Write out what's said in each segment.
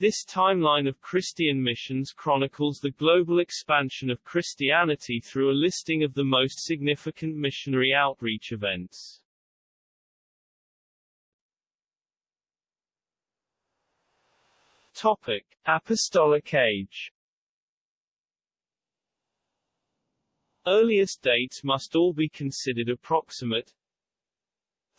This timeline of Christian missions chronicles the global expansion of Christianity through a listing of the most significant missionary outreach events. Topic: Apostolic Age Earliest dates must all be considered approximate.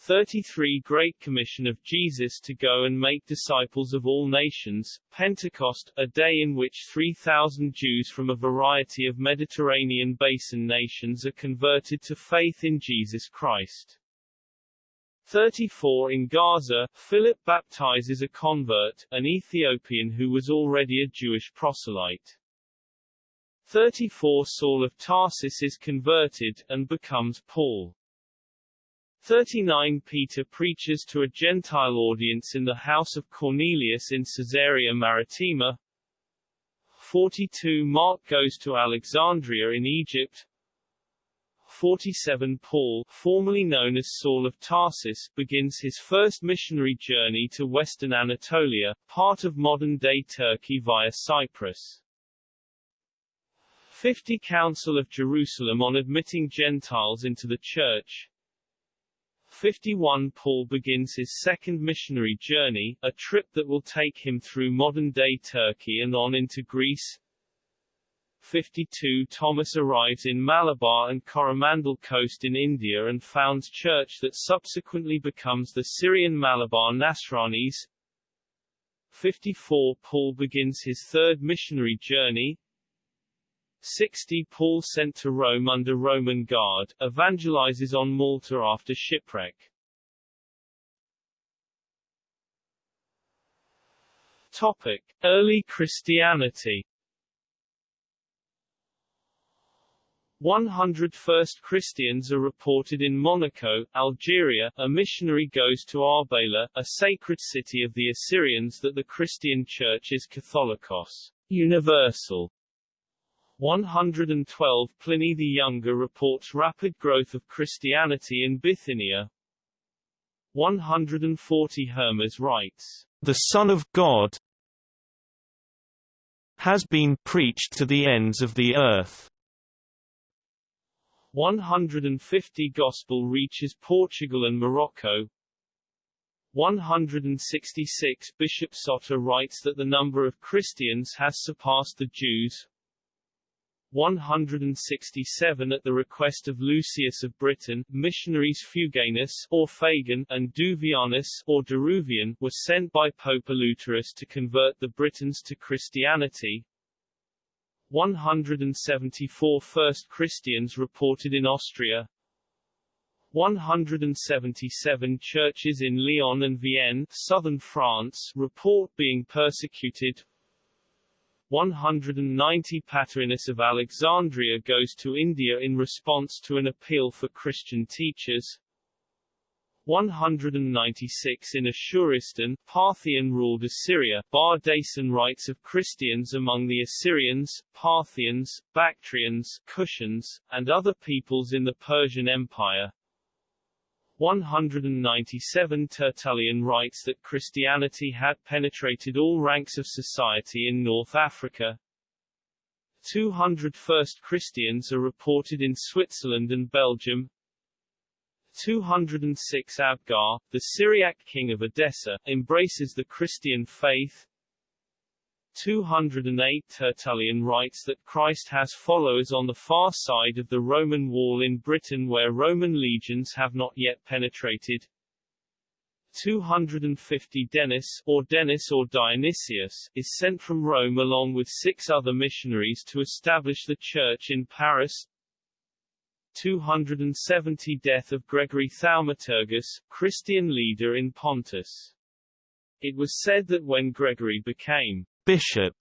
33 Great Commission of Jesus to go and make disciples of all nations, Pentecost, a day in which 3,000 Jews from a variety of Mediterranean basin nations are converted to faith in Jesus Christ. 34 In Gaza, Philip baptizes a convert, an Ethiopian who was already a Jewish proselyte. 34 Saul of Tarsus is converted, and becomes Paul. 39 Peter preaches to a Gentile audience in the house of Cornelius in Caesarea Maritima. 42 Mark goes to Alexandria in Egypt. 47 Paul, formerly known as Saul of Tarsus, begins his first missionary journey to western Anatolia, part of modern-day Turkey via Cyprus. 50 Council of Jerusalem on admitting Gentiles into the Church 51 Paul begins his second missionary journey, a trip that will take him through modern-day Turkey and on into Greece. 52 Thomas arrives in Malabar and Coromandel coast in India and founds church that subsequently becomes the Syrian Malabar Nasranis. 54 Paul begins his third missionary journey 60 Paul sent to Rome under Roman guard, evangelizes on Malta after shipwreck. Topic. Early Christianity 100 first Christians are reported in Monaco, Algeria. A missionary goes to Arbela, a sacred city of the Assyrians that the Christian Church is Catholicos, universal. 112 Pliny the Younger reports rapid growth of Christianity in Bithynia. 140 Hermas writes, The Son of God has been preached to the ends of the earth. 150 Gospel reaches Portugal and Morocco. 166 Bishop Soter writes that the number of Christians has surpassed the Jews. 167 At the request of Lucius of Britain, missionaries Fuganus or Fagan and Duvianus or Deruvian were sent by Pope Eleuterus to convert the Britons to Christianity. 174 First Christians reported in Austria. 177 churches in Lyon and Vienne, southern France, report being persecuted. 190 Pantaenus of Alexandria goes to India in response to an appeal for Christian teachers. 196 In Ashuristan, Parthian-ruled Assyria, Bardaisan writes of Christians among the Assyrians, Parthians, Bactrians, Kushans, and other peoples in the Persian Empire. 197 Tertullian writes that Christianity had penetrated all ranks of society in North Africa. 200 first Christians are reported in Switzerland and Belgium. 206 Abgar, the Syriac king of Edessa, embraces the Christian faith. 208 Tertullian writes that Christ has followers on the far side of the Roman wall in Britain where Roman legions have not yet penetrated. 250 Denis, or Denis or Dionysius, is sent from Rome along with six other missionaries to establish the church in Paris. 270 Death of Gregory Thaumaturgus, Christian leader in Pontus. It was said that when Gregory became bishop.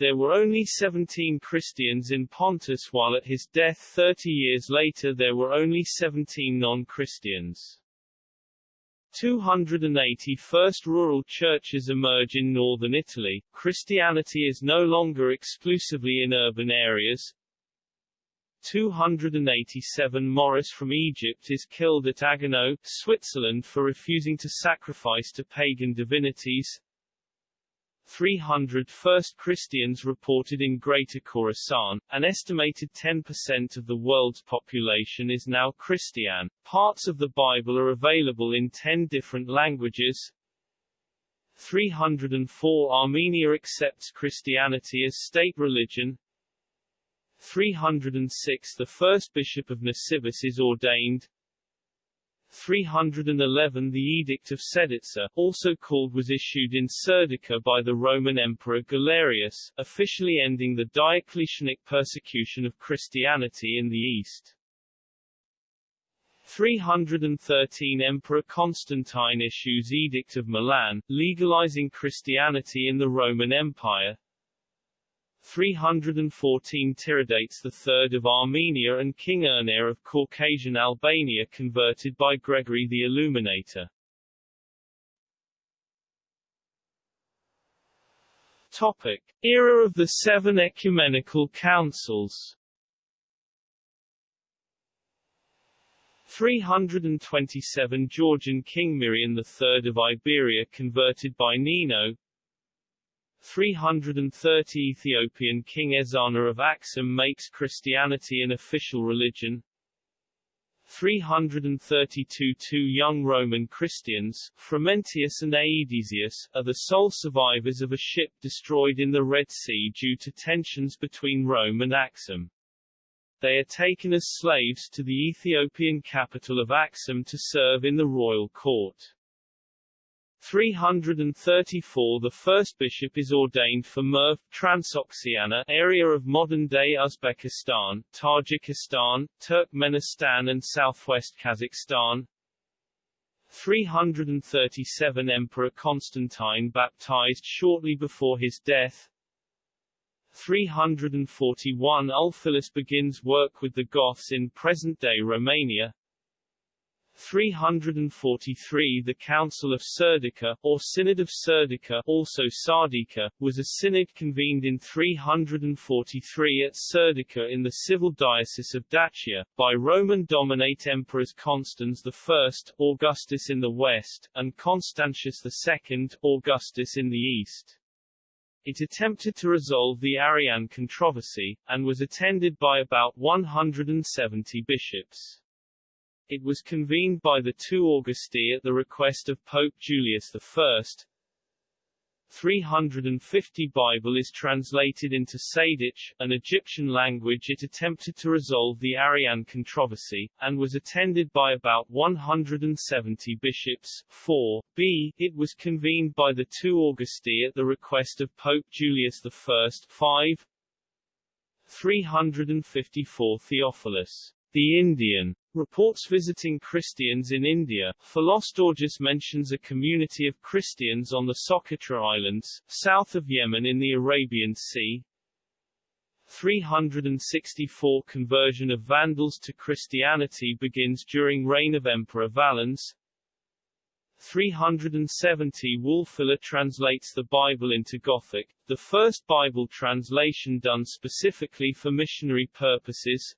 There were only 17 Christians in Pontus while at his death 30 years later there were only 17 non-Christians. 280 first rural churches emerge in northern Italy. Christianity is no longer exclusively in urban areas. 287 Maurice from Egypt is killed at Agaunum, Switzerland for refusing to sacrifice to pagan divinities. 300 first Christians reported in Greater Khorasan. An estimated 10% of the world's population is now Christian. Parts of the Bible are available in 10 different languages. 304 Armenia accepts Christianity as state religion. 306 The first bishop of Nisibis is ordained. 311 The Edict of Serdica, also called was issued in Serdica by the Roman Emperor Galerius, officially ending the Diocletianic persecution of Christianity in the East. 313 Emperor Constantine issues Edict of Milan, legalizing Christianity in the Roman Empire. 314 Tiridates III of Armenia and King Ernest of Caucasian Albania converted by Gregory the Illuminator. Topic. Era of the Seven Ecumenical Councils 327 Georgian King Mirian III of Iberia converted by Nino 330 Ethiopian King Ezana of Axum makes Christianity an official religion 332 Two young Roman Christians, Frumentius and Aedesius, are the sole survivors of a ship destroyed in the Red Sea due to tensions between Rome and Axum. They are taken as slaves to the Ethiopian capital of Axum to serve in the royal court. 334 The first bishop is ordained for Merv, Transoxiana area of modern-day Uzbekistan, Tajikistan, Turkmenistan and southwest Kazakhstan. 337 Emperor Constantine baptized shortly before his death. 341 Ulfilas begins work with the Goths in present-day Romania 343 The Council of Serdica, or Synod of Serdica also Sardica, was a synod convened in 343 at Serdica in the civil diocese of Dacia, by Roman Dominate Emperors Constans I, Augustus in the west, and Constantius II, Augustus in the east. It attempted to resolve the Arian controversy, and was attended by about 170 bishops. It was convened by the two Augusti at the request of Pope Julius I. 350 Bible is translated into Sahidic, an Egyptian language it attempted to resolve the Arian controversy, and was attended by about 170 bishops. 4. b. It was convened by the two Augusti at the request of Pope Julius I. 5. 354 Theophilus, the Indian, Reports visiting Christians in India, Philostorgius mentions a community of Christians on the Socotra Islands, south of Yemen in the Arabian Sea. 364 Conversion of Vandals to Christianity begins during reign of Emperor Valens. 370 Wulfila translates the Bible into Gothic, the first Bible translation done specifically for missionary purposes.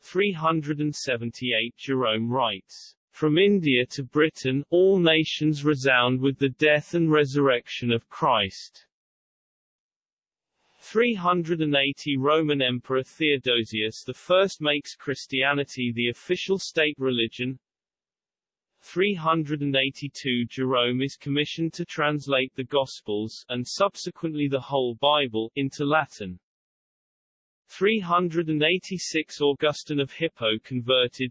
378 Jerome writes, From India to Britain, all nations resound with the death and resurrection of Christ. 380 Roman Emperor Theodosius I makes Christianity the official state religion. 382 Jerome is commissioned to translate the Gospels, and subsequently the whole Bible, into Latin. 386 Augustine of Hippo converted.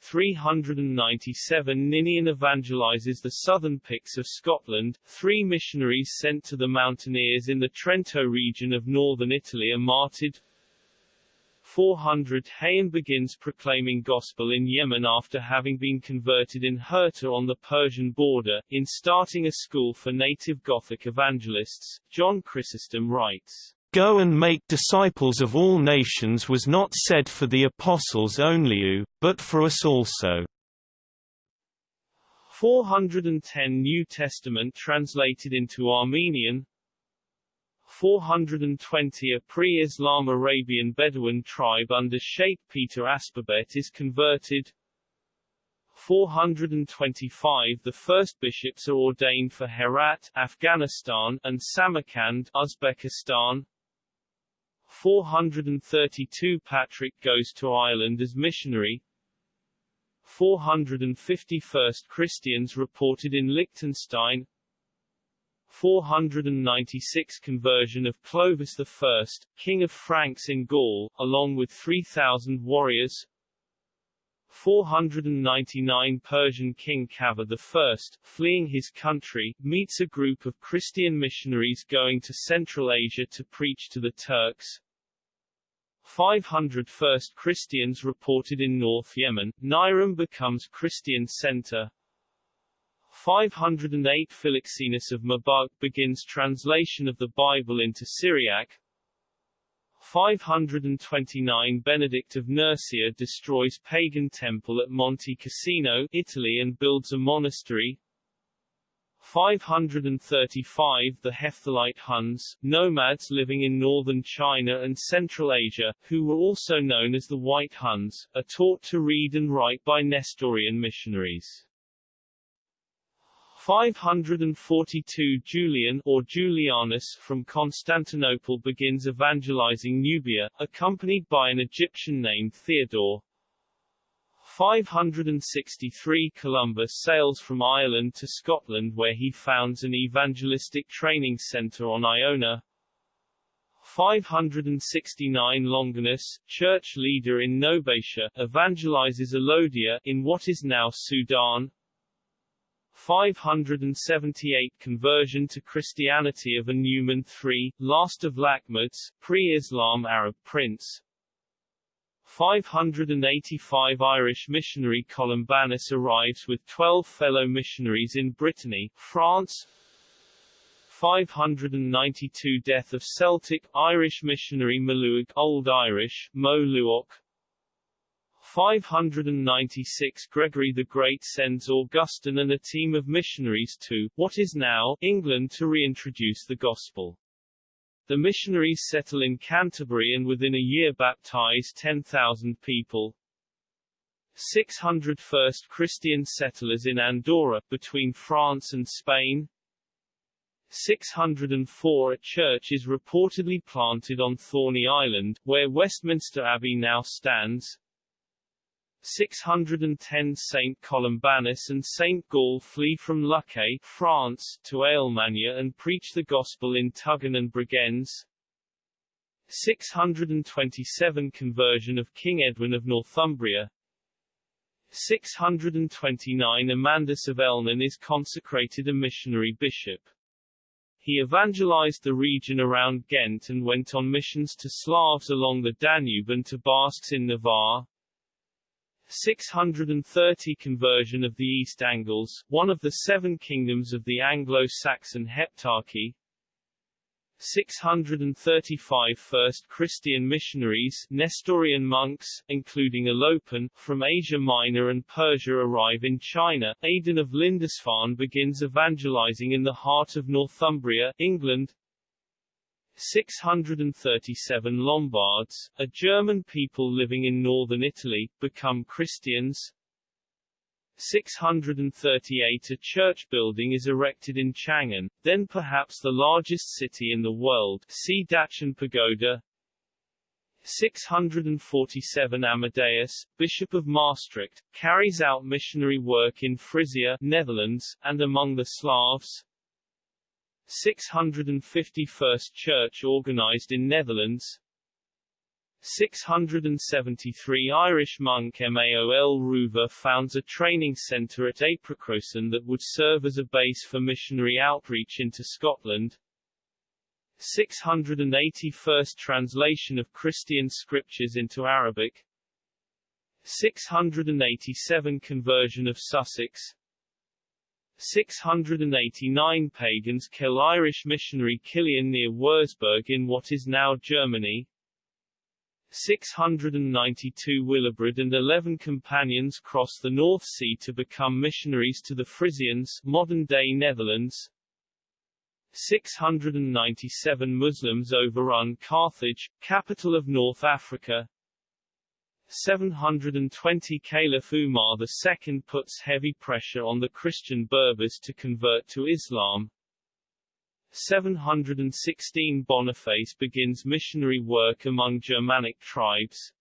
397 Ninian evangelizes the southern Picts of Scotland, three missionaries sent to the mountaineers in the Trento region of northern Italy are martyred. 400 Hayyan begins proclaiming gospel in Yemen after having been converted in Hirta on the Persian border, in starting a school for native Gothic evangelists, John Chrysostom writes. Go and make disciples of all nations was not said for the apostles only, but for us also. 410 New Testament translated into Armenian 420 A pre-Islam Arabian Bedouin tribe under Sheikh Peter Aspabet is converted 425 The first bishops are ordained for Herat, Afghanistan, and Samarkand, Uzbekistan. 432 Patrick goes to Ireland as missionary. 451st Christians reported in Liechtenstein. 496 Conversion of Clovis I, King of Franks in Gaul, along with 3,000 warriors. 499 Persian King Kaveh I, fleeing his country, meets a group of Christian missionaries going to Central Asia to preach to the Turks. 500 First Christians reported in North Yemen, Najran becomes Christian center. 508 Philoxenus of Mabug begins translation of the Bible into Syriac. 529 Benedict of Nursia destroys pagan temple at Monte Cassino, Italy and builds a monastery. 535 The Hephthalite Huns, nomads living in northern China and Central Asia, who were also known as the White Huns, are taught to read and write by Nestorian missionaries. 542 Julian or Julianus from Constantinople begins evangelizing Nubia, accompanied by an Egyptian named Theodore. 563 Columba sails from Ireland to Scotland where he founds an evangelistic training centre on Iona. 569 Longinus, church leader in Nobatia, evangelizes Alodia in what is now Sudan. 578 Conversion to Christianity of Numan III, last of Lakhmids, pre-Islam Arab prince. 585 Irish missionary Columbanus arrives with 12 fellow missionaries in Brittany, France. 592 Death of Celtic, Irish missionary Maluag Old Irish, Mo 596 Gregory the Great sends Augustine and a team of missionaries to, what is now, England to reintroduce the Gospel. The missionaries settle in Canterbury and within a year baptize 10,000 people. 600 first Christian settlers in Andorra, between France and Spain. 604 A church is reportedly planted on Thorny Island, where Westminster Abbey now stands. 610 Saint Columbanus and Saint Gall flee from Lucay, France, to Alemania and preach the gospel in Tuggen and Bregenz. 627 Conversion of King Edwin of Northumbria 629 Amandus of Elnan is consecrated a missionary bishop. He evangelized the region around Ghent and went on missions to Slavs along the Danube and to Basques in Navarre. 630 Conversion of the East Angles, one of the seven kingdoms of the Anglo-Saxon Heptarchy 635 First Christian missionaries Nestorian monks, including Alopen, from Asia Minor and Persia arrive in China. Aidan of Lindisfarne begins evangelizing in the heart of Northumbria, England. 637 Lombards, a German people living in northern Italy, become Christians. 638 A church building is erected in Chang'an, then perhaps the largest city in the world see Daqin Pagoda. 647 Amandus, Bishop of Maastricht, carries out missionary work in Frisia, Netherlands, and among the Slavs. 651st Church organized in Netherlands. 673 Irish monk Maol Ruva founds a training centre at Apricrossen that would serve as a base for missionary outreach into Scotland. 681st translation of Christian scriptures into Arabic. 687 conversion of Sussex 689 pagans kill Irish missionary Kilian near Wurzburg in what is now Germany. 692 Willibrord and 11 companions cross the North Sea to become missionaries to the Frisians modern-day Netherlands. 697 Muslims overrun Carthage, capital of North Africa. 720 Caliph Umar II puts heavy pressure on the Christian Berbers to convert to Islam. 716 Boniface begins missionary work among Germanic tribes.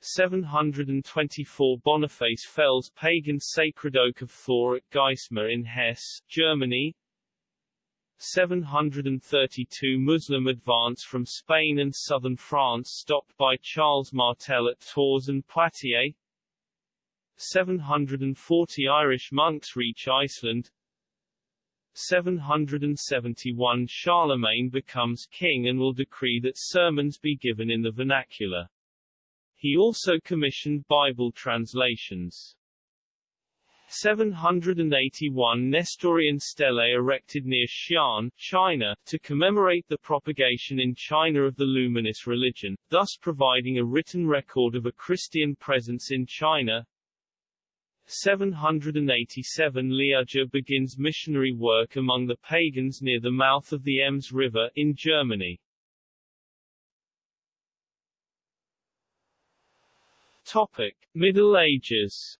724 Boniface fells pagan sacred oak of Thor at Geismar in Hesse, Germany. 732 Muslim advance from Spain and southern France stopped by Charles Martel at Tours and Poitiers 740 Irish monks reach Iceland 771 Charlemagne becomes king and will decree that sermons be given in the vernacular. He also commissioned Bible translations. 781 Nestorian stele erected near Xi'an, China, to commemorate the propagation in China of the Luminous religion, thus providing a written record of a Christian presence in China. 787 Liudger begins missionary work among the pagans near the mouth of the Ems River, in Germany. Topic. Middle Ages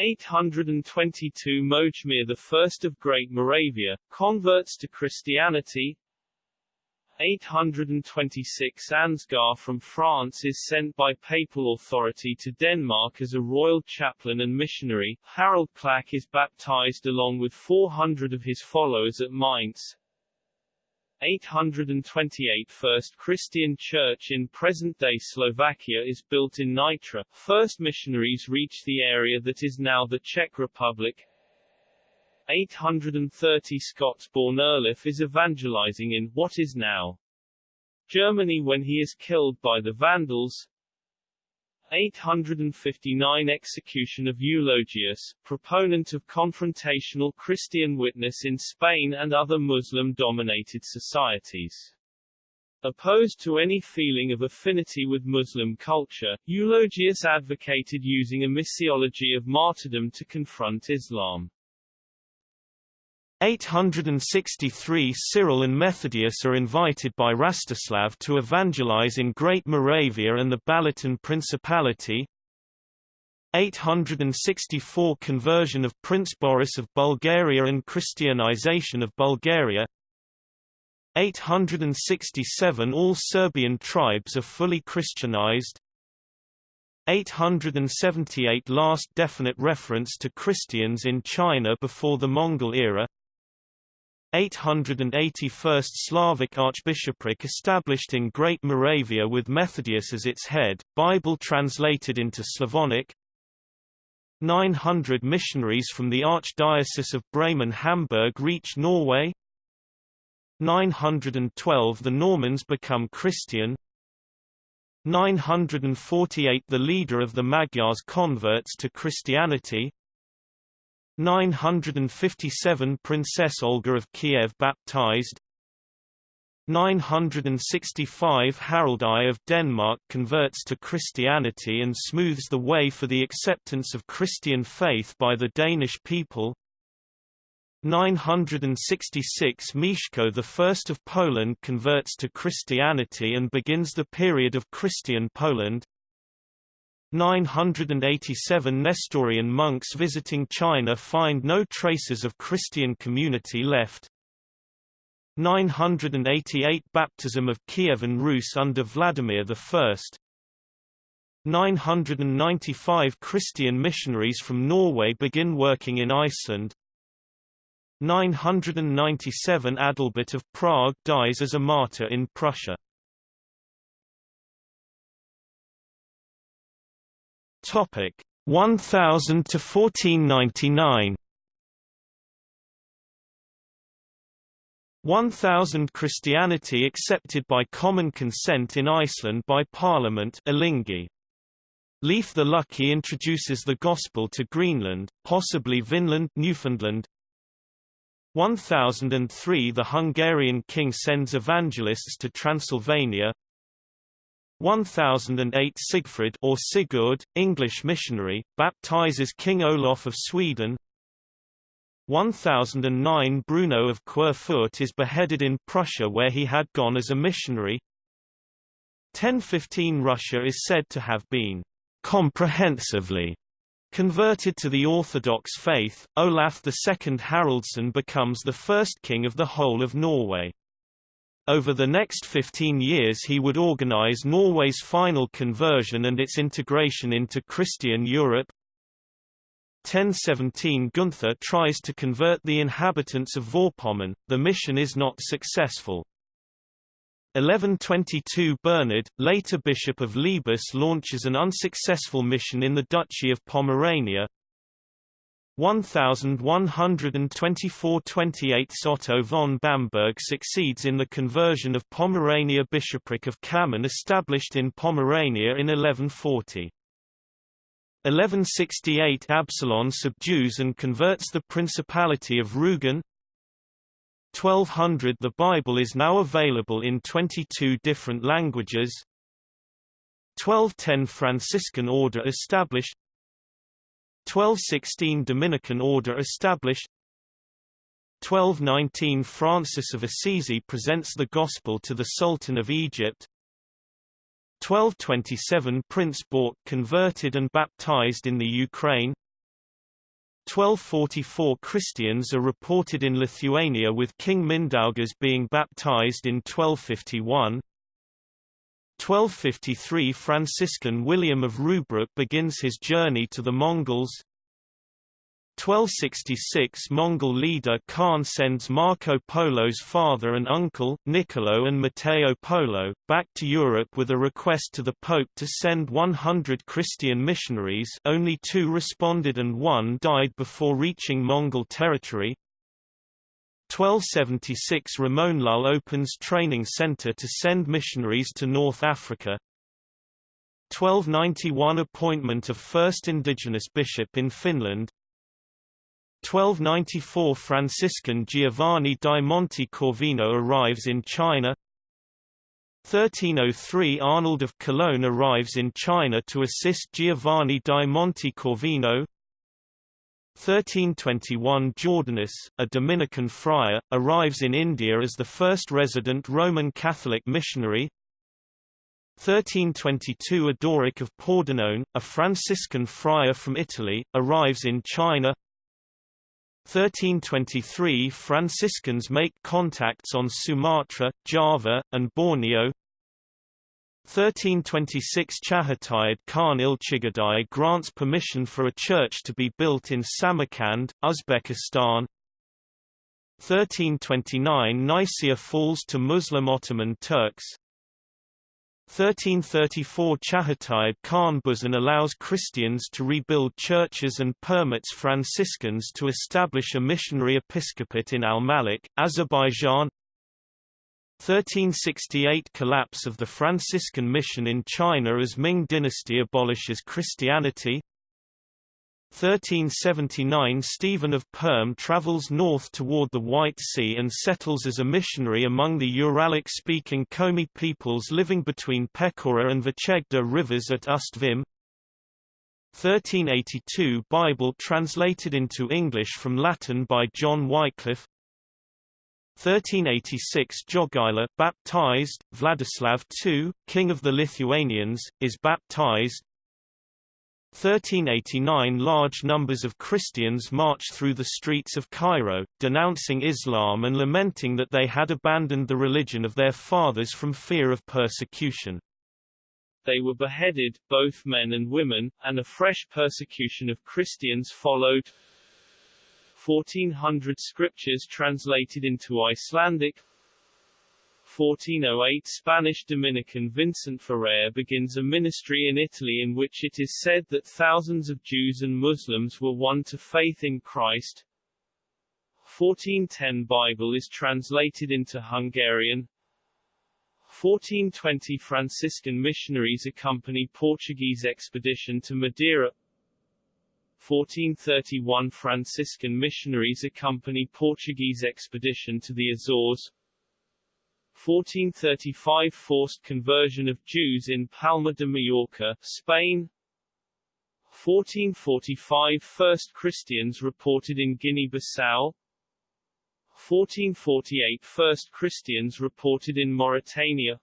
822 Mojmir I of Great Moravia, converts to Christianity 826 Ansgar from France is sent by papal authority to Denmark as a royal chaplain and missionary. Harald Klak is baptized along with 400 of his followers at Mainz. 828 First Christian church in present-day Slovakia is built in Nitra. First missionaries reach the area that is now the Czech Republic. 830 Scots-born Erlif is evangelizing in what is now Germany when he is killed by the Vandals. 859 Execution of Eulogius, proponent of confrontational Christian witness in Spain and other Muslim-dominated societies. Opposed to any feeling of affinity with Muslim culture, Eulogius advocated using a missiology of martyrdom to confront Islam. 863 Cyril and Methodius are invited by Rastislav to evangelize in Great Moravia and the Balaton Principality. 864 Conversion of Prince Boris of Bulgaria and Christianization of Bulgaria. 867 All Serbian tribes are fully Christianized. 878 Last definite reference to Christians in China before the Mongol era 881st Slavic archbishopric established in Great Moravia with Methodius as its head, Bible translated into Slavonic. 900 missionaries from the Archdiocese of Bremen-Hamburg reach Norway. 912 The Normans become Christian. 948 The leader of the Magyars converts to Christianity 957 Princess Olga of Kiev baptized 965 Harald I of Denmark converts to Christianity and smooths the way for the acceptance of Christian faith by the Danish people 966 Mieszko I of Poland converts to Christianity and begins the period of Christian Poland 987 Nestorian monks visiting China find no traces of Christian community left. 988 Baptism of Kievan Rus under Vladimir I 995 Christian missionaries from Norway begin working in Iceland. 997 Adalbert of Prague dies as a martyr in Prussia Topic 1000 to 1499. 1000 Christianity accepted by common consent in Iceland by Parliament. Leif the Lucky introduces the Gospel to Greenland, possibly Vinland Newfoundland. 1003 The Hungarian king sends evangelists to Transylvania 1008 Sigfrid or Sigurd, English missionary, baptizes King Olaf of Sweden. 1009 Bruno of Querfurt is beheaded in Prussia where he had gone as a missionary. 1015 Russia is said to have been comprehensively Converted to the Orthodox faith, Olaf II Haraldsson becomes the first king of the whole of Norway. Over the next 15 years he would organize Norway's final conversion and its integration into Christian Europe. 1017 Gunther tries to convert the inhabitants of Vorpommern, the mission is not successful. 1122 Bernard, later Bishop of Lebus launches an unsuccessful mission in the Duchy of Pomerania. 1124–28 Otto von Bamberg succeeds in the conversion of Pomerania Bishopric of Kamen established in Pomerania in 1140. 1168 Absalon subdues and converts the Principality of Rügen, 1200 The Bible is now available in 22 different languages. 1210 Franciscan Order established 1216 Dominican Order established. 1219 Francis of Assisi presents the Gospel to the Sultan of Egypt. 1227 Prince Bork converted and baptized in the Ukraine. 1244 Christians are reported in Lithuania with King Mindaugas being baptized in 1251. 1253 Franciscan William of Rubruck begins his journey to the Mongols. 1266 Mongol leader Khan sends Marco Polo's father and uncle, Niccolo and Matteo Polo, back to Europe with a request to the Pope to send 100 Christian missionaries only two responded and one died before reaching Mongol territory. 1276 Ramon Llull opens training center to send missionaries to North Africa. 1291 Appointment of first indigenous bishop in Finland. 1294 Franciscan Giovanni di Monte Corvino arrives in China. 1303 Arnold of Cologne arrives in China to assist Giovanni di Monte Corvino 1321 Jordanus, a Dominican friar, arrives in India as the first resident Roman Catholic missionary. 1322 Odoric of Pordenone, a Franciscan friar from Italy, arrives in China. 1323 Franciscans make contacts on Sumatra, Java, and Borneo 1326 Chagatai Khan Ilchigadai grants permission for a church to be built in Samarkand, Uzbekistan. 1329 Nicaea falls to Muslim Ottoman Turks. 1334 Chagatai Khan Buzan allows Christians to rebuild churches and permits Franciscans to establish a missionary episcopate in Al-Malik, Azerbaijan 1368 Collapse of the Franciscan mission in China as Ming dynasty abolishes Christianity 1379 Stephen of Perm travels north toward the White Sea and settles as a missionary among the Uralic-speaking Komi peoples living between Pechora and Vychegda rivers at Ustvim. 1382 Bible translated into English from Latin by John Wycliffe 1386 Jogaila baptized, Vladislav II, king of the Lithuanians, is baptized 1389 Large numbers of Christians march through the streets of Cairo, denouncing Islam and lamenting that they had abandoned the religion of their fathers from fear of persecution. They were beheaded, both men and women, and a fresh persecution of Christians followed. 1400 scriptures translated into Icelandic 1408 Spanish Dominican Vincent Ferrer begins a ministry in Italy in which it is said that thousands of Jews and Muslims were won to faith in Christ. 1410 Bible is translated into Hungarian. 1420 Franciscan missionaries accompany Portuguese expedition to Madeira. 1431 Franciscan missionaries accompany Portuguese expedition to the Azores. 1435 Forced conversion of Jews in Palma de Mallorca, Spain. 1445 First Christians reported in Guinea-Bissau. 1448 First Christians reported in Mauritania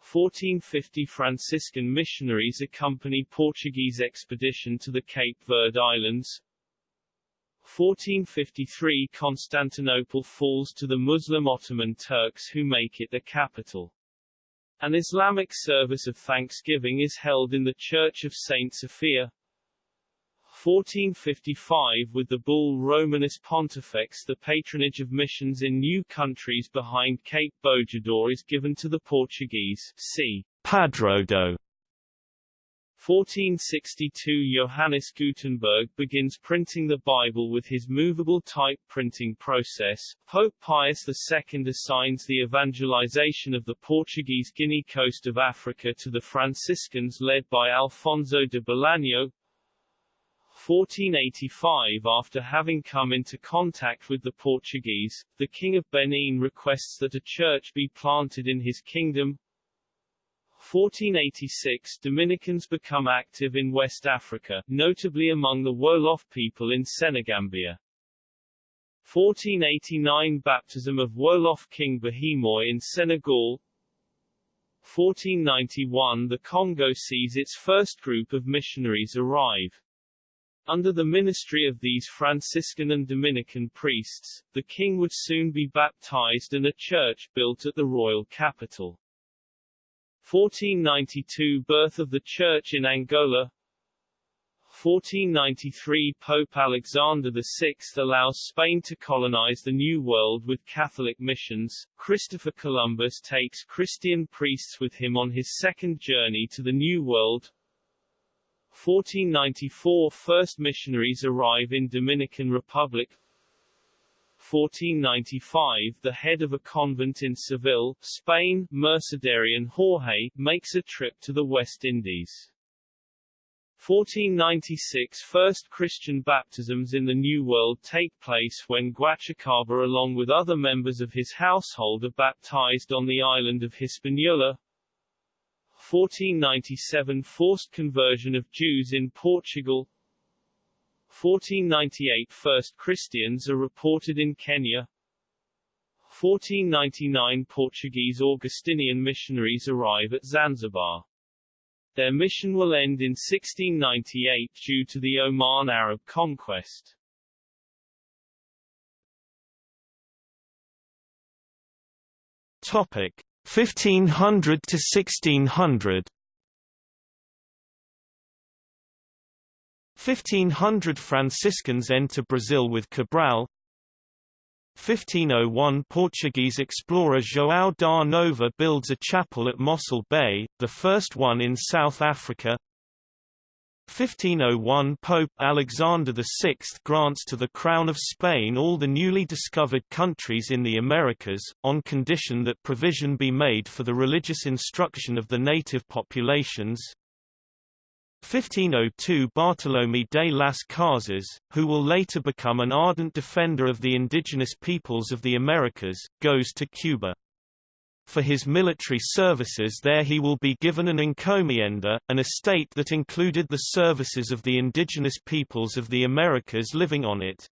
1450 Franciscan missionaries accompany Portuguese expedition to the Cape Verde Islands. 1453 Constantinople falls to the Muslim Ottoman Turks who make it the capital. An Islamic service of thanksgiving is held in the Church of St. Sophia. 1455 with the bull Romanus Pontifex the patronage of missions in new countries behind Cape Bojador is given to the Portuguese c. Padroado 1462 Johannes Gutenberg begins printing the Bible with his movable type printing process. Pope Pius II assigns the evangelization of the Portuguese Guinea coast of Africa to the Franciscans led by Alfonso de Bolaño. 1485 After having come into contact with the Portuguese, the King of Benin requests that a church be planted in his kingdom. 1486 Dominicans become active in West Africa, notably among the Wolof people in Senegambia. 1489 Baptism of Wolof King Bahimoy in Senegal 1491 The Congo sees its first group of missionaries arrive. Under the ministry of these Franciscan and Dominican priests, the king would soon be baptized and a church built at the royal capital. 1492 Birth of the Church in Angola 1493 Pope Alexander VI allows Spain to colonize the New World with Catholic missions. Christopher Columbus takes Christian priests with him on his second journey to the New World. 1494 First missionaries arrive in Dominican Republic 1495 The head of a convent in Seville, Spain, Mercedarian Jorge, makes a trip to the West Indies. 1496 First Christian baptisms in the New World take place when Guachacaba along with other members of his household are baptized on the island of Hispaniola. 1497 Forced conversion of Jews in Portugal 1498 First Christians are reported in Kenya 1499 Portuguese Augustinian missionaries arrive at Zanzibar. Their mission will end in 1698 due to the Oman Arab conquest. Topic 1500 to 1600 1500 Franciscans enter Brazil with Cabral. 1501 Portuguese explorer João da Nova builds a chapel at Mossel Bay, the first one in South Africa 1501 Pope Alexander VI grants to the Crown of Spain all the newly discovered countries in the Americas, on condition that provision be made for the religious instruction of the native populations. 1502 Bartolomé de las Casas, who will later become an ardent defender of the indigenous peoples of the Americas, goes to Cuba. For his military services there he will be given an encomienda, an estate that included the services of the indigenous peoples of the Americas living on it.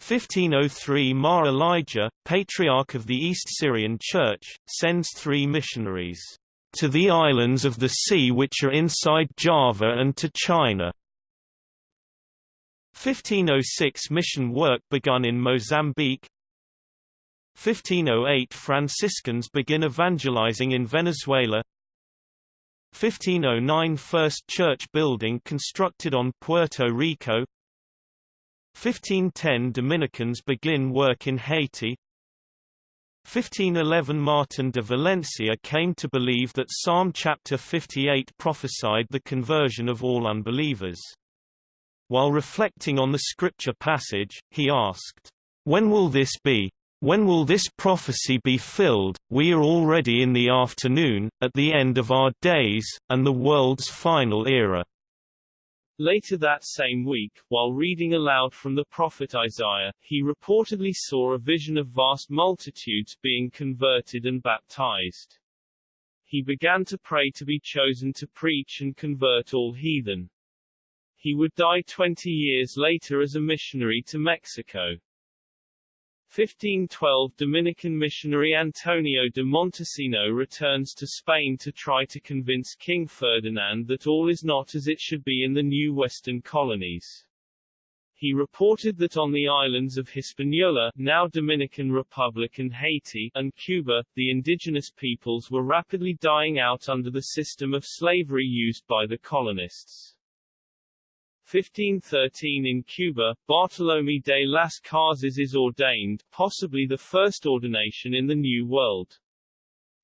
1503 Mar Elijah, Patriarch of the East Syrian Church, sends three missionaries to the islands of the sea which are inside Java and to China. 1506 Mission work begun in Mozambique 1508 Franciscans begin evangelizing in Venezuela 1509 First church building constructed on Puerto Rico 1510 Dominicans begin work in Haiti 1511 Martin de Valencia came to believe that Psalm chapter 58 prophesied the conversion of all unbelievers. While reflecting on the scripture passage, he asked, When will this be? When will this prophecy be filled? We are already in the afternoon, at the end of our days, and the world's final era. Later that same week, while reading aloud from the prophet Isaiah, he reportedly saw a vision of vast multitudes being converted and baptized. He began to pray to be chosen to preach and convert all heathen. He would die 20 years later as a missionary to Mexico. 1512 Dominican missionary Antonio de Montesino returns to Spain to try to convince King Ferdinand that all is not as it should be in the new western colonies. He reported that on the islands of Hispaniola now Dominican Republic and Haiti and Cuba, the indigenous peoples were rapidly dying out under the system of slavery used by the colonists. 1513 in Cuba, Bartolomé de las Casas is ordained, possibly the first ordination in the New World.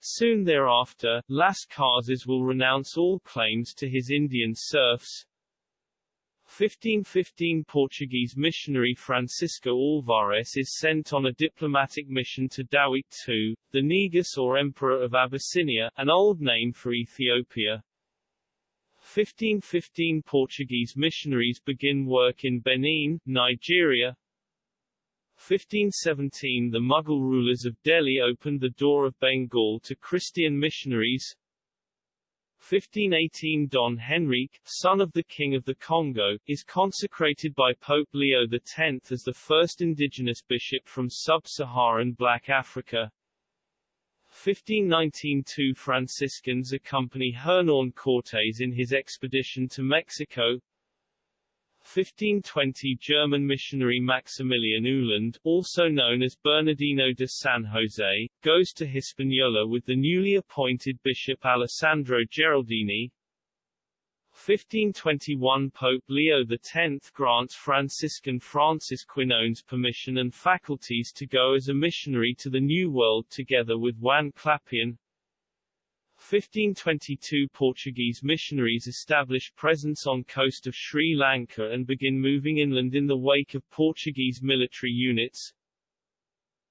Soon thereafter, Las Casas will renounce all claims to his Indian serfs. 1515 Portuguese missionary Francisco Alvarez is sent on a diplomatic mission to Dawit II, the Negus or Emperor of Abyssinia, an old name for Ethiopia. 1515 Portuguese missionaries begin work in Benin, Nigeria. 1517 The Mughal rulers of Delhi opened the door of Bengal to Christian missionaries. 1518 Don Henrique, son of the King of the Congo, is consecrated by Pope Leo X as the first indigenous bishop from sub-Saharan Black Africa. 1519 Two Franciscans accompany Hernan Cortés in his expedition to Mexico. 1520 German missionary Maximilian Uhland, also known as Bernardino de San Jose, goes to Hispaniola with the newly appointed Bishop Alessandro Geraldini. 1521 Pope Leo X grants Franciscan Francis Quinones permission and faculties to go as a missionary to the New World together with Juan Clapian. 1522 Portuguese missionaries establish presence on coast of Sri Lanka and begin moving inland in the wake of Portuguese military units.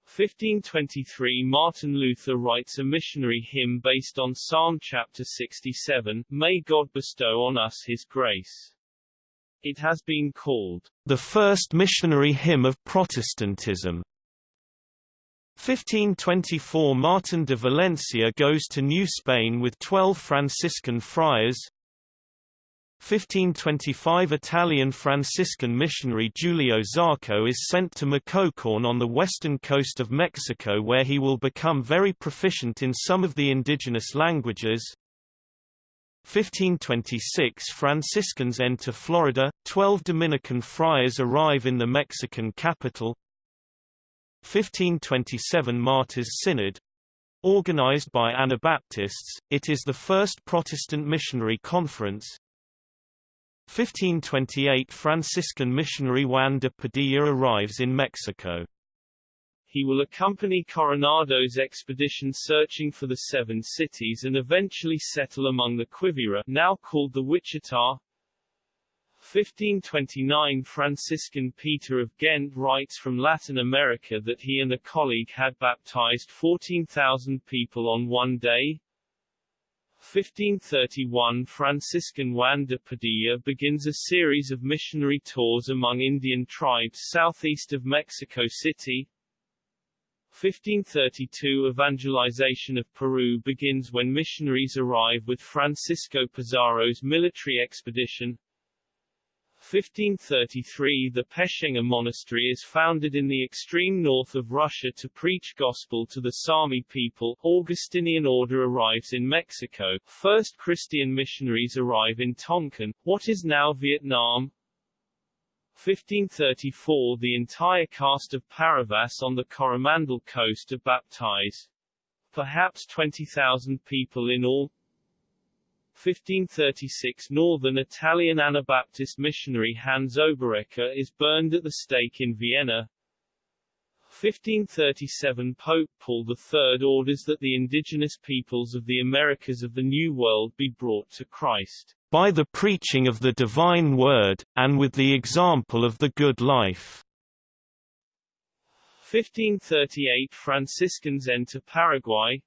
1523 Martin Luther writes a missionary hymn based on Psalm chapter 67, May God bestow on us his grace. It has been called the first missionary hymn of Protestantism. 1524 Martin de Valencia goes to New Spain with 12 Franciscan friars, 1525 Italian Franciscan missionary Giulio Zarco is sent to Michoacán on the western coast of Mexico where he will become very proficient in some of the indigenous languages. 1526 Franciscans enter Florida, 12 Dominican friars arrive in the Mexican capital. 1527 Martyrs Synod, Organized by Anabaptists, it is the first Protestant missionary conference, 1528 Franciscan missionary Juan de Padilla arrives in Mexico. He will accompany Coronado's expedition searching for the Seven Cities and eventually settle among the Quivira now called the Wichita. 1529 Franciscan Peter of Ghent writes from Latin America that he and a colleague had baptized 14,000 people on one day. 1531 Franciscan Juan de Padilla begins a series of missionary tours among Indian tribes southeast of Mexico City. 1532 Evangelization of Peru begins when missionaries arrive with Francisco Pizarro's military expedition. 1533 The Pechenga Monastery is founded in the extreme north of Russia to preach gospel to the Sami people. Augustinian order arrives in Mexico. First Christian missionaries arrive in Tonkin, what is now Vietnam. 1534 The entire caste of Paravas on the Coromandel coast are baptized. Perhaps 20,000 people in all. 1536 Northern Italian Anabaptist missionary Hans Oberecker is burned at the stake in Vienna. 1537 Pope Paul III orders that the indigenous peoples of the Americas of the New World be brought to Christ by the preaching of the divine word, and with the example of the good life. 1538 Franciscans enter Paraguay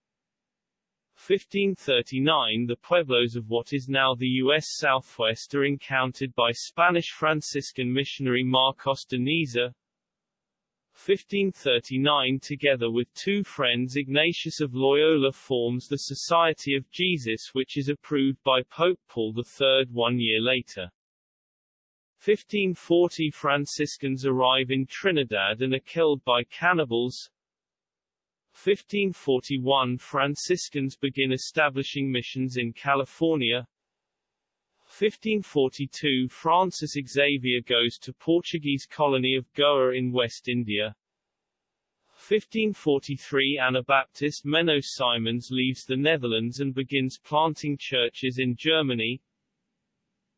1539 The pueblos of what is now the U.S. Southwest are encountered by Spanish Franciscan missionary Marcos de Niza. 1539 Together with two friends Ignatius of Loyola forms the Society of Jesus which is approved by Pope Paul III one year later. 1540 Franciscans arrive in Trinidad and are killed by cannibals. 1541 Franciscans begin establishing missions in California. 1542 Francis Xavier goes to Portuguese colony of Goa in West India. 1543 Anabaptist Menno Simons leaves the Netherlands and begins planting churches in Germany.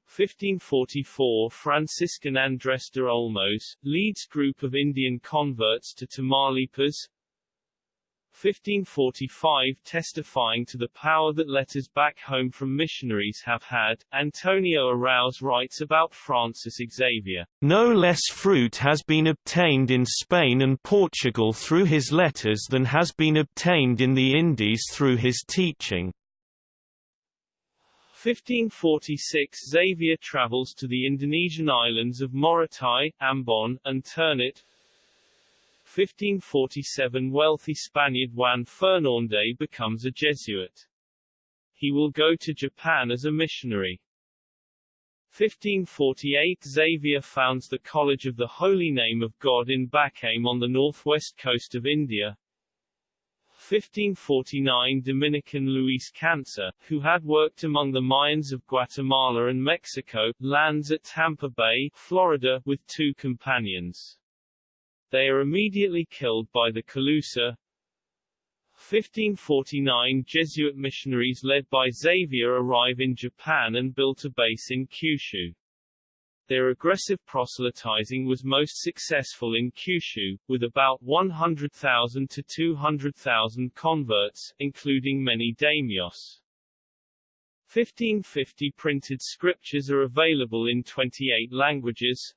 1544 Franciscan Andres de Olmos, leads group of Indian converts to Tamaulipas. 1545 testifying to the power that letters back home from missionaries have had, Antonio Araoz writes about Francis Xavier. No less fruit has been obtained in Spain and Portugal through his letters than has been obtained in the Indies through his teaching. 1546 Xavier travels to the Indonesian islands of Morotai, Ambon, and Ternate. 1547 wealthy Spaniard Juan Fernandez becomes a Jesuit. He will go to Japan as a missionary. 1548 Xavier founds the College of the Holy Name of God in Bacame on the northwest coast of India. 1549 Dominican Luis Cancer, who had worked among the Mayans of Guatemala and Mexico, lands at Tampa Bay, Florida, with two companions. They are immediately killed by the Calusa. 1549 Jesuit missionaries led by Xavier arrive in Japan and built a base in Kyushu. Their aggressive proselytizing was most successful in Kyushu, with about 100,000 to 200,000 converts, including many daimyos. 1550 printed scriptures are available in 28 languages,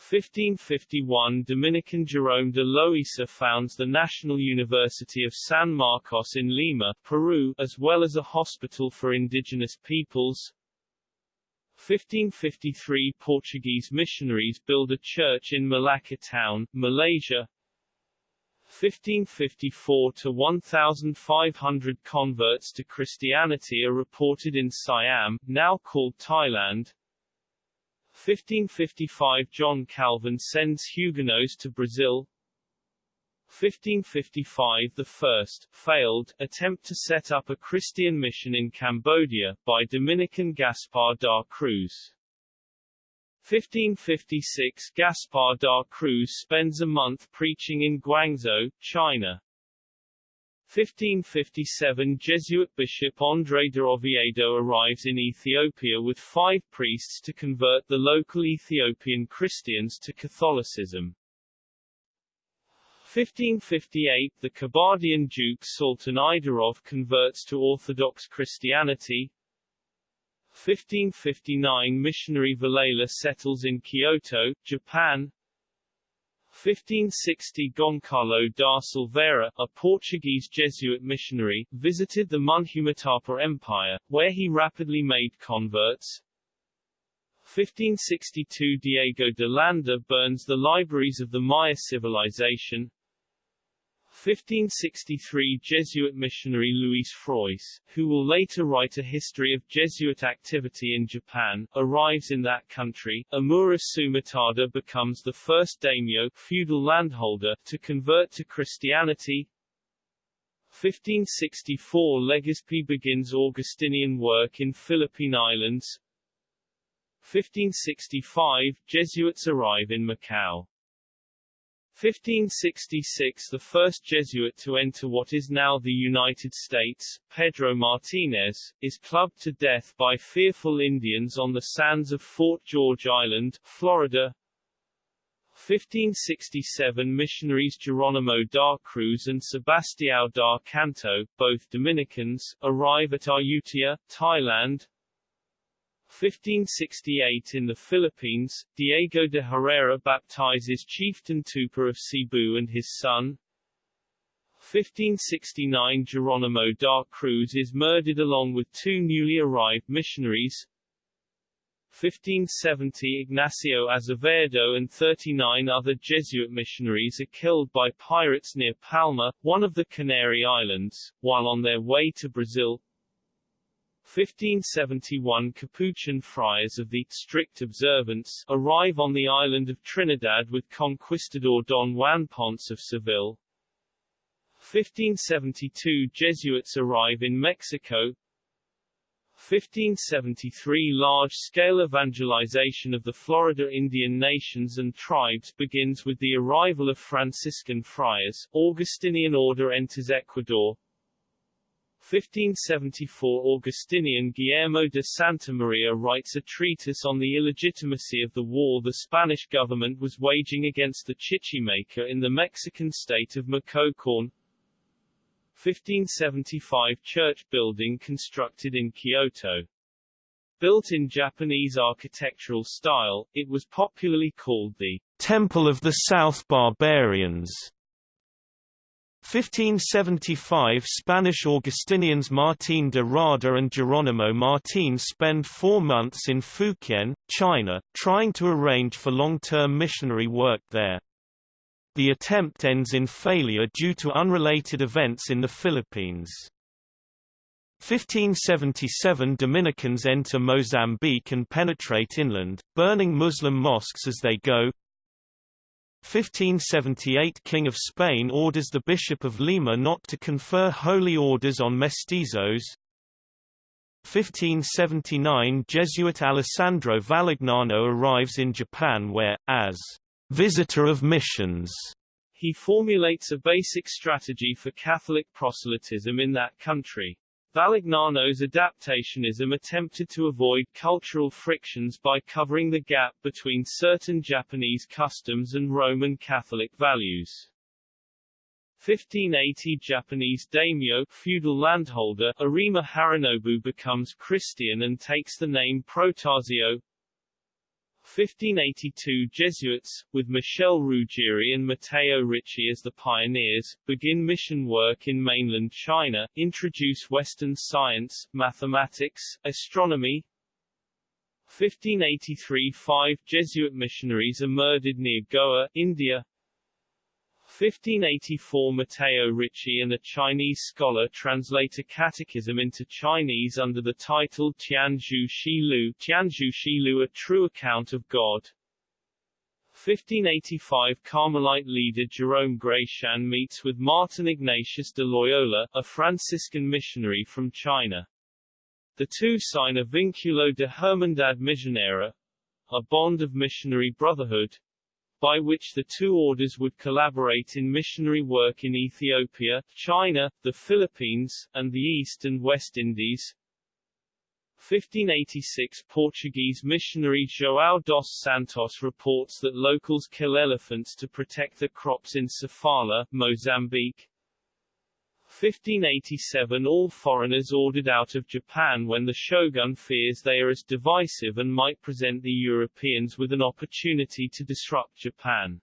1551 Dominican Jerome de Loisa founds the National University of San Marcos in Lima, Peru, as well as a hospital for indigenous peoples. 1553 Portuguese missionaries build a church in Malacca town, Malaysia. 1554 to 1500 converts to Christianity are reported in Siam, now called Thailand. 1555 John Calvin sends Huguenots to Brazil 1555 The first, failed, attempt to set up a Christian mission in Cambodia, by Dominican Gaspar da Cruz. 1556 Gaspar da Cruz spends a month preaching in Guangzhou, China. 1557 Jesuit bishop André de Oviedo arrives in Ethiopia with five priests to convert the local Ethiopian Christians to Catholicism. 1558 The Kabardian Duke Sultan Idarov converts to Orthodox Christianity. 1559 Missionary Vilela settles in Kyoto, Japan. 1560 Goncalo da Silveira, a Portuguese Jesuit missionary, visited the Munhumatapa Empire, where he rapidly made converts. 1562 Diego de Landa burns the libraries of the Maya civilization. 1563 Jesuit missionary Luis Frois, who will later write a history of Jesuit activity in Japan, arrives in that country. Omura Sumitada becomes the first daimyo feudal landholder to convert to Christianity. 1564 Legazpi begins Augustinian work in Philippine Islands. 1565 Jesuits arrive in Macau. 1566 The first Jesuit to enter what is now the United States, Pedro Martinez, is clubbed to death by fearful Indians on the sands of Fort George Island, Florida. 1567 Missionaries Geronimo da Cruz and Sebastião da Canto, both Dominicans, arrive at Ayutthaya, Thailand. 1568 in the Philippines, Diego de Herrera baptizes Chieftain Tupa of Cebu and his son. 1569 Geronimo da Cruz is murdered along with two newly arrived missionaries. 1570 Ignacio Azevedo and 39 other Jesuit missionaries are killed by pirates near Palma, one of the Canary Islands, while on their way to Brazil. 1571 Capuchin friars of the strict observance arrive on the island of Trinidad with conquistador Don Juan Ponce of Seville. 1572 Jesuits arrive in Mexico. 1573 Large-scale evangelization of the Florida Indian nations and tribes begins with the arrival of Franciscan friars. Augustinian order enters Ecuador. 1574 Augustinian Guillermo de Santa Maria writes a treatise on the illegitimacy of the war the Spanish government was waging against the Chichimeca in the Mexican state of Michoacán. 1575 church building constructed in Kyoto. Built in Japanese architectural style, it was popularly called the Temple of the South Barbarians. 1575 Spanish Augustinians Martín de Rada and Geronimo Martín spend four months in Fukien, China, trying to arrange for long-term missionary work there. The attempt ends in failure due to unrelated events in the Philippines. 1577 Dominicans enter Mozambique and penetrate inland, burning Muslim mosques as they go. 1578 King of Spain orders the Bishop of Lima not to confer holy orders on mestizos. 1579 Jesuit Alessandro Valignano arrives in Japan where, as visitor of missions. He formulates a basic strategy for Catholic proselytism in that country. Valignano's adaptationism attempted to avoid cultural frictions by covering the gap between certain Japanese customs and Roman Catholic values. 1580 Japanese daimyo feudal landholder Arima Harunobu becomes Christian and takes the name Protazio. 1582 Jesuits, with Michel Ruggieri and Matteo Ricci as the pioneers, begin mission work in mainland China, introduce Western science, mathematics, astronomy. 1583 Five Jesuit missionaries are murdered near Goa, India. 1584 Matteo Ricci and a Chinese scholar translate a catechism into Chinese under the title Tianzhu Shilu Tianzhu Shi Lu A True Account of God. 1585 Carmelite leader Jerome Gratian meets with Martin Ignatius de Loyola, a Franciscan missionary from China. The two sign a Vinculo de Hermandad Misionera, a bond of missionary brotherhood, by which the two orders would collaborate in missionary work in Ethiopia, China, the Philippines, and the East and West Indies. 1586 Portuguese missionary João dos Santos reports that locals kill elephants to protect the crops in Sofala, Mozambique. 1587 All foreigners ordered out of Japan when the shogun fears they are as divisive and might present the Europeans with an opportunity to disrupt Japan.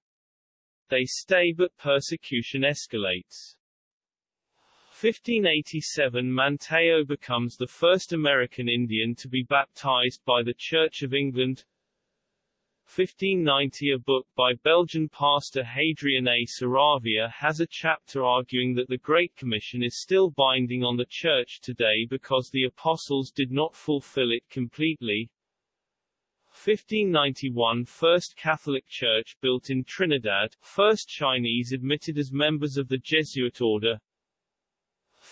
They stay but persecution escalates. 1587 Manteo becomes the first American Indian to be baptized by the Church of England. 1590 A book by Belgian pastor Hadrien A. Saravia has a chapter arguing that the Great Commission is still binding on the Church today because the Apostles did not fulfill it completely. 1591 First Catholic Church built in Trinidad, first Chinese admitted as members of the Jesuit order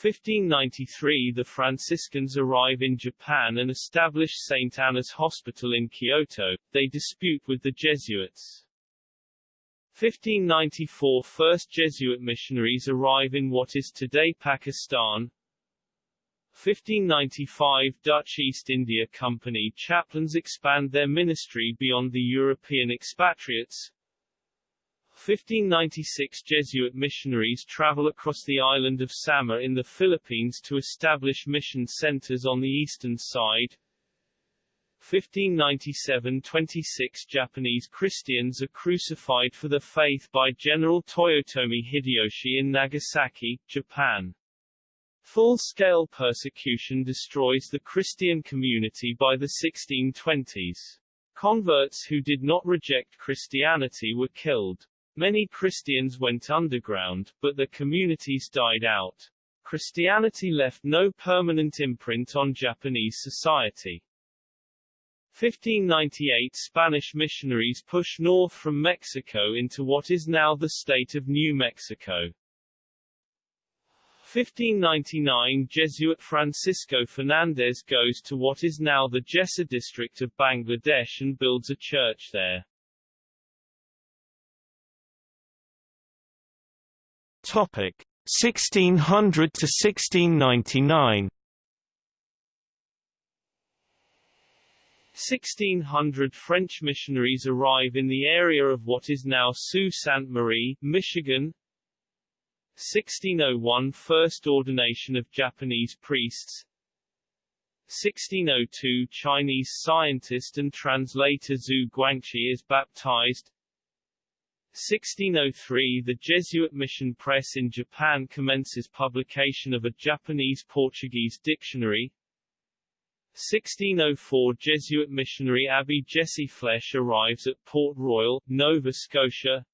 1593 the Franciscans arrive in Japan and establish St. Anna's Hospital in Kyoto, they dispute with the Jesuits. 1594 First Jesuit missionaries arrive in what is today Pakistan. 1595 Dutch East India Company chaplains expand their ministry beyond the European expatriates. 1596 Jesuit missionaries travel across the island of Samar in the Philippines to establish mission centers on the eastern side. 1597 26 Japanese Christians are crucified for their faith by General Toyotomi Hideyoshi in Nagasaki, Japan. Full-scale persecution destroys the Christian community by the 1620s. Converts who did not reject Christianity were killed. Many Christians went underground, but the communities died out. Christianity left no permanent imprint on Japanese society. 1598 Spanish missionaries push north from Mexico into what is now the state of New Mexico. 1599 Jesuit Francisco Fernandez goes to what is now the Jessore district of Bangladesh and builds a church there. Topic 1600 to 1699 1600 French missionaries arrive in the area of what is now Sault Ste. Marie, Michigan. 1601 First ordination of Japanese priests 1602 Chinese scientist and translator Xu Guangqi is baptized 1603 The Jesuit mission press in Japan commences publication of a Japanese-Portuguese dictionary. 1604 Jesuit missionary Abbé Jesse Flesch arrives at Port Royal, Nova Scotia.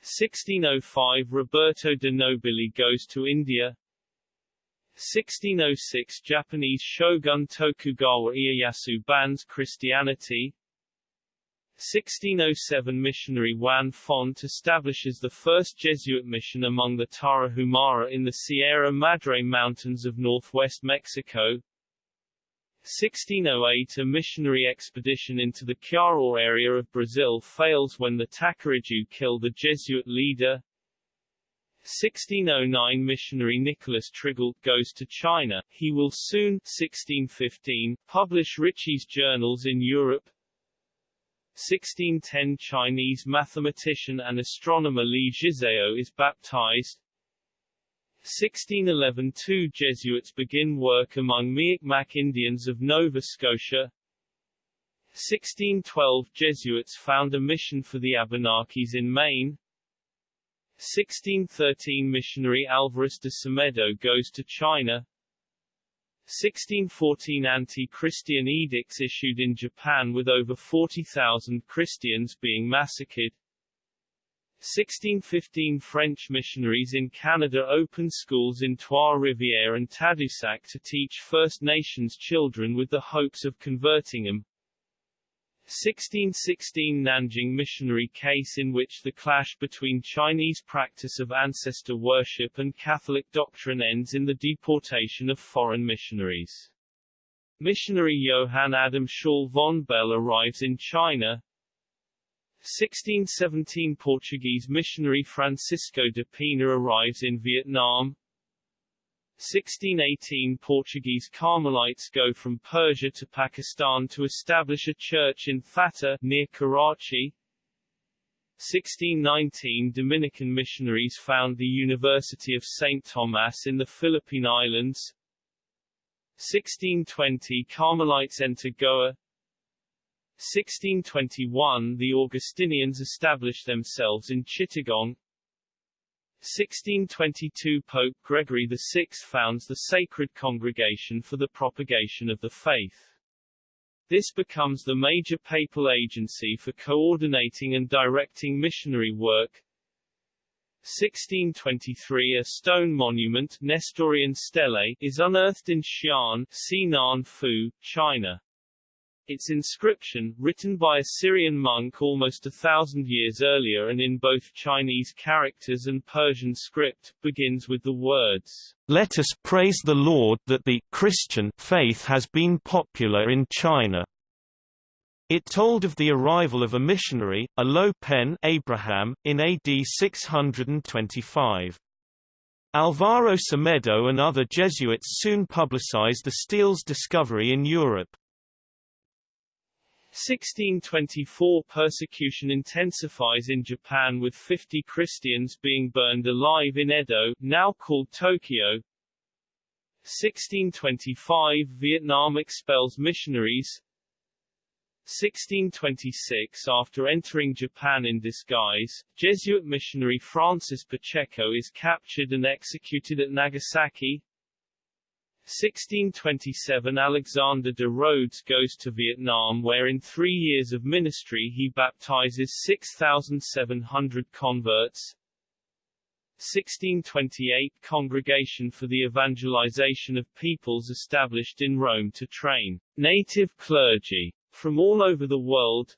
1605 Roberto de Nobili goes to India. 1606 Japanese shogun Tokugawa Ieyasu bans Christianity 1607 missionary Juan Font establishes the first Jesuit mission among the Tarahumara in the Sierra Madre Mountains of northwest Mexico. 1608 A missionary expedition into the Chiaror area of Brazil fails when the Tacariju kill the Jesuit leader. 1609 missionary Nicholas Trigault goes to China. He will soon 1615, publish Ricci's journals in Europe. 1610 Chinese mathematician and astronomer Li Zhizao is baptized. 1611 Two Jesuits begin work among Mi'kmaq Indians of Nova Scotia. 1612 Jesuits found a mission for the Abenakis in Maine. 1613 Missionary Alvarez de Semedo goes to China. 1614 anti-Christian edicts issued in Japan with over 40,000 Christians being massacred. 1615 French missionaries in Canada opened schools in Trois-Rivières and Tadoussac to teach First Nations children with the hopes of converting them. 1616 Nanjing missionary case in which the clash between Chinese practice of ancestor worship and Catholic doctrine ends in the deportation of foreign missionaries. Missionary Johann Adam Schall von Bell arrives in China. 1617 Portuguese missionary Francisco de Pina arrives in Vietnam. 1618 Portuguese Carmelites go from Persia to Pakistan to establish a church in Thatta, near Karachi. 1619 Dominican missionaries found the University of St. Thomas in the Philippine Islands. 1620 Carmelites enter Goa. 1621 The Augustinians establish themselves in Chittagong. 1622 Pope Gregory VI founds the Sacred Congregation for the Propagation of the Faith. This becomes the major papal agency for coordinating and directing missionary work. 1623 A stone monument Nestorian Stele is unearthed in Xi'an, Sinan Fu, China. Its inscription, written by a Syrian monk almost a thousand years earlier and in both Chinese characters and Persian script, begins with the words, Let us praise the Lord that the Christian faith has been popular in China. It told of the arrival of a missionary, a Lo Pen Abraham, in AD 625. Alvaro Semedo and other Jesuits soon publicized the stele's discovery in Europe. 1624 Persecution intensifies in Japan with 50 Christians being burned alive in Edo, now called Tokyo. 1625 Vietnam expels missionaries. 1626 After entering Japan in disguise, Jesuit missionary Francis Pacheco is captured and executed at Nagasaki. 1627 Alexander de Rhodes goes to Vietnam where in three years of ministry he baptizes 6,700 converts. 1628 Congregation for the Evangelization of Peoples established in Rome to train native clergy from all over the world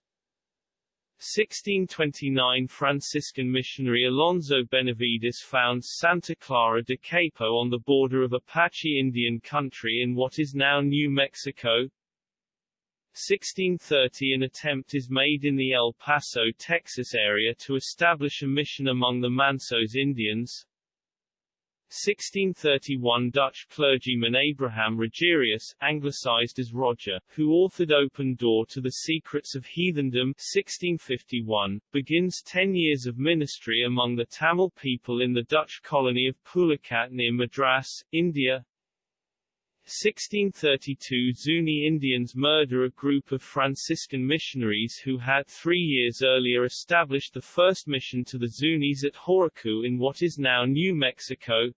1629 Franciscan missionary Alonso Benavides founds Santa Clara de Capo on the border of Apache Indian country in what is now New Mexico 1630 An attempt is made in the El Paso, Texas area to establish a mission among the Mansos Indians. 1631 Dutch clergyman Abraham Rogerius, anglicized as Roger, who authored Open Door to the Secrets of Heathendom 1651, begins ten years of ministry among the Tamil people in the Dutch colony of Pulicat near Madras, India. 1632 Zuni Indians murder a group of Franciscan missionaries who had three years earlier established the first mission to the Zunis at Horaku in what is now New Mexico.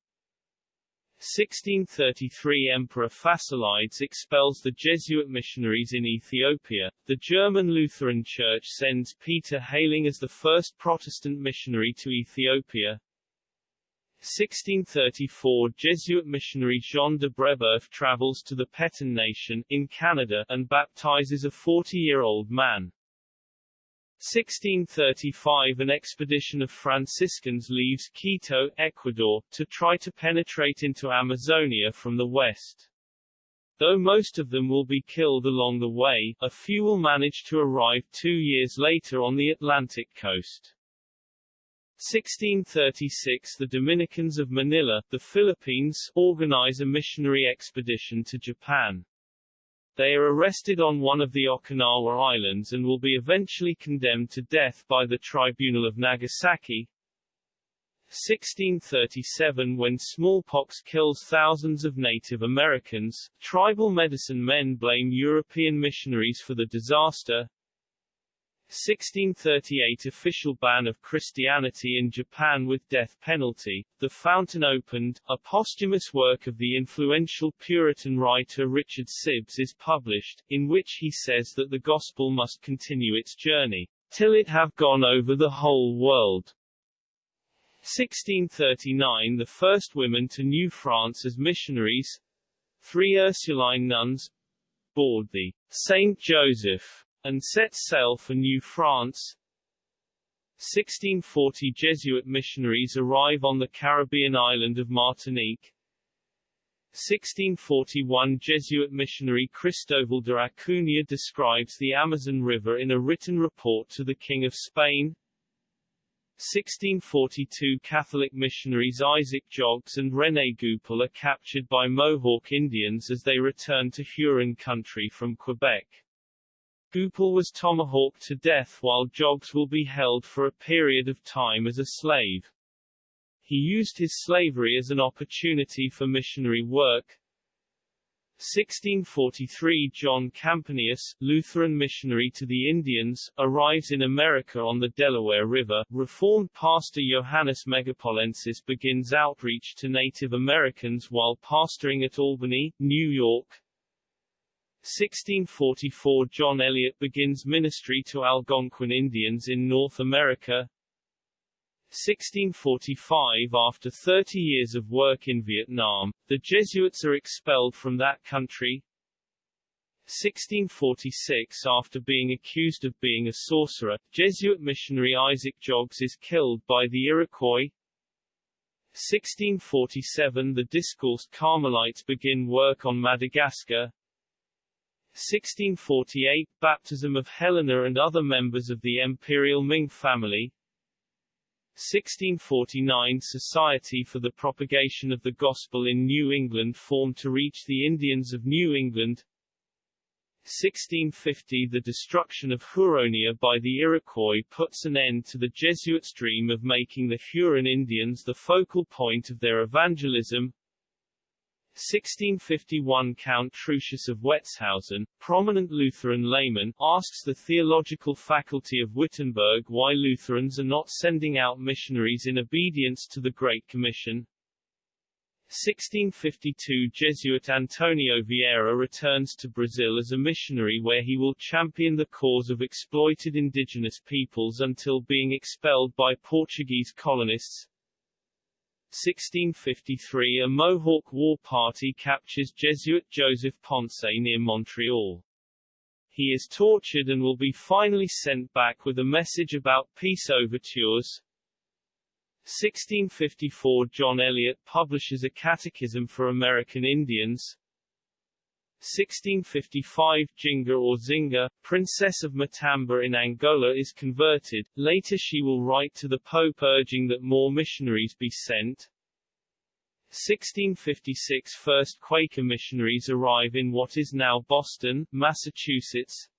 1633 Emperor Fasilides expels the Jesuit missionaries in Ethiopia. The German Lutheran Church sends Peter Heyling as the first Protestant missionary to Ethiopia. 1634 Jesuit missionary Jean de Brebeuf travels to the Petun Nation, in Canada, and baptizes a 40-year-old man. 1635 An expedition of Franciscans leaves Quito, Ecuador, to try to penetrate into Amazonia from the west. Though most of them will be killed along the way, a few will manage to arrive two years later on the Atlantic coast. 1636 The Dominicans of Manila, the Philippines, organize a missionary expedition to Japan. They are arrested on one of the Okinawa Islands and will be eventually condemned to death by the Tribunal of Nagasaki. 1637 When smallpox kills thousands of Native Americans, tribal medicine men blame European missionaries for the disaster. 1638 Official ban of Christianity in Japan with death penalty, The Fountain Opened, a posthumous work of the influential Puritan writer Richard Sibbes is published, in which he says that the gospel must continue its journey, till it have gone over the whole world. 1639 The first women to New France as missionaries, three Ursuline nuns, board the Saint Joseph and set sail for New France. 1640 Jesuit missionaries arrive on the Caribbean island of Martinique. 1641 Jesuit missionary Cristobal de Acuña describes the Amazon River in a written report to the King of Spain. 1642 Catholic missionaries Isaac Jogues and René Goupil are captured by Mohawk Indians as they return to Huron country from Quebec. Goupil was tomahawked to death while Jogues will be held for a period of time as a slave. He used his slavery as an opportunity for missionary work. 1643 John Campanius, Lutheran missionary to the Indians, arrives in America on the Delaware River. Reformed pastor Johannes Megapolensis begins outreach to Native Americans while pastoring at Albany, New York. 1644 John Eliot begins ministry to Algonquin Indians in North America. 1645 After 30 years of work in Vietnam, the Jesuits are expelled from that country. 1646 After being accused of being a sorcerer, Jesuit missionary Isaac Jogues is killed by the Iroquois. 1647 The discalced Carmelites begin work on Madagascar. 1648 – Baptism of Helena and other members of the imperial Ming family. 1649 – Society for the Propagation of the Gospel in New England formed to reach the Indians of New England. 1650 The destruction of Huronia by the Iroquois puts an end to the Jesuits' dream of making the Huron Indians the focal point of their evangelism 1651 Count Trucius of Wetzhausen, prominent Lutheran layman, asks the theological faculty of Wittenberg why Lutherans are not sending out missionaries in obedience to the Great Commission. 1652 Jesuit Antonio Vieira returns to Brazil as a missionary where he will champion the cause of exploited indigenous peoples until being expelled by Portuguese colonists. 1653 A Mohawk war party captures Jesuit Joseph Ponce near Montreal. He is tortured and will be finally sent back with a message about peace overtures. 1654 John Eliot publishes a Catechism for American Indians. 1655 Jinga or Zinga, Princess of Matamba in Angola is converted, later she will write to the Pope urging that more missionaries be sent. 1656 First Quaker missionaries arrive in what is now Boston, Massachusetts.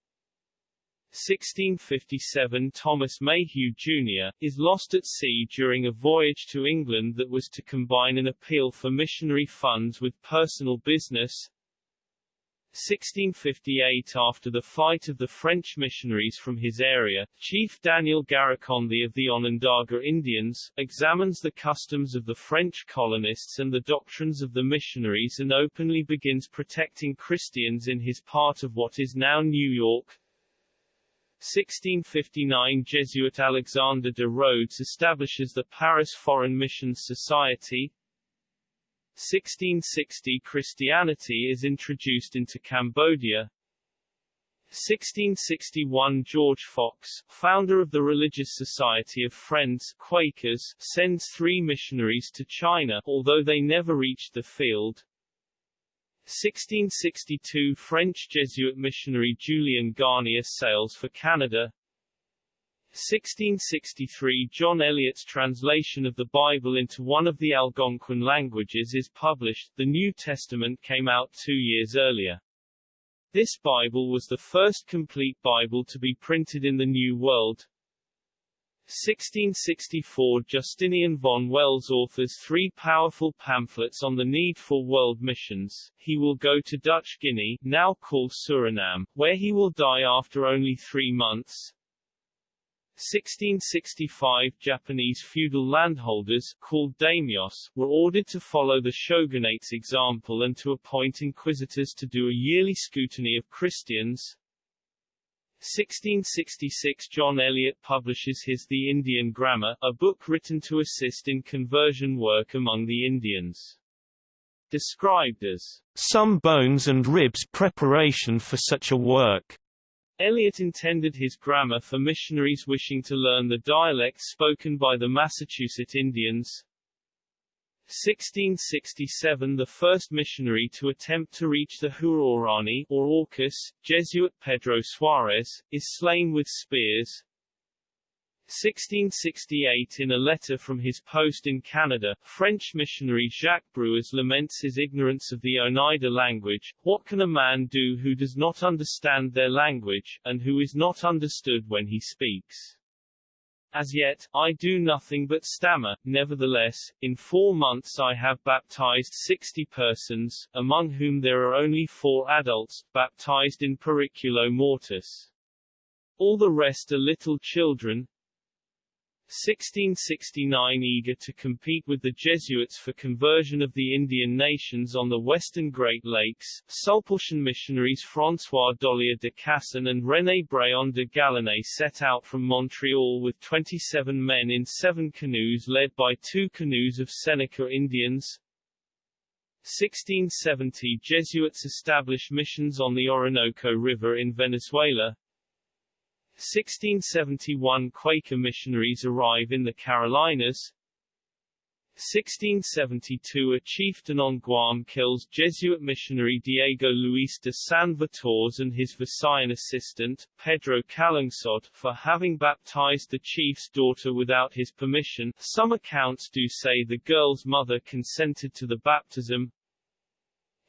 1657 Thomas Mayhew, Jr., is lost at sea during a voyage to England that was to combine an appeal for missionary funds with personal business. 1658 After the fight of the French missionaries from his area, Chief Daniel Garakonde of the Onondaga Indians, examines the customs of the French colonists and the doctrines of the missionaries and openly begins protecting Christians in his part of what is now New York. 1659 Jesuit Alexander de Rhodes establishes the Paris Foreign Missions Society, 1660 Christianity is introduced into Cambodia. 1661 George Fox, founder of the Religious Society of Friends Quakers, sends three missionaries to China, although they never reached the field. 1662 French Jesuit missionary Julien Garnier sails for Canada. 1663 John Eliot's translation of the Bible into one of the Algonquin languages is published, the New Testament came out two years earlier. This Bible was the first complete Bible to be printed in the New World. 1664 Justinian von Welz authors three powerful pamphlets on the need for world missions. He will go to Dutch Guinea, now called Suriname, where he will die after only three months. 1665 Japanese feudal landholders, called daimyos, were ordered to follow the shogunate's example and to appoint inquisitors to do a yearly scrutiny of Christians. 1666 John Eliot publishes his The Indian Grammar, a book written to assist in conversion work among the Indians. Described as some bones and ribs preparation for such a work. Eliot intended his grammar for missionaries wishing to learn the dialect spoken by the Massachusetts Indians. 1667 The first missionary to attempt to reach the Huaorani or Aucas, Jesuit Pedro Suarez, is slain with spears. 1668 In a letter from his post in Canada, French missionary Jacques Bruyas laments his ignorance of the Oneida language, what can a man do who does not understand their language, and who is not understood when he speaks? As yet, I do nothing but stammer, nevertheless, in four months I have baptized sixty persons, among whom there are only four adults, baptized in periculo mortis. All the rest are little children, 1669 Eager to compete with the Jesuits for conversion of the Indian nations on the western Great Lakes, Sulpician missionaries François Dollier de Casson and René Bréon de Galinée set out from Montreal with 27 men in seven canoes led by two canoes of Seneca Indians. 1670 Jesuits establish missions on the Orinoco River in Venezuela. 1671 Quaker missionaries arrive in the Carolinas. 1672 A chieftain on Guam kills Jesuit missionary Diego Luis de San Vitores and his Visayan assistant, Pedro Calungsod, for having baptized the chief's daughter without his permission. Some accounts do say the girl's mother consented to the baptism,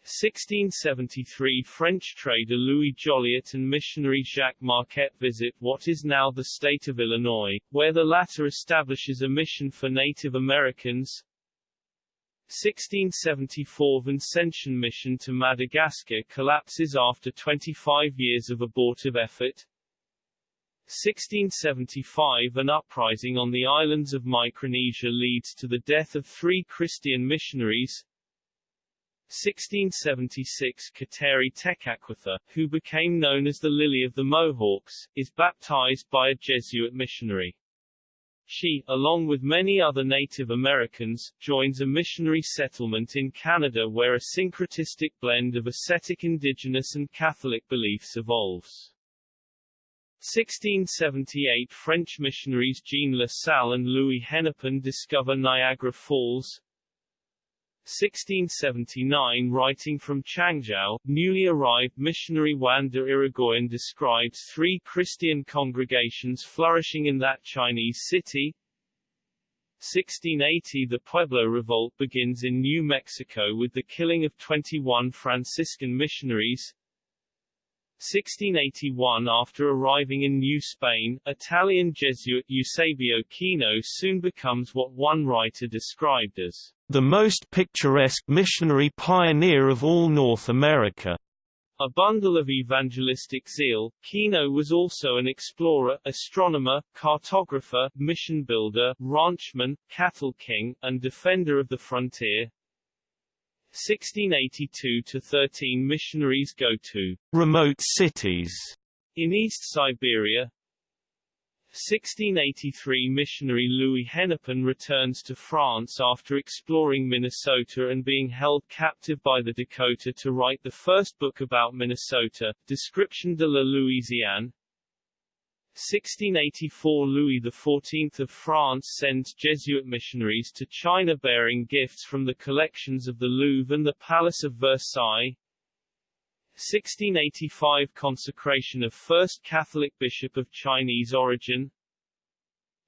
1673 French trader Louis Joliet and missionary Jacques Marquette visit what is now the state of Illinois, where the latter establishes a mission for Native Americans. 1674 Vincentian mission to Madagascar collapses after 25 years of abortive effort. 1675 An uprising on the islands of Micronesia leads to the death of three Christian missionaries. 1676 Kateri Tekakwitha, who became known as the Lily of the Mohawks, is baptized by a Jesuit missionary. She, along with many other Native Americans, joins a missionary settlement in Canada where a syncretistic blend of ascetic indigenous and Catholic beliefs evolves. 1678 French missionaries Jean Lassalle and Louis Hennepin discover Niagara Falls. 1679 Writing from Changzhou, newly arrived missionary Juan de Irigoyen describes three Christian congregations flourishing in that Chinese city. 1680 The Pueblo Revolt begins in New Mexico with the killing of 21 Franciscan missionaries. 1681 After arriving in New Spain, Italian Jesuit Eusebio Kino soon becomes what one writer described as the most picturesque missionary pioneer of all North America. A bundle of evangelistic zeal, Kino was also an explorer, astronomer, cartographer, mission builder, ranchman, cattle king, and defender of the frontier. 1682 to 13 missionaries go to remote cities in East Siberia. 1683 missionary Louis Hennepin returns to France after exploring Minnesota and being held captive by the Dakota to write the first book about Minnesota, Description de la Louisiane. 1684 Louis XIV of France sends Jesuit missionaries to China bearing gifts from the collections of the Louvre and the Palace of Versailles. 1685 Consecration of First Catholic Bishop of Chinese origin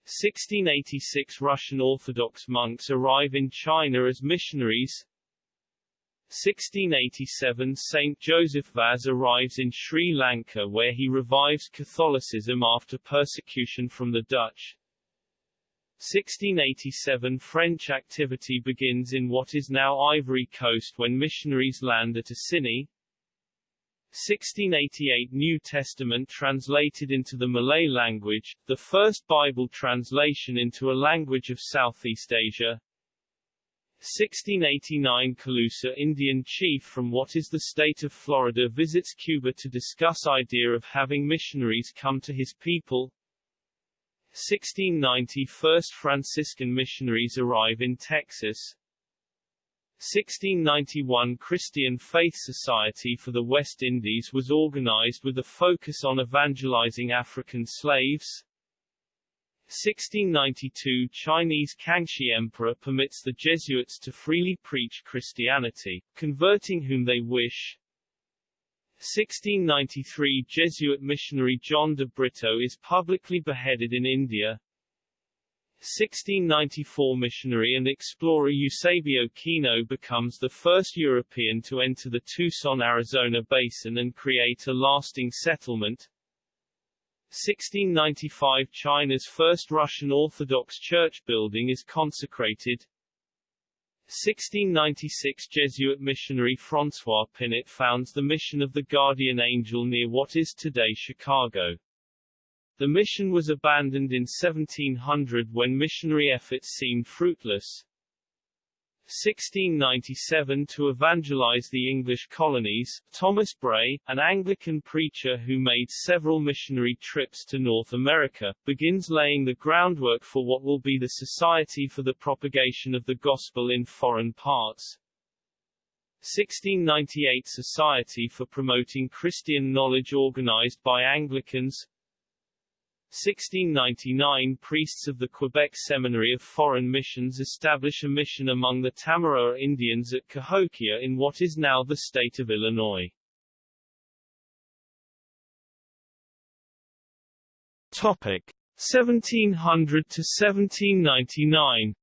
1686 Russian Orthodox monks arrive in China as missionaries 1687 Saint Joseph Vaz arrives in Sri Lanka where he revives Catholicism after persecution from the Dutch. 1687 French activity begins in what is now Ivory Coast when missionaries land at Assini. 1688 New Testament translated into the Malay language, the first Bible translation into a language of Southeast Asia. 1689 Calusa Indian chief from what is the state of Florida visits Cuba to discuss idea of having missionaries come to his people. 1690 First Franciscan missionaries arrive in Texas. 1691 Christian Faith Society for the West Indies was organized with a focus on evangelizing African slaves. 1692 Chinese Kangxi Emperor permits the Jesuits to freely preach Christianity, converting whom they wish. 1693 Jesuit missionary John de Brito is publicly beheaded in India. 1694 missionary and explorer Eusebio Kino becomes the first European to enter the Tucson, Arizona basin and create a lasting settlement. 1695 China's first Russian Orthodox church building is consecrated. 1696 Jesuit missionary François Pinet founds the mission of the Guardian Angel near what is today Chicago. The mission was abandoned in 1700 when missionary efforts seemed fruitless. 1697 to evangelize the English colonies, Thomas Bray, an Anglican preacher who made several missionary trips to North America, begins laying the groundwork for what will be the Society for the Propagation of the Gospel in Foreign Parts. 1698 Society for Promoting Christian Knowledge organized by Anglicans 1699 Priests of the Quebec Seminary of Foreign Missions establish a mission among the Tamaroa Indians at Cahokia in what is now the state of Illinois. Topic 1700 to 1799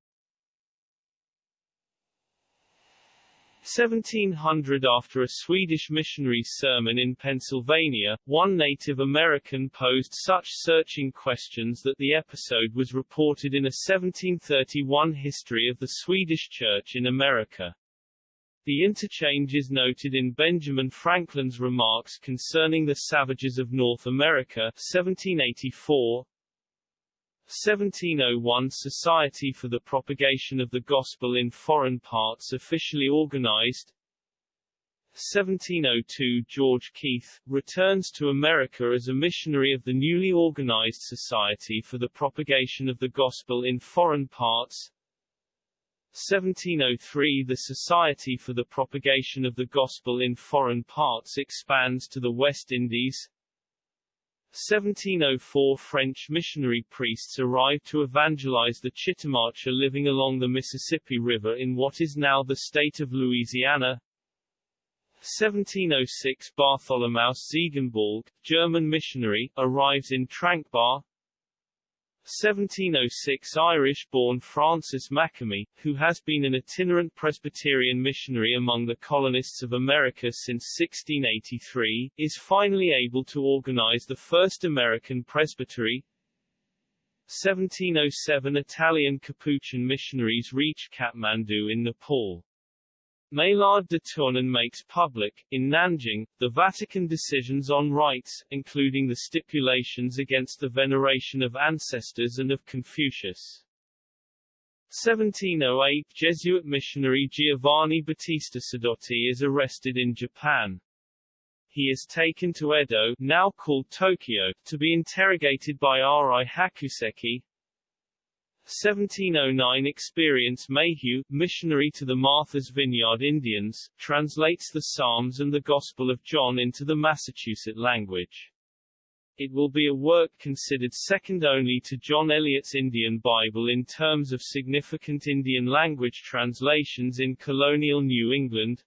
1700 After a Swedish missionary's sermon in Pennsylvania, one Native American posed such searching questions that the episode was reported in a 1731 history of the Swedish Church in America. The interchange is noted in Benjamin Franklin's remarks concerning the savages of North America 1784, 1701 Society for the Propagation of the Gospel in Foreign Parts officially organized. 1702 George Keith, returns to America as a missionary of the newly organized Society for the Propagation of the Gospel in Foreign Parts. 1703 The Society for the Propagation of the Gospel in Foreign Parts expands to the West Indies 1704 French missionary priests arrived to evangelize the Chitimacha living along the Mississippi River in what is now the state of Louisiana 1706 Bartholomaus Ziegenbalg, German missionary, arrives in Tranquebar. 1706 Irish-born Francis Makemie, who has been an itinerant Presbyterian missionary among the colonists of America since 1683, is finally able to organize the first American presbytery. 1707 Italian Capuchin missionaries reach Kathmandu in Nepal. Maillard de Tournon makes public, in Nanjing, the Vatican decisions on rites, including the stipulations against the veneration of ancestors and of Confucius. 1708 Jesuit missionary Giovanni Battista Sidoti is arrested in Japan. He is taken to Edo, now called Tokyo, to be interrogated by Arai Hakuseki, 1709 Experience Mayhew, missionary to the Martha's Vineyard Indians, translates the Psalms and the Gospel of John into the Massachusetts language. It will be a work considered second only to John Eliot's Indian Bible in terms of significant Indian language translations in colonial New England.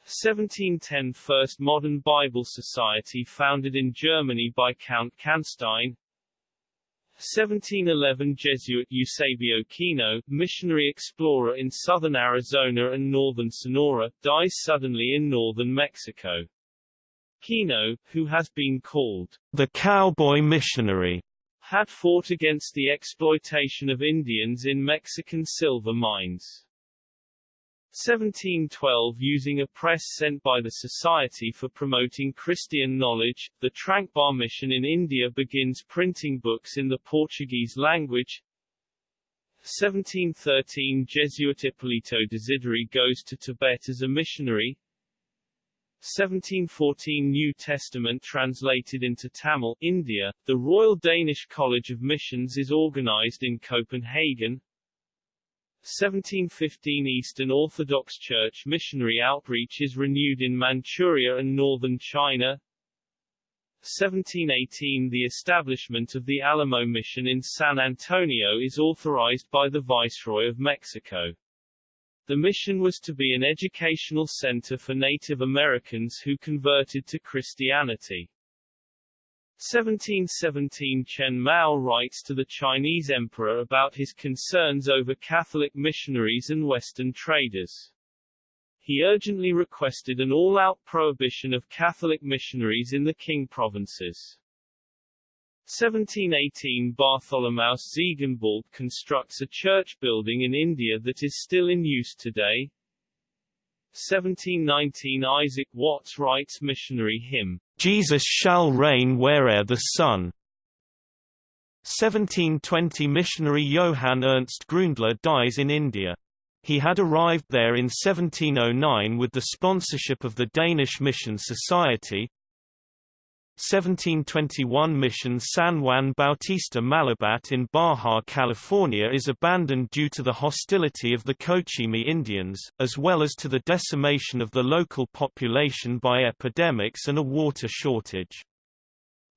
1710 First Modern Bible Society founded in Germany by Count Canstein 1711 Jesuit Eusebio Kino, missionary explorer in southern Arizona and northern Sonora, dies suddenly in northern Mexico. Kino, who has been called the cowboy missionary, had fought against the exploitation of Indians in Mexican silver mines. 1712 Using a press sent by the Society for Promoting Christian Knowledge, the Tranquebar Mission in India begins printing books in the Portuguese language. 1713 Jesuit Ippolito Desideri goes to Tibet as a missionary. 1714 New Testament translated into Tamil, India. The Royal Danish College of Missions is organized in Copenhagen. 1715 Eastern Orthodox Church missionary outreach is renewed in Manchuria and northern China. 1718 The establishment of the Alamo Mission in San Antonio is authorized by the Viceroy of Mexico. The mission was to be an educational center for Native Americans who converted to Christianity. 1717 Chen Mao writes to the Chinese emperor about his concerns over Catholic missionaries and Western traders. He urgently requested an all-out prohibition of Catholic missionaries in the Qing provinces. 1718 Bartholomaus Ziegenbalg constructs a church building in India that is still in use today. 1719 Isaac Watts writes missionary hymn, Jesus shall reign where'er the sun. 1720 missionary Johann Ernst Grundler dies in India. He had arrived there in 1709 with the sponsorship of the Danish Mission Society, 1721 mission San Juan Bautista Malabat in Baja California is abandoned due to the hostility of the Cochimi Indians, as well as to the decimation of the local population by epidemics and a water shortage.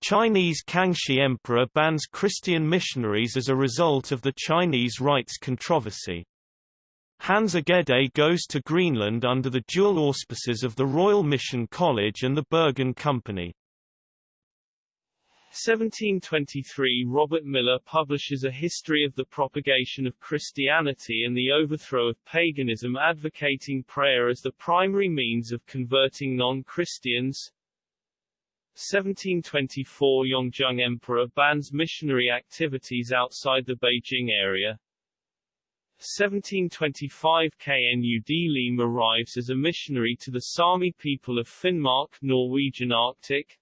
Chinese Kangxi Emperor bans Christian missionaries as a result of the Chinese rites controversy. Hans Egede goes to Greenland under the dual auspices of the Royal Mission College and the Bergen Company. 1723 Robert Millar publishes a history of the propagation of Christianity and the overthrow of paganism advocating prayer as the primary means of converting non-Christians. 1724 Yongzheng Emperor bans missionary activities outside the Beijing area. 1725 Knud Leem arrives as a missionary to the Sami people of Finnmark Norwegian Arctic.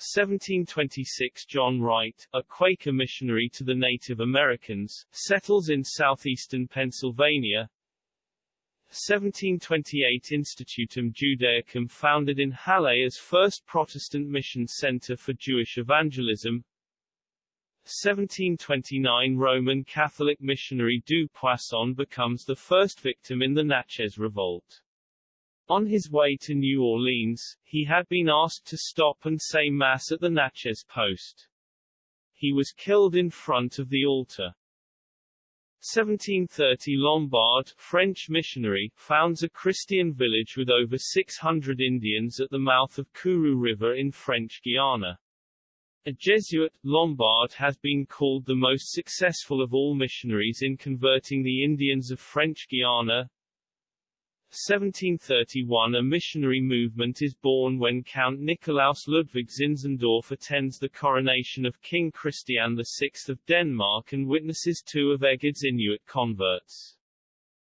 1726 John Wright, a Quaker missionary to the Native Americans, settles in southeastern Pennsylvania. 1728 Institutum Judaicum founded in Halle as first Protestant mission center for Jewish evangelism 1729 Roman Catholic missionary Du Poisson becomes the first victim in the Natchez Revolt. On his way to New Orleans, he had been asked to stop and say Mass at the Natchez post. He was killed in front of the altar. 1730 Lombard, French missionary, founds a Christian village with over 600 Indians at the mouth of Kourou River in French Guiana. A Jesuit, Lombard has been called the most successful of all missionaries in converting the Indians of French Guiana. 1731 A missionary movement is born when Count Nikolaus Ludwig Zinzendorf attends the coronation of King Christian VI of Denmark and witnesses two of Egede's Inuit converts.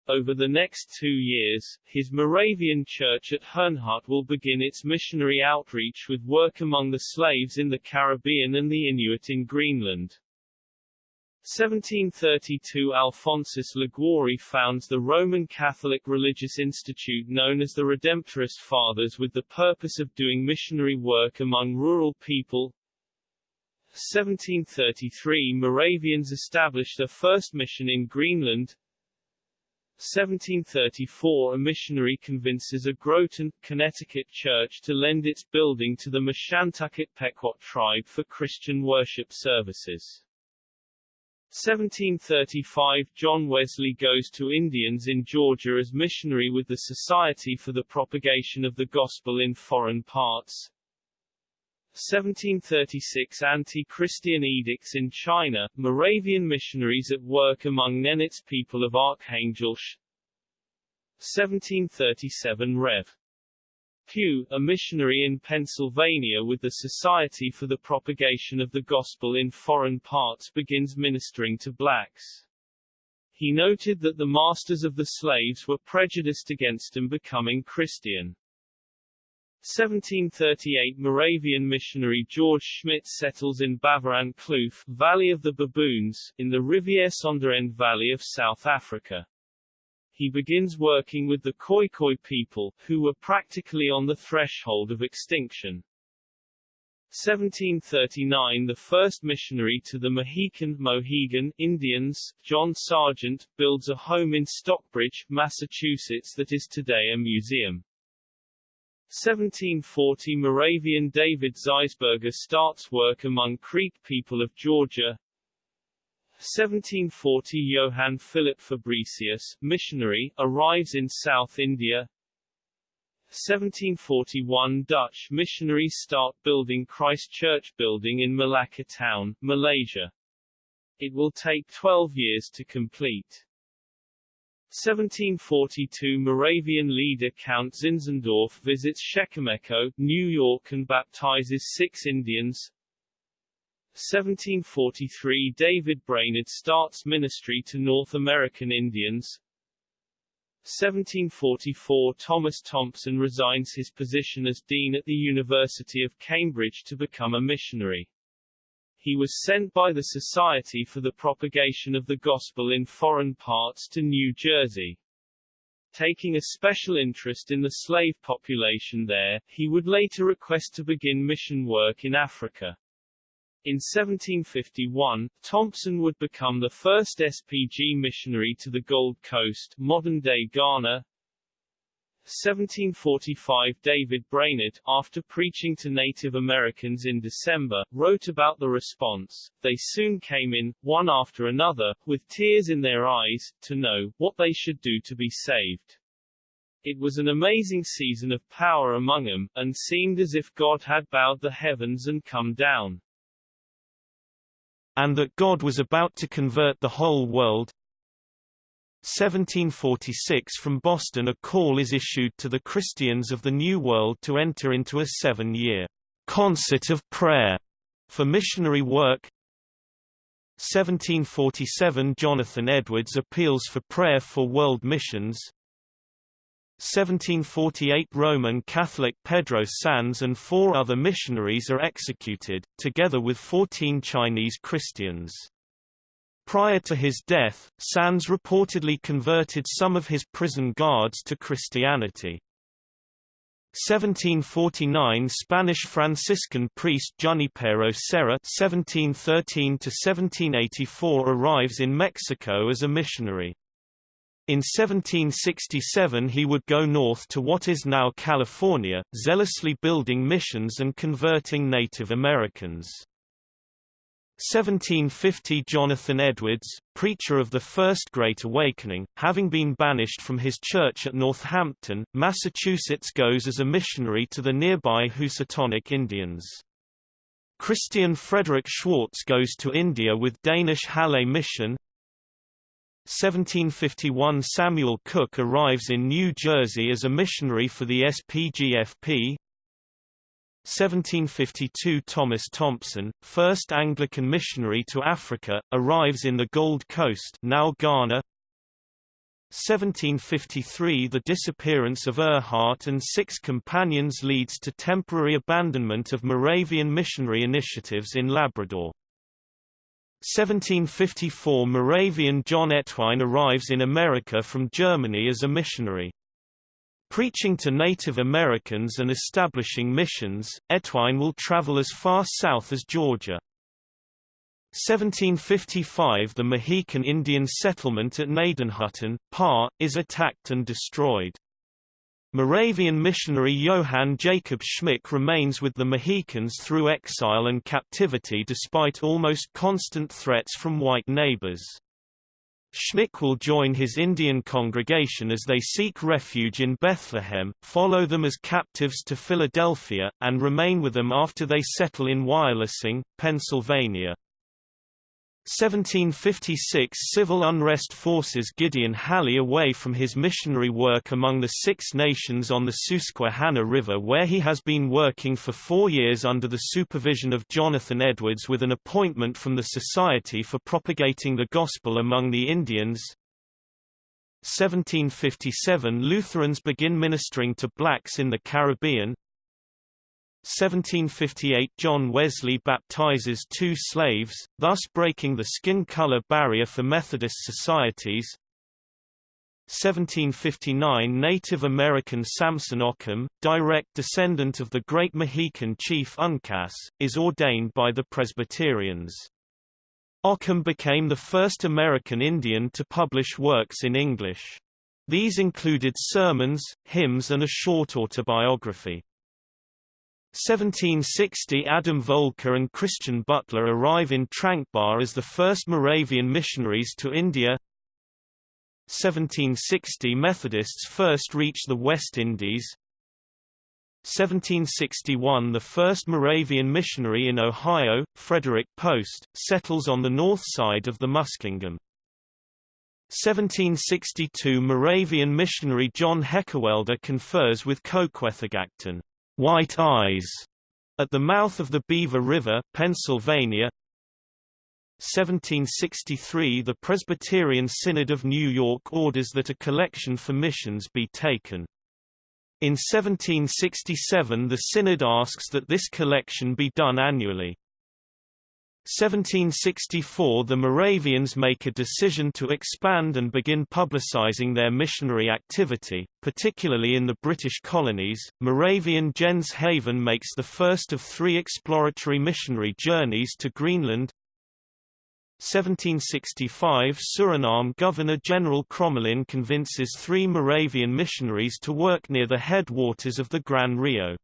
Over the next two years, his Moravian church at Herrnhut will begin its missionary outreach with work among the slaves in the Caribbean and the Inuit in Greenland. 1732 Alphonsus Liguori founds the Roman Catholic religious institute known as the Redemptorist Fathers with the purpose of doing missionary work among rural people. 1733 Moravians established their first mission in Greenland. 1734 a missionary convinces a Groton, Connecticut church to lend its building to the Mashantucket Pequot tribe for Christian worship services. 1735 John Wesley goes to Indians in Georgia as missionary with the Society for the Propagation of the Gospel in Foreign Parts. 1736 Anti-Christian edicts in China, Moravian missionaries at work among Nenets people of Arkhangelsk 1737 Rev. Q, a missionary in Pennsylvania with the Society for the Propagation of the Gospel in Foreign Parts begins ministering to blacks. He noted that the masters of the slaves were prejudiced against them becoming Christian. 1738 Moravian missionary George Schmidt settles in Baveran Kloof, Valley of the Baboons, in the Rivière Sonderend Valley of South Africa. He begins working with the Khoikhoi people, who were practically on the threshold of extinction. 1739 The first missionary to the Mohican Mohegan Indians, John Sargent, builds a home in Stockbridge, Massachusetts that is today a museum. 1740 Moravian David Zeisberger starts work among Creek people of Georgia. 1740 Johann Philipp Fabricius, missionary, arrives in South India. 1741 Dutch missionaries start building Christ Church building in Malacca town, Malaysia. It will take 12 years to complete. 1742 Moravian leader Count Zinzendorf visits Shekomeko, New York and baptizes six Indians. 1743 David Brainerd starts ministry to North American Indians. 1744 Thomas Thompson resigns his position as dean at the University of Cambridge to become a missionary. He was sent by the Society for the Propagation of the Gospel in Foreign Parts to New Jersey. Taking a special interest in the slave population there, he would later request to begin mission work in Africa. In 1751, Thompson would become the first SPG missionary to the Gold Coast, modern-day Ghana, 1745 David Brainerd, after preaching to Native Americans in December, wrote about the response. They soon came in, one after another, with tears in their eyes, to know what they should do to be saved. It was an amazing season of power among them, and seemed as if God had bowed the heavens and come down. And that God was about to convert the whole world, 1746 From Boston a call is issued to the Christians of the New World to enter into a seven-year concert of prayer for missionary work. 1747 Jonathan Edwards appeals for prayer for world missions. 1748 Roman Catholic Pedro Sanz and four other missionaries are executed, together with 14 Chinese Christians. Prior to his death, Sands reportedly converted some of his prison guards to Christianity. 1749 Spanish Franciscan priest Junipero Serra (1713–1784) arrives in Mexico as a missionary. In 1767 he would go north to what is now California, zealously building missions and converting Native Americans. 1750 Jonathan Edwards, preacher of the First Great Awakening, having been banished from his church at Northampton, Massachusetts goes as a missionary to the nearby Housatonic Indians. Christian Frederick Schwartz goes to India with Danish Halle Mission. 1751 Samuel Cook arrives in New Jersey as a missionary for the SPGFP, 1752 Thomas Thompson, first Anglican missionary to Africa, arrives in the Gold Coast now Ghana. 1753 The disappearance of Erhard and six companions leads to temporary abandonment of Moravian missionary initiatives in Labrador. 1754 Moravian John Ettwein arrives in America from Germany as a missionary. Preaching to Native Americans and establishing missions, Ettwein will travel as far south as Georgia. 1755 The Mohican Indian settlement at Gnadenhutten, Pa, is attacked and destroyed. Moravian missionary Johann Jacob Schmick remains with the Mohicans through exile and captivity despite almost constant threats from white neighbors. Schmick will join his Indian congregation as they seek refuge in Bethlehem, follow them as captives to Philadelphia, and remain with them after they settle in Wyalusing, Pennsylvania. 1756 Civil unrest forces Gideon Hawley away from his missionary work among the Six Nations on the Susquehanna River where he has been working for four years under the supervision of Jonathan Edwards with an appointment from the Society for Propagating the Gospel among the Indians. 1757 Lutherans begin ministering to blacks in the Caribbean, 1758 John Wesley baptizes two slaves, thus breaking the skin color barrier for Methodist societies. 1759 Native American Samson Occom, direct descendant of the great Mohican chief Uncas, is ordained by the Presbyterians. Occom became the first American Indian to publish works in English. These included sermons, hymns and a short autobiography. 1760 Adam Voelker and Christian Butler arrive in Tranquebar as the first Moravian missionaries to India 1760 Methodists first reach the West Indies 1761 The first Moravian missionary in Ohio, Frederick Post, settles on the north side of the Muskingum. 1762 Moravian missionary John Heckewelder confers with Coquethagacton. White Eyes at the mouth of the Beaver River, Pennsylvania. 1763 The Presbyterian Synod of New York orders that a collection for missions be taken. In 1767 the Synod asks that this collection be done annually. 1764 The Moravians make a decision to expand and begin publicizing their missionary activity, particularly in the British colonies. Moravian Jens Haven makes the first of three exploratory missionary journeys to Greenland. 1765 Suriname Governor-General Crommelin convinces three Moravian missionaries to work near the headwaters of the Gran Rio.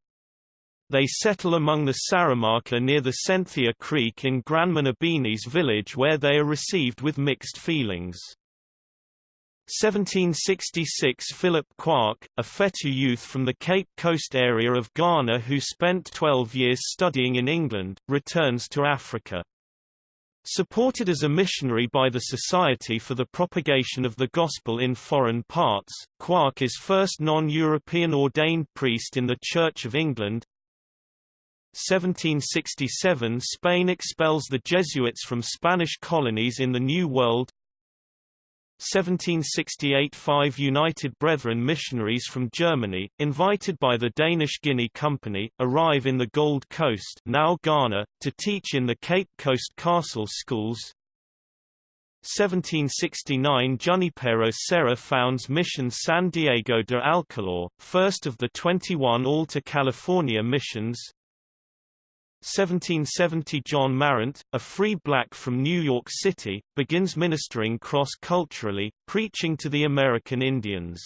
They settle among the Saramaka near the Senthia Creek in Granmanabini's village where they are received with mixed feelings. 1766 Philip Quark, a Fetu youth from the Cape Coast area of Ghana who spent 12 years studying in England, returns to Africa. Supported as a missionary by the Society for the Propagation of the Gospel in Foreign Parts, Quark is first non-European ordained priest in the Church of England, 1767 Spain expels the Jesuits from Spanish colonies in the New World 1768 Five United Brethren missionaries from Germany, invited by the Danish Guinea Company, arrive in the Gold Coast now Ghana, to teach in the Cape Coast Castle schools 1769 Junipero Serra founds Mission San Diego de Alcalá, first of the 21 Alta California missions. 1770 John Marrant, a free black from New York City, begins ministering cross-culturally, preaching to the American Indians.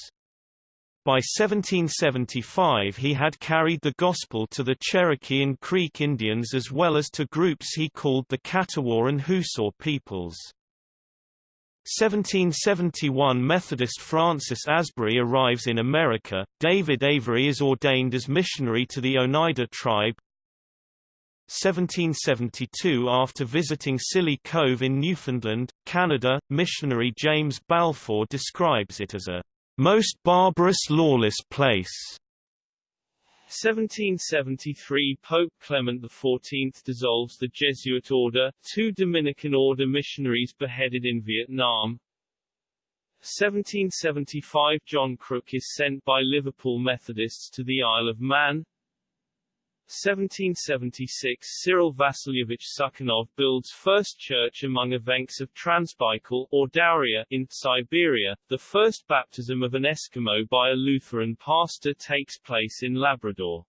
By 1775 he had carried the gospel to the Cherokee and Creek Indians as well as to groups he called the Catawba and Hoossaw peoples. 1771 Methodist Francis Asbury arrives in America, David Avery is ordained as missionary to the Oneida tribe. 1772 After visiting Scilly Cove in Newfoundland, Canada, missionary James Balfour describes it as a most barbarous lawless place. 1773 Pope Clement XIV dissolves the Jesuit order, two Dominican order missionaries beheaded in Vietnam. 1775 John Crook is sent by Liverpool Methodists to the Isle of Man. 1776 Cyril Vasilyevich Sukhanov builds first church among Evenks of Transbaikal or Dauria in Siberia. The first baptism of an Eskimo by a Lutheran pastor takes place in Labrador.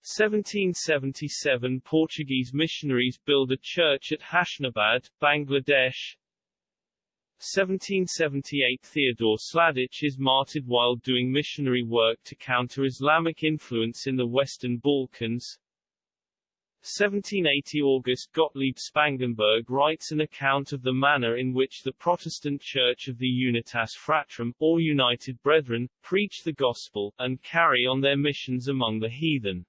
1777 Portuguese missionaries build a church at Hashnabad, Bangladesh. 1778 Theodore Sladich is martyred while doing missionary work to counter Islamic influence in the Western Balkans. 1780 August Gottlieb Spangenberg writes an account of the manner in which the Protestant Church of the Unitas Fratrum, or United Brethren, preach the gospel, and carry on their missions among the heathen.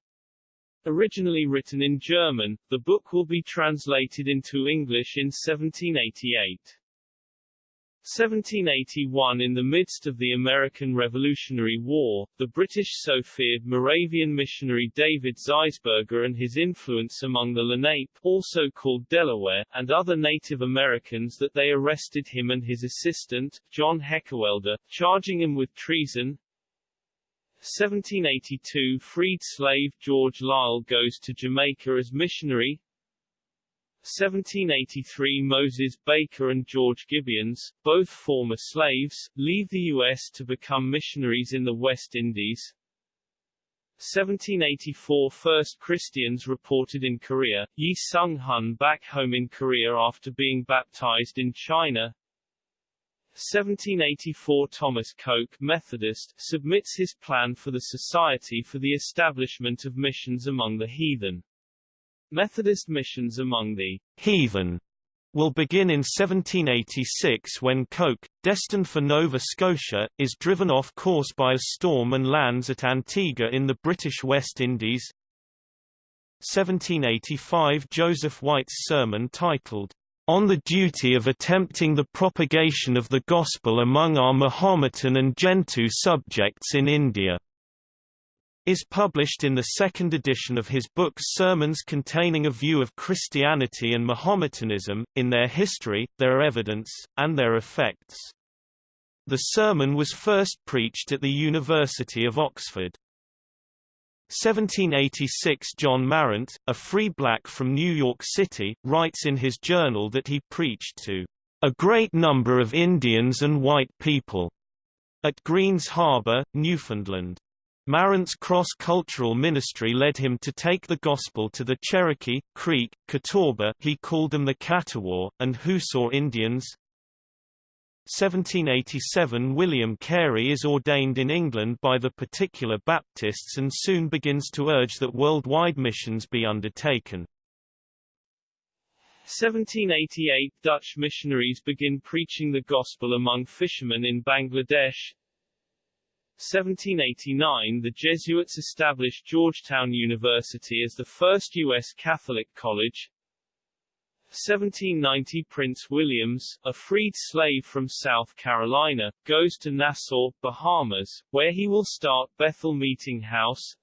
Originally written in German, the book will be translated into English in 1788. 1781 In the midst of the American Revolutionary War, the British so feared Moravian missionary David Zeisberger and his influence among the Lenape also called Delaware, and other Native Americans that they arrested him and his assistant, John Heckewelder, charging him with treason. 1782 Freed slave George Liele goes to Jamaica as missionary, 1783 Moses Baker and George Gibbons, both former slaves, leave the U.S. to become missionaries in the West Indies. 1784 First Christians reported in Korea, Yi Sung Hun back home in Korea after being baptized in China. 1784 Thomas Coke Methodist, submits his plan for the Society for the Establishment of Missions among the Heathen. Methodist missions among the heathen will begin in 1786 when Coke, destined for Nova Scotia, is driven off course by a storm and lands at Antigua in the British West Indies. 1785 Joseph White's sermon titled, On the Duty of Attempting the Propagation of the Gospel Among Our Mahometan and Gentoo Subjects in India is published in the second edition of his book Sermons containing a view of Christianity and Mahometanism, in their history, their evidence, and their effects. The sermon was first preached at the University of Oxford. 1786 John Marrant, a free black from New York City, writes in his journal that he preached to a great number of Indians and white people at Greens Harbor, Newfoundland. Marrant's cross-cultural ministry led him to take the gospel to the Cherokee, Creek, Catawba he called them the Catawba, and Hoossaw Indians. 1787 William Carey is ordained in England by the particular Baptists and soon begins to urge that worldwide missions be undertaken. 1788 Dutch missionaries begin preaching the gospel among fishermen in Bangladesh. 1789 the Jesuits established Georgetown University as the first U.S. Catholic college. 1790 Prince Williams, a freed slave from South Carolina, goes to Nassau, Bahamas, where he will start Bethel Meeting House.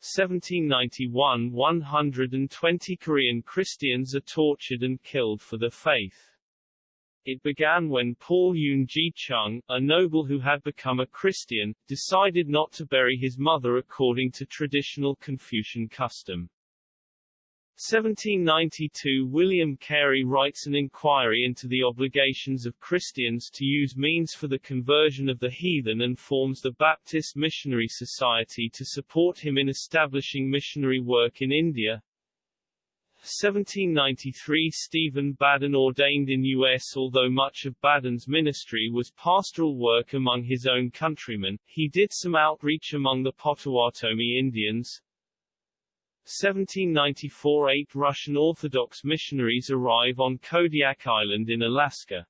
1791 120 Korean Christians are tortured and killed for their faith. It began when Paul Yun Ji Chung, a noble who had become a Christian, decided not to bury his mother according to traditional Confucian custom. 1792 William Carey writes an inquiry into the obligations of Christians to use means for the conversion of the heathen and forms the Baptist Missionary Society to support him in establishing missionary work in India. 1793 Stephen Badin ordained in U.S. Although much of Badin's ministry was pastoral work among his own countrymen, he did some outreach among the Potawatomi Indians, 1794 Eight Russian Orthodox missionaries arrive on Kodiak Island in Alaska.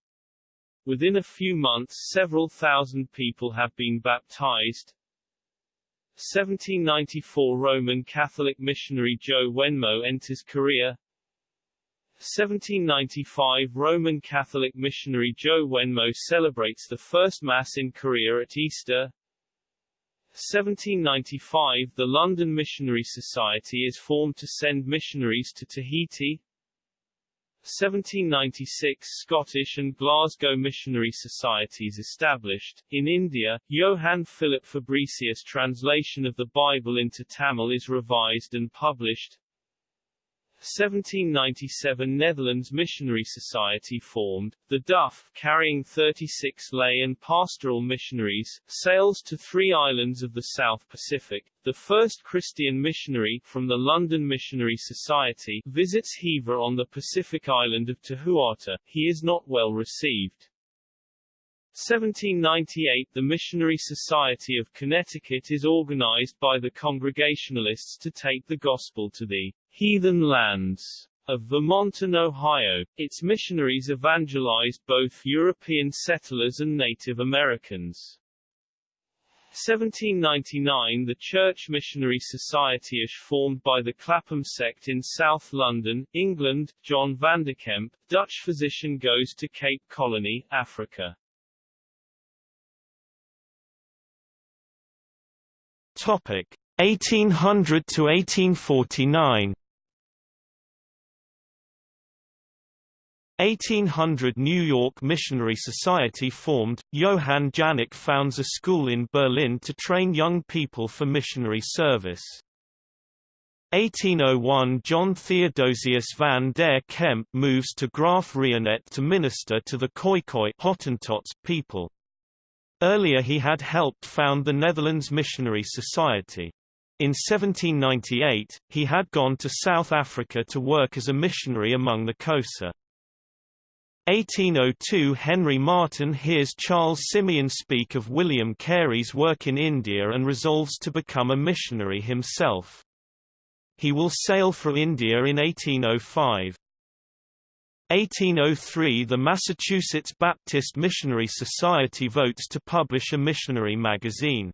Within a few months several thousand people have been baptized. 1794 Roman Catholic missionary Zhou Wenmo enters Korea. 1795 Roman Catholic missionary Zhou Wenmo celebrates the first Mass in Korea at Easter. 1795 The London Missionary Society is formed to send missionaries to Tahiti. 1796 Scottish and Glasgow Missionary Societies established. In India, Johann Philip Fabricius' translation of the Bible into Tamil is revised and published. 1797 Netherlands Missionary Society formed, the Duff, carrying 36 lay and pastoral missionaries, sails to three islands of the South Pacific. The first Christian missionary, from the London Missionary Society, visits Hever on the Pacific island of Tehuata. He is not well received. 1798 The Missionary Society of Connecticut is organized by the Congregationalists to take the gospel to the heathen lands of Vermont and Ohio. Its missionaries evangelized both European settlers and Native Americans. 1799 The Church Missionary Society is formed by the Clapham sect in South London, England. John Vanderkemp, Dutch physician goes to Cape Colony, Africa. Topic 1800 to 1849 1800 New York Missionary Society formed, Johann Janak founds a school in Berlin to train young people for missionary service. 1801 John Theodosius van der Kemp moves to Graaf Reinet to minister to the Khoikhoi Hottentots people. Earlier he had helped found the Netherlands Missionary Society. In 1798, he had gone to South Africa to work as a missionary among the Xhosa. 1802 Henry Martyn hears Charles Simeon speak of William Carey's work in India and resolves to become a missionary himself. He will sail for India in 1805. 1803 The Massachusetts Baptist Missionary Society votes to publish a missionary magazine.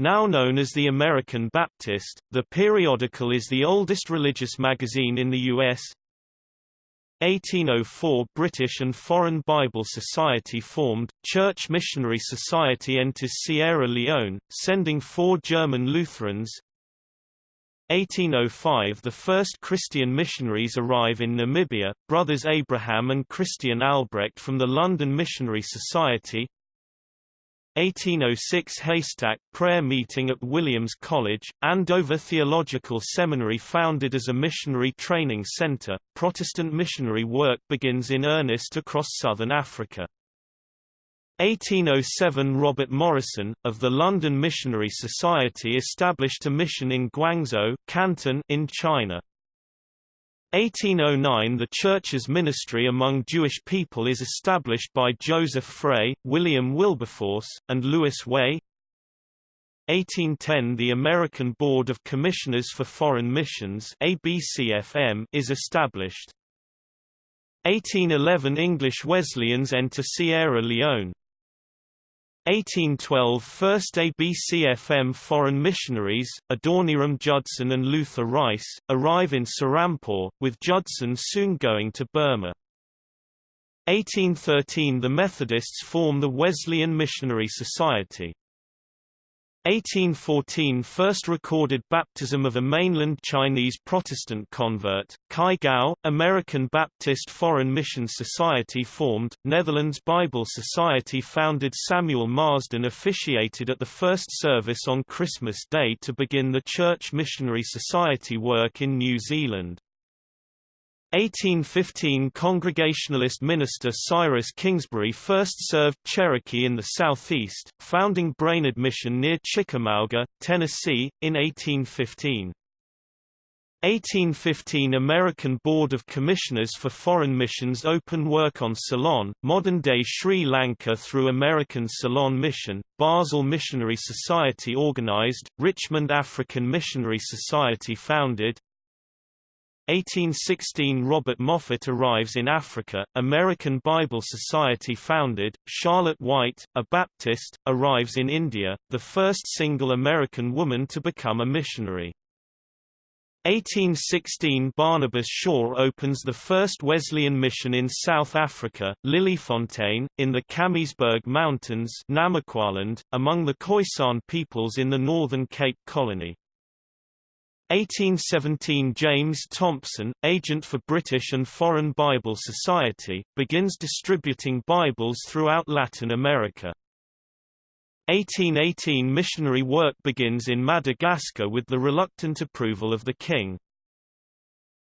Now known as the American Baptist, the periodical is the oldest religious magazine in the U.S. 1804 British and Foreign Bible Society formed, Church Missionary Society enters Sierra Leone, sending four German Lutherans 1805 The first Christian missionaries arrive in Namibia, brothers Abraham and Christian Albrecht from the London Missionary Society 1806 Haystack prayer meeting at Williams College, Andover Theological Seminary founded as a missionary training center. Protestant missionary work begins in earnest across southern Africa. 1807 Robert Morrison, of the London Missionary Society established a mission in Guangzhou Canton in China. 1809 The Church's ministry among Jewish people is established by Joseph Frey, William Wilberforce, and Louis Way. 1810 The American Board of Commissioners for Foreign Missions ABCFM is established. 1811 English Wesleyans enter Sierra Leone 1812 First ABCFM foreign missionaries, Adoniram Judson and Luther Rice, arrive in Serampore, with Judson soon going to Burma. 1813 The Methodists form the Wesleyan Missionary Society. 1814 First recorded baptism of a mainland Chinese Protestant convert, Kai Gao, American Baptist Foreign Mission Society formed, Netherlands Bible Society founded Samuel Marsden officiated at the first service on Christmas Day to begin the Church Missionary Society work in New Zealand. 1815 Congregationalist minister Cyrus Kingsbury first served Cherokee in the southeast, founding Brainerd Mission near Chickamauga, Tennessee, in 1815. 1815 American Board of Commissioners for Foreign Missions open work on Ceylon, modern-day Sri Lanka through American Ceylon Mission, Basel Missionary Society organized, Richmond African Missionary Society founded, 1816 Robert Moffat arrives in Africa, American Bible Society founded, Charlotte White, a Baptist, arrives in India, the first single American woman to become a missionary. 1816 Barnabas Shaw opens the first Wesleyan mission in South Africa, Liliefontein, in the Kamiesberg Mountains among the Khoisan peoples in the northern Cape Colony. 1817 James Thompson, agent for British and Foreign Bible Society, begins distributing Bibles throughout Latin America. 1818 missionary work begins in Madagascar with the reluctant approval of the king.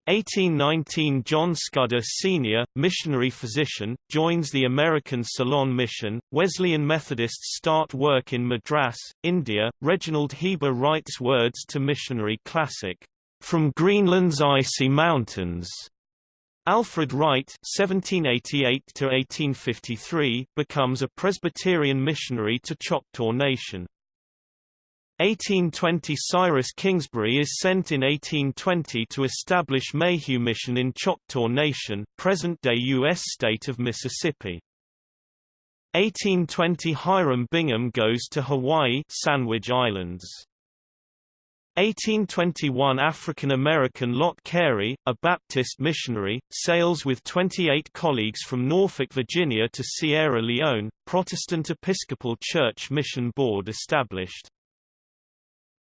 1819 John Scudder Sr., missionary physician, joins the American Ceylon Mission. Wesleyan Methodists start work in Madras, India. Reginald Heber writes words to missionary classic, From Greenland's Icy Mountains, Alfred Wright (1788–1853) becomes a Presbyterian missionary to Choctaw Nation. 1820 Cyrus Kingsbury is sent in 1820 to establish Mayhew Mission in Choctaw Nation, present-day U.S. state of Mississippi. 1820 Hiram Bingham goes to Hawaii Sandwich Islands. 1821 African-American Lott Carey, a Baptist missionary, sails with 28 colleagues from Norfolk, Virginia to Sierra Leone, Protestant Episcopal Church Mission Board established.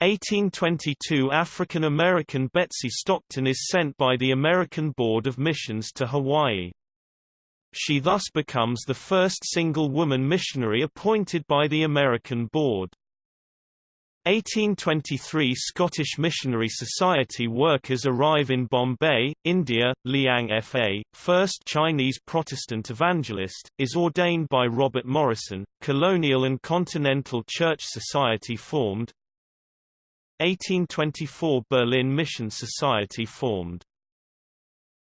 1822 African-American Betsy Stockton is sent by the American Board of Missions to Hawaii. She thus becomes the first single woman missionary appointed by the American Board. 1823 Scottish Missionary Society workers arrive in Bombay, India. Liang Fa, first Chinese Protestant evangelist, is ordained by Robert Morrison. Colonial and Continental Church Society formed. 1824 Berlin Mission Society formed.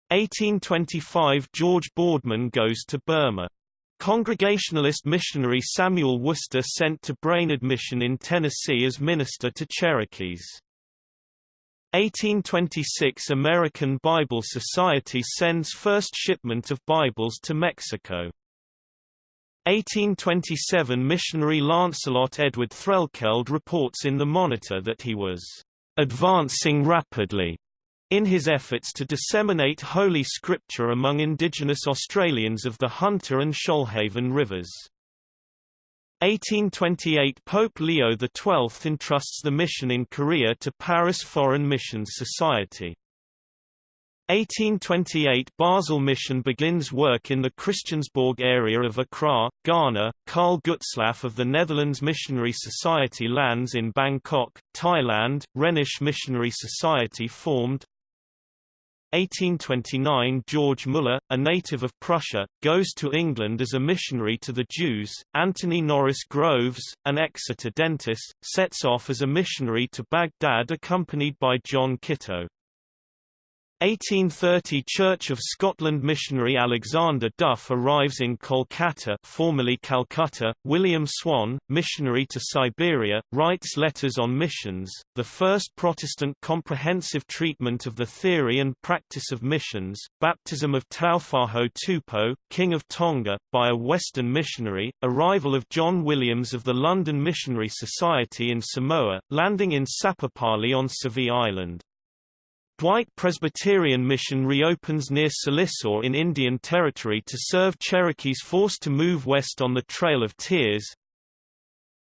1825 George Boardman goes to Burma. Congregationalist missionary Samuel Worcester sent to Brainerd Mission in Tennessee as minister to Cherokees. 1826 American Bible Society sends first shipment of Bibles to Mexico. 1827 missionary Lancelot Edward Threlkeld reports in the Monitor that he was advancing rapidly in his efforts to disseminate Holy Scripture among indigenous Australians of the Hunter and Shoalhaven rivers. 1828 Pope Leo XII entrusts the mission in Korea to Paris Foreign Missions Society. 1828 Basel Mission begins work in the Christiansborg area of Accra, Ghana. Karl Gutzlaff of the Netherlands Missionary Society lands in Bangkok, Thailand. Rhenish Missionary Society formed. 1829 George Muller, a native of Prussia, goes to England as a missionary to the Jews. Anthony Norris Groves, an Exeter dentist, sets off as a missionary to Baghdad accompanied by John Kitto. 1830 Church of Scotland missionary Alexander Duff arrives in Kolkata formerly Calcutta. William Swan, missionary to Siberia, writes Letters on Missions, the first Protestant comprehensive treatment of the theory and practice of missions, baptism of Taufa'ahau Tupou, King of Tonga, by a Western missionary, arrival of John Williams of the London Missionary Society in Samoa, landing in Sapapali on Savai'i Island. Dwight Presbyterian Mission reopens near Sallisaw in Indian Territory to serve Cherokees forced to move west on the Trail of Tears.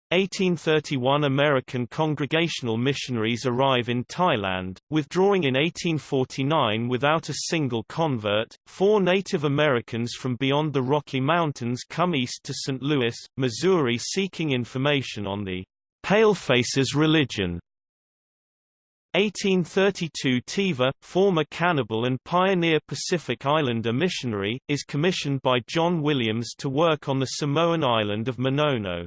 1831 American Congregational missionaries arrive in Thailand, withdrawing in 1849 without a single convert. Four Native Americans from beyond the Rocky Mountains come east to St. Louis, Missouri seeking information on the Palefaces religion 1832 Tiva, former cannibal and pioneer Pacific Islander missionary, is commissioned by John Williams to work on the Samoan island of Manono.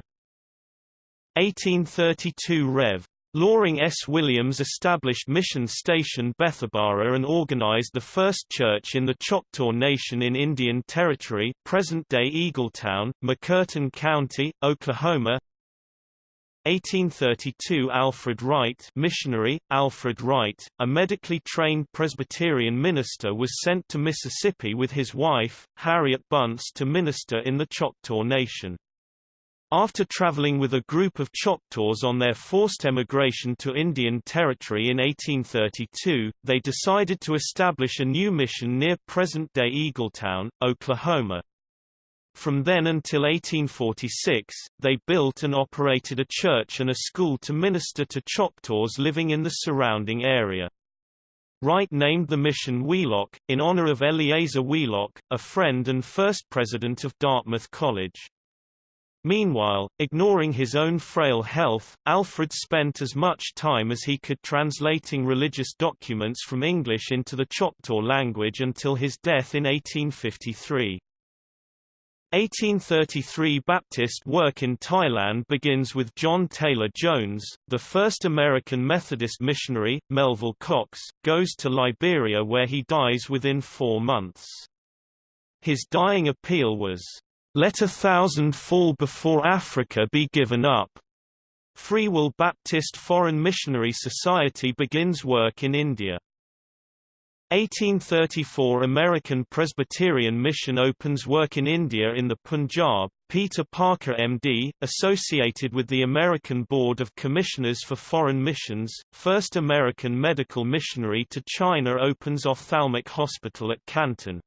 1832 Rev. Loring S. Williams established Mission Station Bethabara and organized the first church in the Choctaw Nation in Indian Territory present-day Eagletown, McCurtain County, Oklahoma 1832 Alfred Wright missionary, Alfred Wright, a medically trained Presbyterian minister was sent to Mississippi with his wife, Harriet Bunce to minister in the Choctaw Nation. After traveling with a group of Choctaws on their forced emigration to Indian Territory in 1832, they decided to establish a new mission near present-day Eagletown, Oklahoma. From then until 1846, they built and operated a church and a school to minister to Choctaws living in the surrounding area. Wright named the mission Wheelock, in honor of Eleazar Wheelock, a friend and first president of Dartmouth College. Meanwhile, ignoring his own frail health, Alfred spent as much time as he could translating religious documents from English into the Choctaw language until his death in 1853. 1833 Baptist work in Thailand begins with John Taylor Jones, the first American Methodist missionary. Melville Cox, goes to Liberia where he dies within four months. His dying appeal was, "'Let a thousand fall before Africa be given up." Free Will Baptist Foreign Missionary Society begins work in India. 1834 American Presbyterian Mission opens work in India in the Punjab. Peter Parker MD, associated with the American Board of Commissioners for Foreign Missions, first American medical missionary to China opens Ophthalmic Hospital at Canton.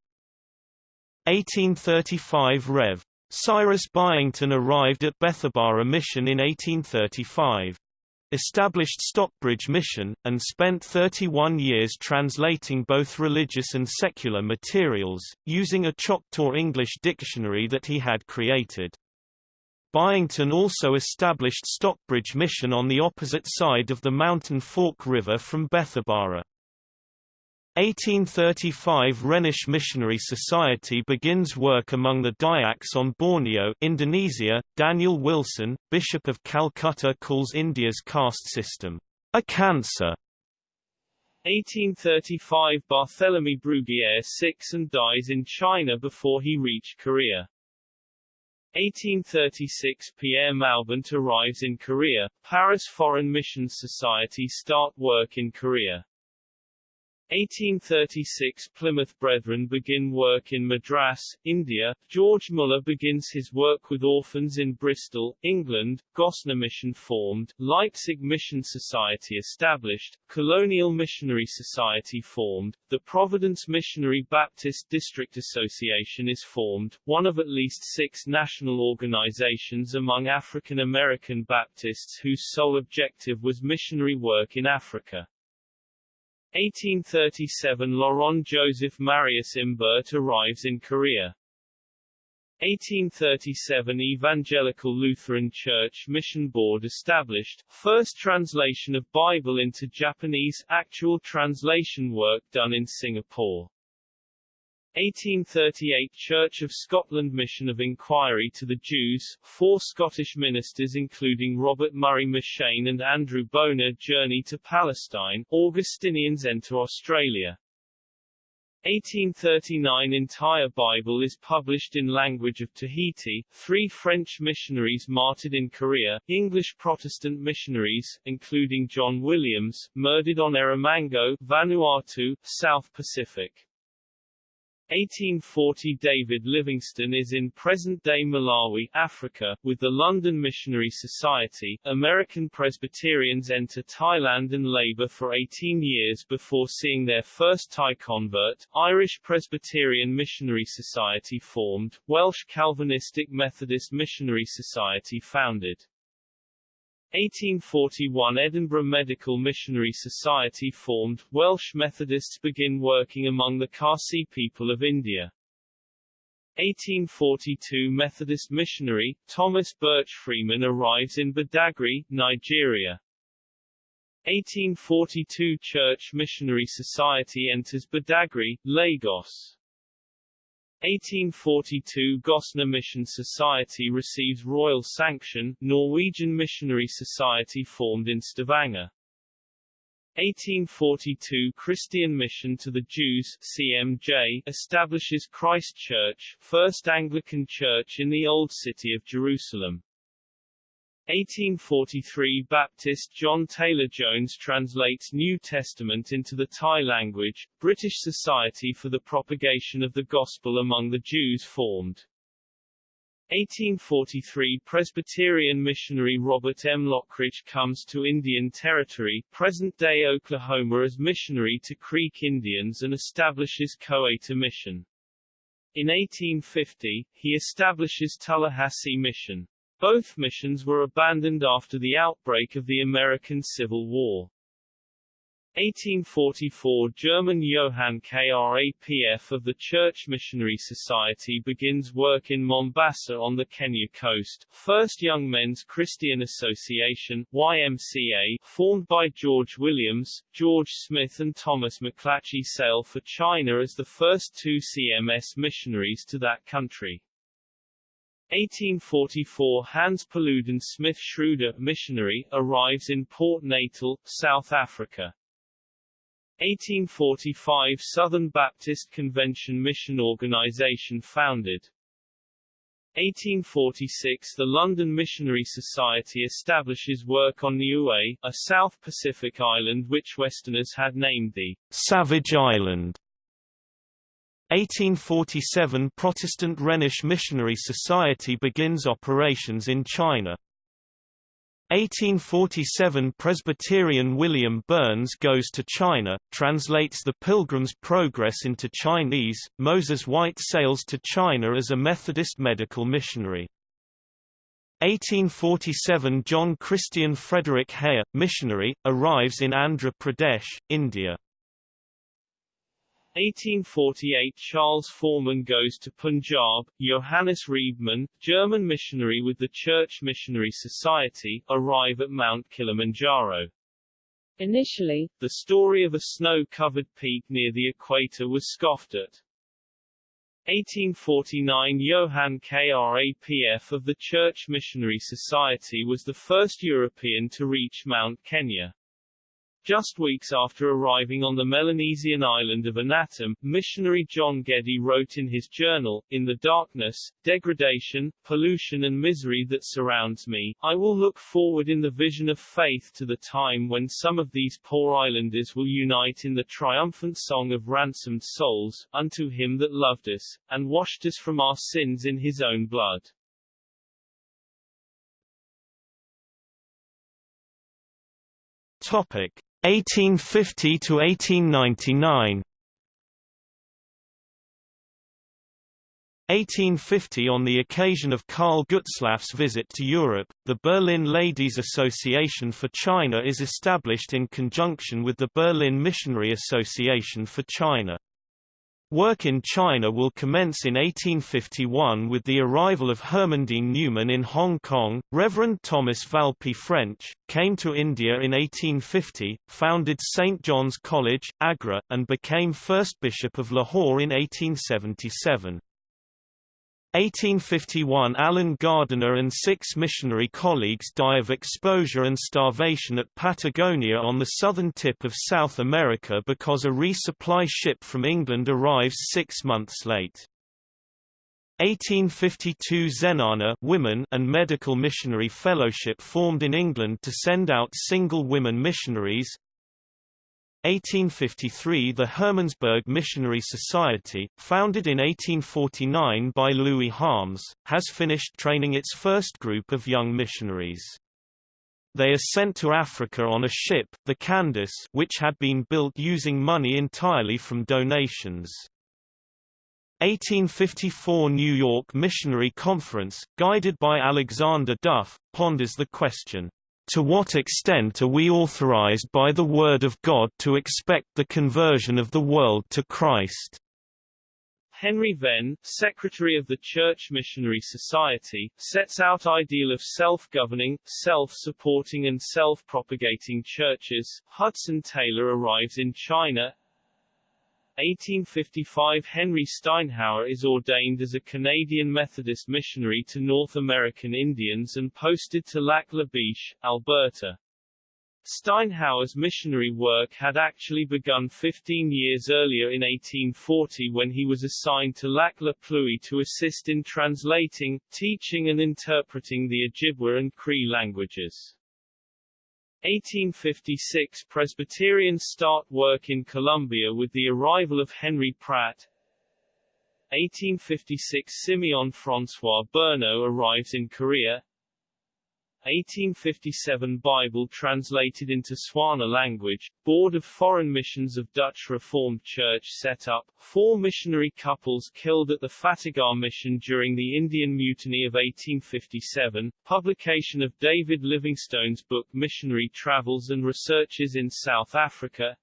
1835 Rev. Cyrus Byington arrived at Bethabara Mission in 1835 established Stockbridge Mission, and spent 31 years translating both religious and secular materials, using a Choctaw English dictionary that he had created. Byington also established Stockbridge Mission on the opposite side of the Mountain Fork River from Bethabara. 1835 Rhenish Missionary Society begins work among the Dayaks on Borneo Indonesia. Daniel Wilson, Bishop of Calcutta calls India's caste system, a cancer. 1835 Barthélemy Bruguière sick and dies in China before he reached Korea. 1836 Pierre Maubant arrives in Korea, Paris Foreign Missions Society start work in Korea. 1836 Plymouth Brethren begin work in Madras, India. George Muller begins his work with orphans in Bristol, England. Gossner Mission formed, Leipzig Mission Society established, Colonial Missionary Society formed, the Providence Missionary Baptist District Association is formed, one of at least six national organizations among African American Baptists whose sole objective was missionary work in Africa. 1837 Laurent Joseph Marius Imbert arrives in Korea. 1837 Evangelical Lutheran Church Mission Board established, first translation of Bible into Japanese, actual translation work done in Singapore. 1838 Church of Scotland Mission of Inquiry to the Jews, four Scottish ministers including Robert Murray M'Cheyne and Andrew Bonar journey to Palestine, Augustinians enter Australia. 1839 Entire Bible is published in language of Tahiti, three French missionaries martyred in Korea, English Protestant missionaries, including John Williams, murdered on Erromango, Vanuatu, South Pacific. 1840 David Livingstone is in present-day Malawi, Africa, with the London Missionary Society. American Presbyterians enter Thailand and labor for 18 years before seeing their first Thai convert. Irish Presbyterian Missionary Society formed, Welsh Calvinistic Methodist Missionary Society founded. 1841 Edinburgh Medical Missionary Society formed, Welsh Methodists begin working among the Khasi people of India. 1842 Methodist missionary, Thomas Birch Freeman arrives in Badagry, Nigeria. 1842 Church Missionary Society enters Badagry, Lagos. 1842 Gossner Mission Society receives royal sanction, Norwegian Missionary Society formed in Stavanger. 1842 Christian Mission to the Jews CMJ establishes Christ Church, first Anglican church in the Old City of Jerusalem. 1843 Baptist John Taylor Jones translates New Testament into the Thai language, British Society for the Propagation of the Gospel among the Jews formed. 1843 Presbyterian missionary Robert M. Loughridge comes to Indian Territory, present-day Oklahoma as missionary to Creek Indians and establishes Koweta Mission. In 1850, he establishes Tullahassee Mission. Both missions were abandoned after the outbreak of the American Civil War. 1844 German Johann Krapf of the Church Missionary Society begins work in Mombasa on the Kenya coast, first Young Men's Christian Association YMCA, formed by George Williams, George Smith and Thomas McClatchy sail for China as the first two CMS missionaries to that country. 1844 Hans Paludan Smith Schreuder missionary, arrives in Port Natal, South Africa. 1845 Southern Baptist Convention Mission Organization founded. 1846 The London Missionary Society establishes work on Niue, a South Pacific island which Westerners had named the Savage Island. 1847 Protestant Rhenish Missionary Society begins operations in China. 1847 Presbyterian William Burns goes to China, translates the Pilgrim's Progress into Chinese. Moses White sails to China as a Methodist medical missionary. 1847 John Christian Frederick Heyer, missionary, arrives in Andhra Pradesh, India. 1848 Charles Foreman goes to Punjab, Johannes Rebmann, German missionary with the Church Missionary Society, arrive at Mount Kilimanjaro. Initially, the story of a snow-covered peak near the equator was scoffed at. 1849 Johann Krapf of the Church Missionary Society was the first European to reach Mount Kenya. Just weeks after arriving on the Melanesian island of Anatam, missionary John Geddie wrote in his journal, In the darkness, degradation, pollution and misery that surrounds me, I will look forward in the vision of faith to the time when some of these poor islanders will unite in the triumphant song of ransomed souls, unto him that loved us, and washed us from our sins in his own blood. Topic 1850 to 1899 1850 On the occasion of Karl Gutzlaff's visit to Europe, the Berlin Ladies Association for China is established in conjunction with the Berlin Missionary Association for China. Work in China will commence in 1851 with the arrival of Hermandine Newman in Hong Kong. Reverend Thomas Valpy French came to India in 1850, founded St. John's College, Agra, and became first Bishop of Lahore in 1877. 1851 Allen Gardiner and six missionary colleagues die of exposure and starvation at Patagonia on the southern tip of South America because a resupply ship from England arrives six months late. 1852 Zenana women and Medical Missionary Fellowship formed in England to send out single women missionaries, 1853 The Hermannsburg Missionary Society, founded in 1849 by Louis Harms, has finished training its first group of young missionaries. They are sent to Africa on a ship, the Candace which had been built using money entirely from donations. 1854 New York Missionary Conference, guided by Alexander Duff, ponders the question, to what extent are we authorized by the Word of God to expect the conversion of the world to Christ? Henry Venn, secretary of the Church Missionary Society, sets out ideal of self-governing, self-supporting and self-propagating churches. Hudson Taylor arrives in China. 1855 Henry Steinhauer is ordained as a Canadian Methodist missionary to North American Indians and posted to Lac La Biche, Alberta. Steinhauer's missionary work had actually begun 15 years earlier in 1840 when he was assigned to Lac La Pluie to assist in translating, teaching and interpreting the Ojibwa and Cree languages. 1856 Presbyterians start work in Colombia with the arrival of Henry Pratt. 1856 Simeon François Berneux arrives in Korea. 1857 Bible translated into Tswana language, Board of Foreign Missions of Dutch Reformed Church set up, four missionary couples killed at the Fatehgarh mission during the Indian Mutiny of 1857, publication of David Livingstone's book Missionary Travels and Researches in South Africa,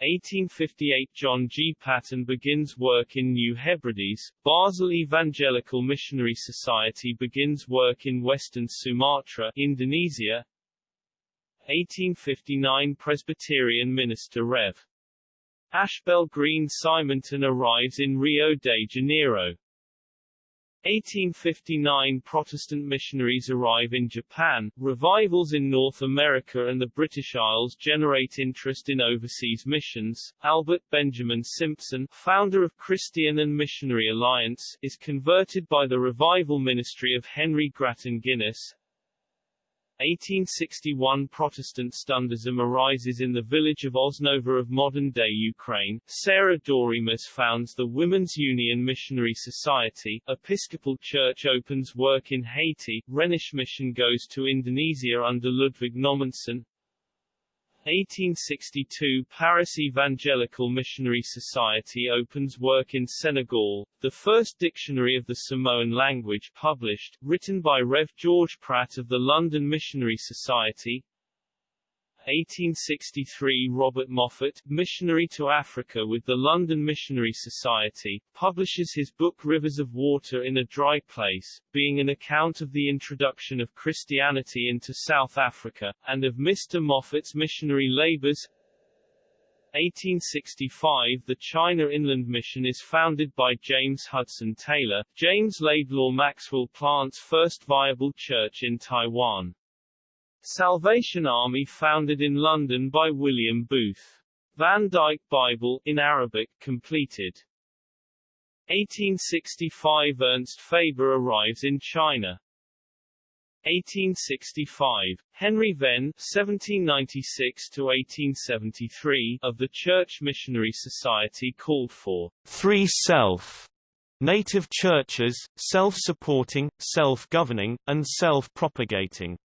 1858 John G. Paton begins work in New Hebrides, Basel Evangelical Missionary Society begins work in western Sumatra, Indonesia. 1859 Presbyterian minister Rev. Ashbel Green Simonton arrives in Rio de Janeiro. 1859 Protestant missionaries arrive in Japan, revivals in North America and the British Isles generate interest in overseas missions. Albert Benjamin Simpson, founder of Christian and Missionary Alliance, is converted by the revival ministry of Henry Grattan Guinness. 1861 Protestant Stundism arises in the village of Osnova of modern-day Ukraine. Sarah Doremus founds the Women's Union Missionary Society. Episcopal Church opens work in Haiti. Rhenish Mission goes to Indonesia under Ludwig Nommensen. 1862 Paris Evangelical Missionary Society opens work in Senegal, the first dictionary of the Samoan language published, written by Rev. George Pratt of the London Missionary Society, 1863 Robert Moffat, missionary to Africa with the London Missionary Society, publishes his book Rivers of Water in a Dry Place, being an account of the introduction of Christianity into South Africa, and of Mr. Moffat's missionary labors. 1865 The China Inland Mission is founded by James Hudson Taylor. James Laidlaw Maxwell plants first viable church in Taiwan. Salvation Army founded in London by William Booth. Van Dyke Bible, in Arabic, completed. 1865 Ernst Faber arrives in China. 1865, Henry Venn (1796–1873) of the Church Missionary Society called for three self native churches, self-supporting, self-governing, and self-propagating.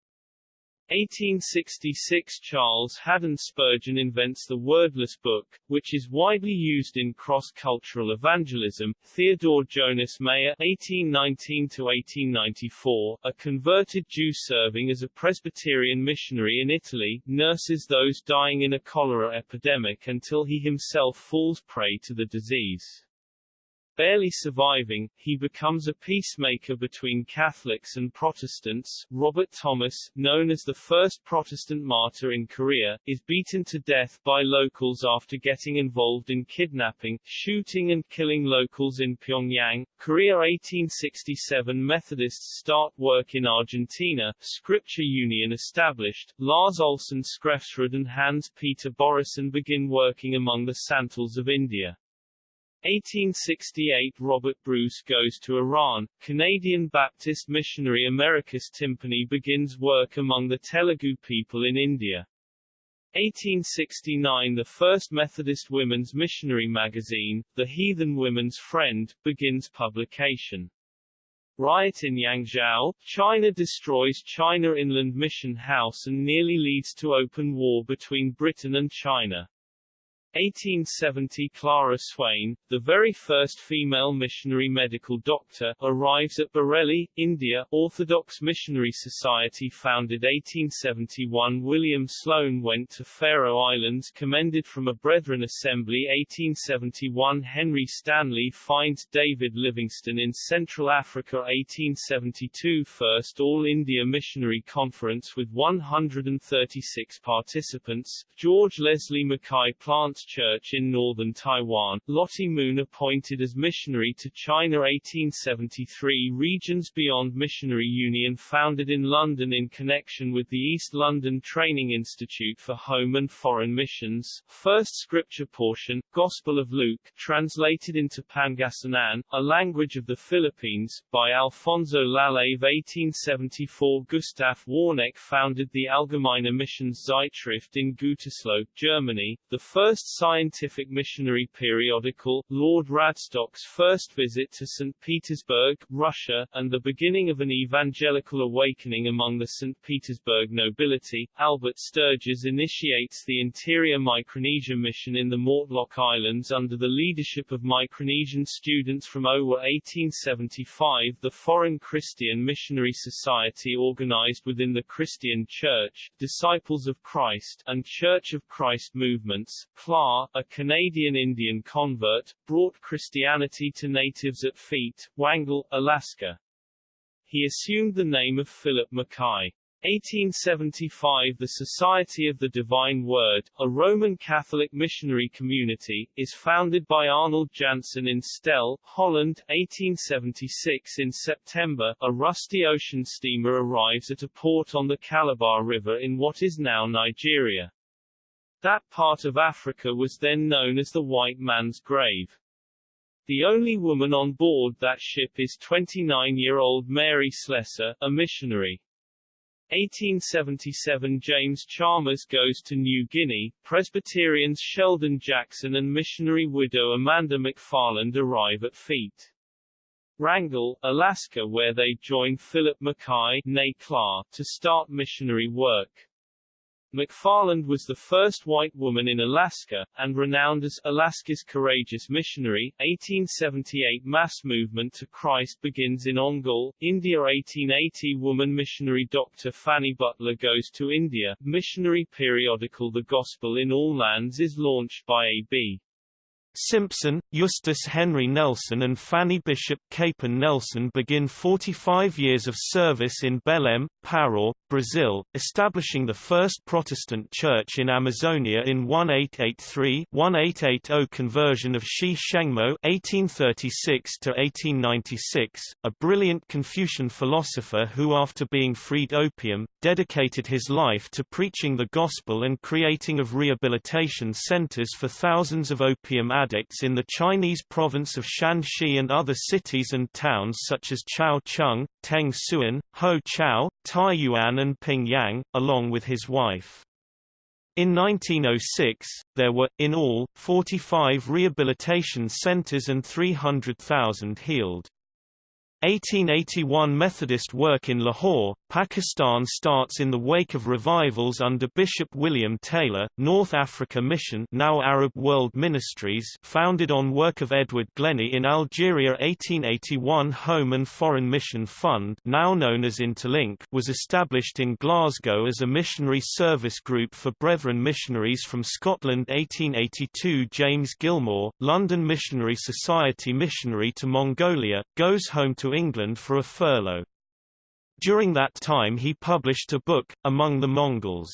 1866 Charles Haddon Spurgeon invents the wordless book, which is widely used in cross-cultural evangelism. Theodore Jonas Mayer (1819–1894), a converted Jew serving as a Presbyterian missionary in Italy, nurses those dying in a cholera epidemic until he himself falls prey to the disease. Barely surviving, he becomes a peacemaker between Catholics and Protestants. Robert Thomas, known as the first Protestant martyr in Korea, is beaten to death by locals after getting involved in kidnapping, shooting and killing locals in Pyongyang. Korea 1867 Methodists start work in Argentina, Scripture Union established, Lars Olsen Skrefsrud and Hans Peter Børresen begin working among the Santals of India. 1868 Robert Bruce goes to Iran, Canadian Baptist missionary Americus Timpany begins work among the Telugu people in India. 1869 The first Methodist women's missionary magazine, The Heathen Women's Friend, begins publication. Riot in Yangzhou, China destroys China Inland Mission House and nearly leads to open war between Britain and China. 1870 Clara Swain, the very first female missionary medical doctor, arrives at Bareilly, India. Orthodox Missionary Society founded 1871 William Sloane went to Faroe Islands commended from a Brethren Assembly 1871 Henry Stanley finds David Livingstone in Central Africa 1872 First All India Missionary Conference with 136 participants, George Leslie Mackay plants Church in northern Taiwan, Lottie Moon appointed as missionary to China 1873 Regions Beyond Missionary Union founded in London in connection with the East London Training Institute for Home and Foreign Missions, first scripture portion, Gospel of Luke, translated into Pangasinan, a language of the Philippines, by Alfonso Lalave 1874 Gustav Warneck founded the Allgemeine Missionszeitschrift in Gütersloh, Germany, the first scientific missionary periodical, Lord Radstock's first visit to St. Petersburg, Russia, and the beginning of an evangelical awakening among the St. Petersburg nobility, Albert Sturges initiates the Interior Micronesia mission in the Mortlock Islands under the leadership of Micronesian students from Owa 1875 The Foreign Christian Missionary Society organized within the Christian Church, Disciples of Christ, and Church of Christ movements, a Canadian Indian convert, brought Christianity to natives at Feet, Wrangell, Alaska. He assumed the name of Philip Mackay. 1875 The Society of the Divine Word, a Roman Catholic missionary community, is founded by Arnold Janssen in Steyl, Holland. 1876 In September, a rusty ocean steamer arrives at a port on the Calabar River in what is now Nigeria. That part of Africa was then known as the white man's grave. The only woman on board that ship is 29-year-old Mary Slessor, a missionary. 1877 James Chalmers goes to New Guinea, Presbyterians Sheldon Jackson and missionary widow Amanda McFarland arrive at Feet. Wrangell, Alaska where they join Philip Mackay Clark, to start missionary work. McFarland was the first white woman in Alaska, and renowned as Alaska's courageous missionary. 1878 Mass movement to Christ begins in Ongole, India 1880 Woman missionary Dr. Fanny Butler goes to India. Missionary periodical The Gospel in All Lands is launched by A.B. Simpson, Eustace Henry Nelson and Fanny Bishop Capon Nelson begin 45 years of service in Belém, Pará, Brazil, establishing the first Protestant church in Amazonia in 1883-1880 conversion of Xi Shengmo (1836–1896), a brilliant Confucian philosopher who after being freed opium, dedicated his life to preaching the gospel and creating of rehabilitation centers for thousands of opium addicts addicts in the Chinese province of Shanxi and other cities and towns such as Chaocheng, Teng Suan, Ho-Chau, Taiyuan and Pingyang, along with his wife. In 1906, there were, in all, 45 rehabilitation centers and 300,000 healed. 1881 Methodist work in Lahore, Pakistan starts in the wake of revivals under Bishop William Taylor, North Africa Mission now Arab World Ministries founded on work of Edward Glennie in Algeria 1881 Home and Foreign Mission Fund now known as Interlink was established in Glasgow as a missionary service group for Brethren missionaries from Scotland 1882 James Gilmour, London Missionary Society missionary to Mongolia, goes home to England for a furlough. During that time he published a book, Among the Mongols.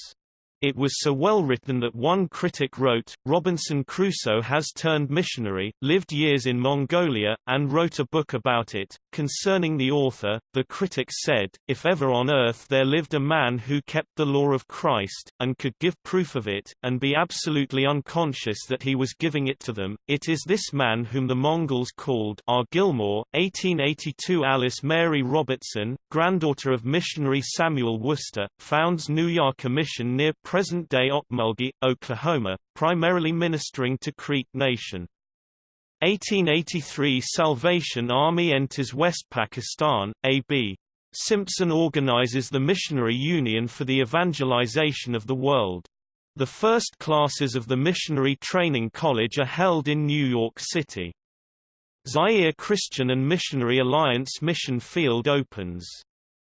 It was so well written that one critic wrote, Robinson Crusoe has turned missionary, lived years in Mongolia, and wrote a book about it. Concerning the author, the critic said, If ever on earth there lived a man who kept the law of Christ, and could give proof of it, and be absolutely unconscious that he was giving it to them, it is this man whom the Mongols called R. Gilmour, 1882 Alice Mary Robertson, granddaughter of missionary Samuel Worcester, founds Nuyaka mission near present-day Okmulgee, Oklahoma, primarily ministering to Creek Nation. 1883 Salvation Army enters West Pakistan, A.B. Simpson organizes the Missionary Union for the evangelization of the world. The first classes of the Missionary Training College are held in New York City. Zaire Christian and Missionary Alliance Mission Field opens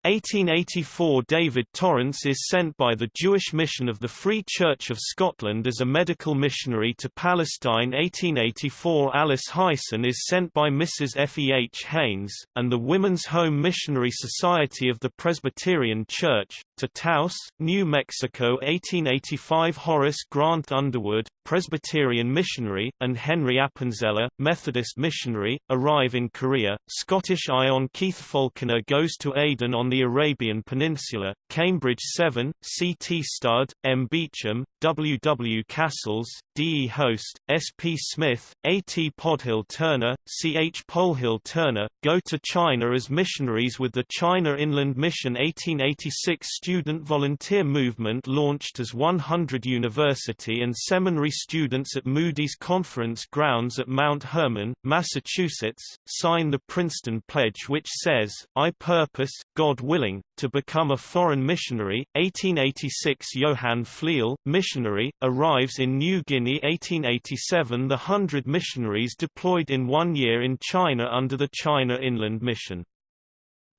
1884 David Torrance is sent by the Jewish Mission of the Free Church of Scotland as a medical missionary to Palestine 1884 Alice Hyson is sent by Mrs. F. E. H. Haynes, and the Women's Home Missionary Society of the Presbyterian Church, to Taos, New Mexico 1885 Horace Grant Underwood, Presbyterian missionary, and Henry Appenzeller, Methodist missionary, arrive in Korea. Scottish Ion Keith Falconer goes to Aden on the Arabian Peninsula, Cambridge 7, C. T. Studd, M. Beauchamp, W. W. Cassels, D. E. Hoste, S. P. Smith, A. T. Polhill Turner, C. H. Polhill Turner, go to China as missionaries with the China Inland Mission 1886 student volunteer movement launched as 100 university and seminary students at Moody's Conference grounds at Mount Hermon, Massachusetts, sign the Princeton Pledge which says, I purpose, God willing, to become a foreign missionary. 1886 Johann Flierl, missionary, arrives in New Guinea 1887 The hundred missionaries deployed in one year in China under the China Inland Mission.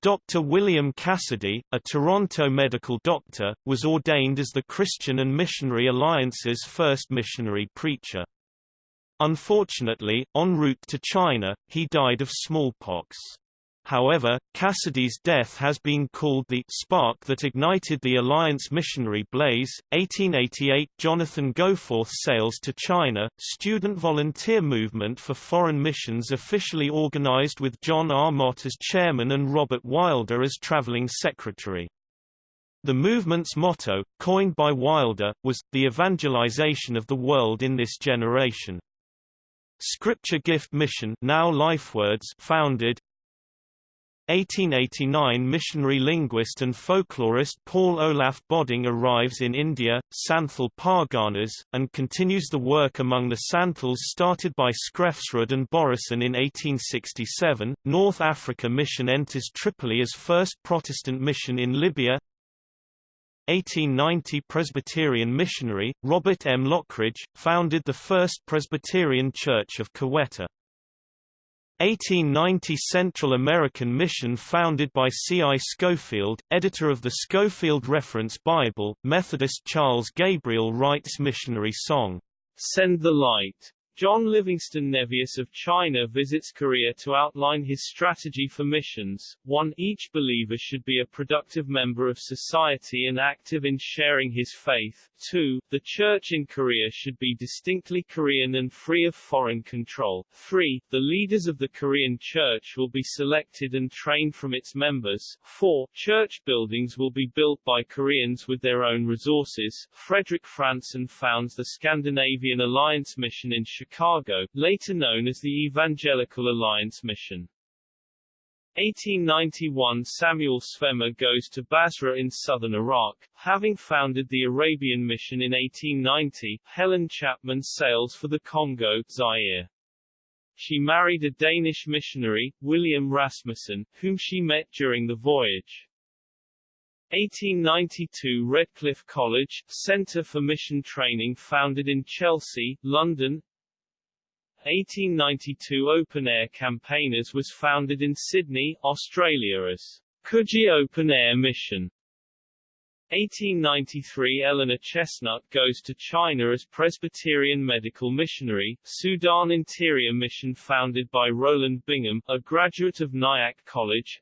Dr. William Cassidy, a Toronto medical doctor, was ordained as the Christian and Missionary Alliance's first missionary preacher. Unfortunately, en route to China, he died of smallpox. However, Cassidy's death has been called the spark that ignited the Alliance missionary blaze. 1888 Jonathan Goforth sails to China, student volunteer movement for foreign missions officially organized with John R. Mott as chairman and Robert Wilder as traveling secretary. The movement's motto, coined by Wilder, was, the evangelization of the world in this generation. Scripture Gift Mission now LifeWords founded, 1889 missionary linguist and folklorist Paul Olaf Bodding arrives in India, Santhal Parganas, and continues the work among the Santhals started by Skrefsrud and Børresen in 1867. North Africa Mission enters Tripoli as first Protestant mission in Libya. 1890 Presbyterian missionary, Robert M. Loughridge, founded the first Presbyterian Church of Quetta. 1890 Central American Mission founded by C. I. Scofield, editor of the Scofield Reference Bible, Methodist Charles Gabriel writes missionary song, Send the Light. John Livingston Nevius of China visits Korea to outline his strategy for missions. 1. Each believer should be a productive member of society and active in sharing his faith. 2. The church in Korea should be distinctly Korean and free of foreign control. 3. The leaders of the Korean church will be selected and trained from its members. 4. Church buildings will be built by Koreans with their own resources. Frederick Franson founds the Scandinavian Alliance Mission in Chicago Chicago, later known as the Evangelical Alliance Mission. 1891 Samuel Zwemer goes to Basra in southern Iraq. Having founded the Arabian Mission in 1890, Helen Chapman sails for the Congo, Zaire. She married a Danish missionary, William Rasmussen, whom she met during the voyage. 1892 Redcliffe College, Centre for Mission Training founded in Chelsea, London 1892 Open Air Campaigners was founded in Sydney, Australia as Coogee Open Air Mission. 1893 Eleanor Chestnut goes to China as Presbyterian medical missionary, Sudan Interior Mission founded by Roland Bingham, a graduate of Nyack College.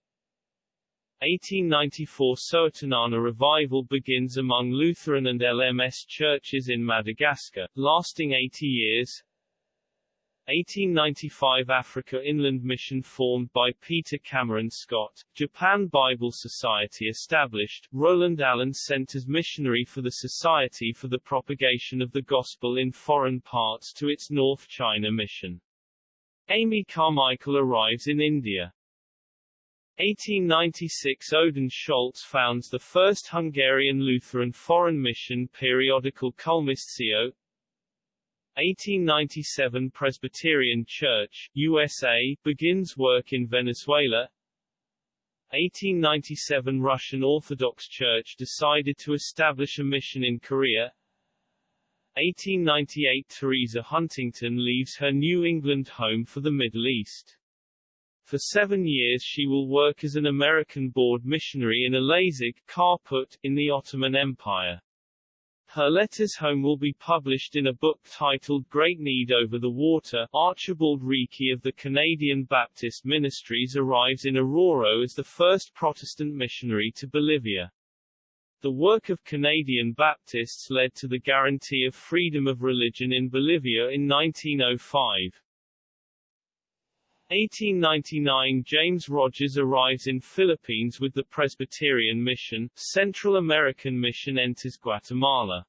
1894 Soatanana revival begins among Lutheran and LMS churches in Madagascar, lasting 80 years. 1895 Africa Inland Mission formed by Peter Cameron Scott, Japan Bible Society established, Roland Allen sent as missionary for the Society for the Propagation of the Gospel in Foreign Parts to its North China mission. Amy Carmichael arrives in India. 1896 Odin Schultz founds the first Hungarian Lutheran foreign mission periodical Kulmistio, 1897 Presbyterian Church, USA, begins work in Venezuela 1897 Russian Orthodox Church decided to establish a mission in Korea 1898 Teresa Huntington leaves her New England home for the Middle East. For seven years she will work as an American board missionary in Elazig, Kharput, in the Ottoman Empire. Her letters home will be published in a book titled Great Need Over the Water. Archibald Reekie of the Canadian Baptist Ministries arrives in Oruro as the first Protestant missionary to Bolivia. The work of Canadian Baptists led to the guarantee of freedom of religion in Bolivia in 1905. 1899 James Rogers arrives in Philippines with the Presbyterian Mission, Central American Mission enters Guatemala.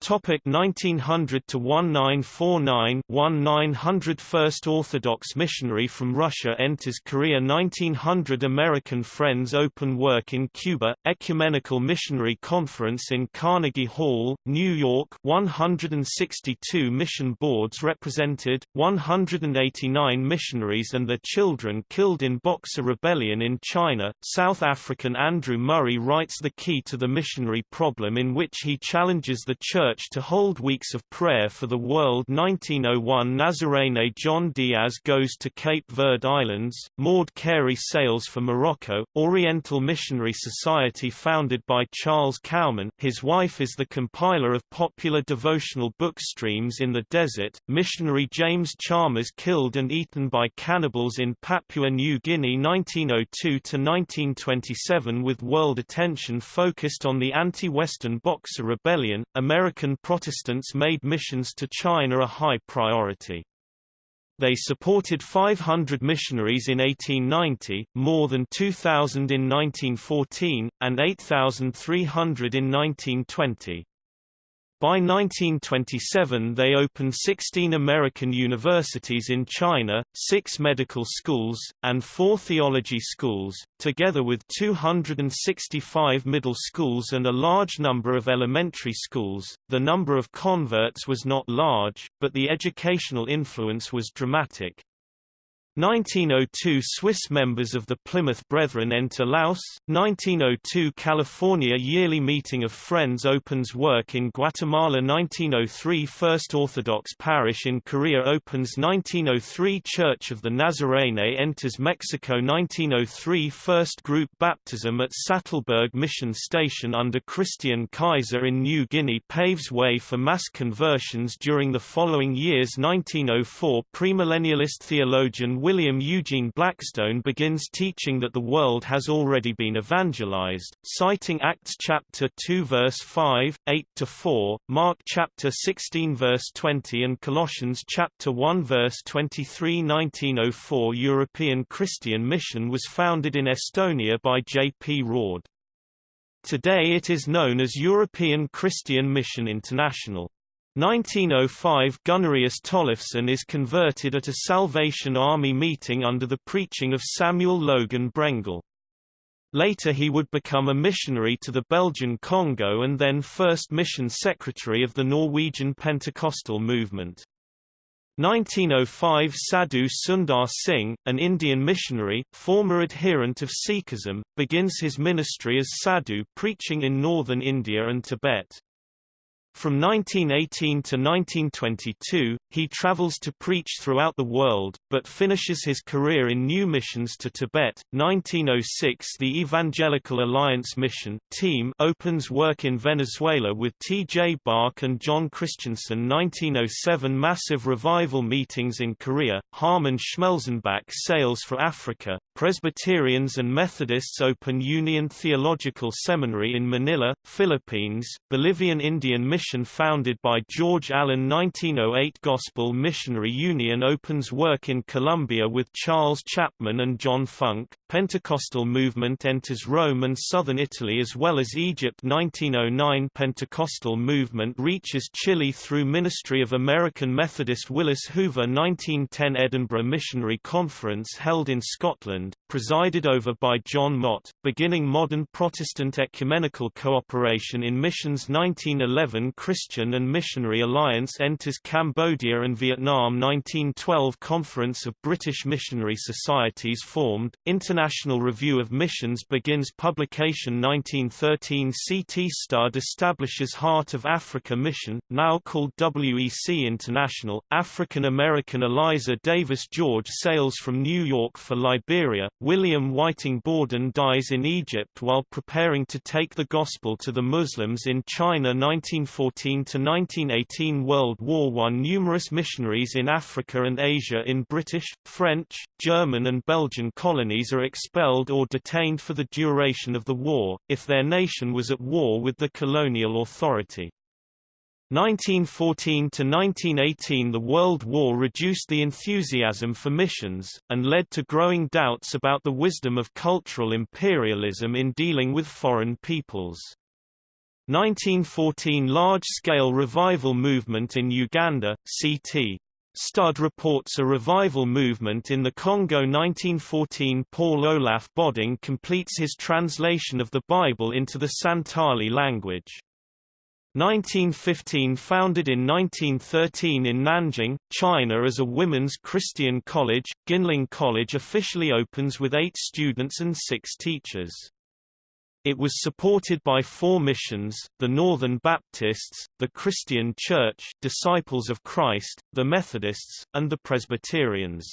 Topic 1900 to 1949 1900 First Orthodox missionary from Russia enters Korea 1900 American Friends open work in Cuba Ecumenical Missionary Conference in Carnegie Hall New York 162 mission boards represented 189 missionaries and their children killed in Boxer Rebellion in China. South African Andrew Murray writes The Key to the Missionary Problem in which he challenges the church Church to hold weeks of prayer for the world. 1901 Nazarene John Diaz goes to Cape Verde Islands, Maud Carey sails for Morocco, Oriental Missionary Society founded by Charles Cowman his wife is the compiler of popular devotional book streams in the desert, missionary James Chalmers killed and eaten by cannibals in Papua New Guinea 1902–1927 with world attention focused on the anti-Western Boxer Rebellion, American American Protestants made missions to China a high priority. They supported 500 missionaries in 1890, more than 2,000 in 1914, and 8,300 in 1920. By 1927 they opened 16 American universities in China, six medical schools, and four theology schools, together with 265 middle schools and a large number of elementary schools. The number of converts was not large, but the educational influence was dramatic. 1902 Swiss members of the Plymouth Brethren enter Laos, 1902 California Yearly Meeting of Friends opens work in Guatemala 1903 First Orthodox Parish in Korea opens 1903 Church of the Nazarene enters Mexico 1903 First Group Baptism at Sattelberg Mission Station under Christian Keysser in New Guinea paves way for mass conversions during the following years 1904 Premillennialist theologian William Eugene Blackstone begins teaching that the world has already been evangelized, citing Acts chapter 2 verse 5, 8 to 4, Mark chapter 16 verse 20 and Colossians chapter 1 verse 23 1904 European Christian Mission was founded in Estonia by J. P. Rord. Today it is known as European Christian Mission International. 1905 Gunnerius Tollefsen is converted at a Salvation Army meeting under the preaching of Samuel Logan Brengle. Later he would become a missionary to the Belgian Congo and then first mission secretary of the Norwegian Pentecostal movement. 1905 Sadhu Sundar Singh, an Indian missionary, former adherent of Sikhism, begins his ministry as sadhu preaching in northern India and Tibet. From 1918 to 1922, he travels to preach throughout the world, but finishes his career in new missions to Tibet. 1906 The Evangelical Alliance Mission team opens work in Venezuela with T. J. Bach and John Christensen 1907 Massive revival meetings in Korea, Harmon Schmelzenbach sails for Africa, Presbyterians and Methodists open Union Theological Seminary in Manila, Philippines, Bolivian Indian Mission founded by George Allen 1908 Gospel Missionary Union opens work in Colombia with Charles Chapman and John Funk, Pentecostal movement enters Rome and southern Italy as well as Egypt. 1909 Pentecostal movement reaches Chile through Ministry of American Methodist Willis Hoover. 1910 Edinburgh Missionary Conference held in Scotland, presided over by John Mott, beginning modern Protestant ecumenical cooperation in missions. 1911 Christian and Missionary Alliance enters Cambodia and Vietnam. 1912 Conference of British Missionary Societies formed, International Review of Missions begins publication 1913 CT Studd establishes Heart of Africa Mission, now called WEC International, African-American Eliza Davis George sails from New York for Liberia, William Whiting Borden dies in Egypt while preparing to take the gospel to the Muslims in China 1914–1918 World War I Numerous missionaries in Africa and Asia in British, French, German and Belgian colonies are expelled or detained for the duration of the war, if their nation was at war with the colonial authority. 1914 to 1918 The World War reduced the enthusiasm for missions, and led to growing doubts about the wisdom of cultural imperialism in dealing with foreign peoples. 1914 Large-scale revival movement in Uganda, CT. Studd reports a revival movement in the Congo 1914 Paul Olaf Bodding completes his translation of the Bible into the Santali language. 1915 Founded in 1913 in Nanjing, China as a women's Christian college, Ginling College officially opens with eight students and six teachers. It was supported by four missions, the Northern Baptists, the Christian Church Disciples of Christ, the Methodists, and the Presbyterians.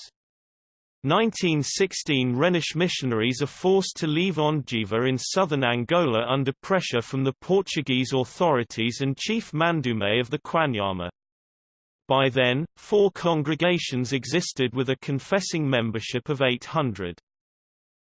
1916 Rhenish missionaries are forced to leave Ondjiva in southern Angola under pressure from the Portuguese authorities and Chief Mandume of the Kwanyama. By then, four congregations existed with a confessing membership of 800.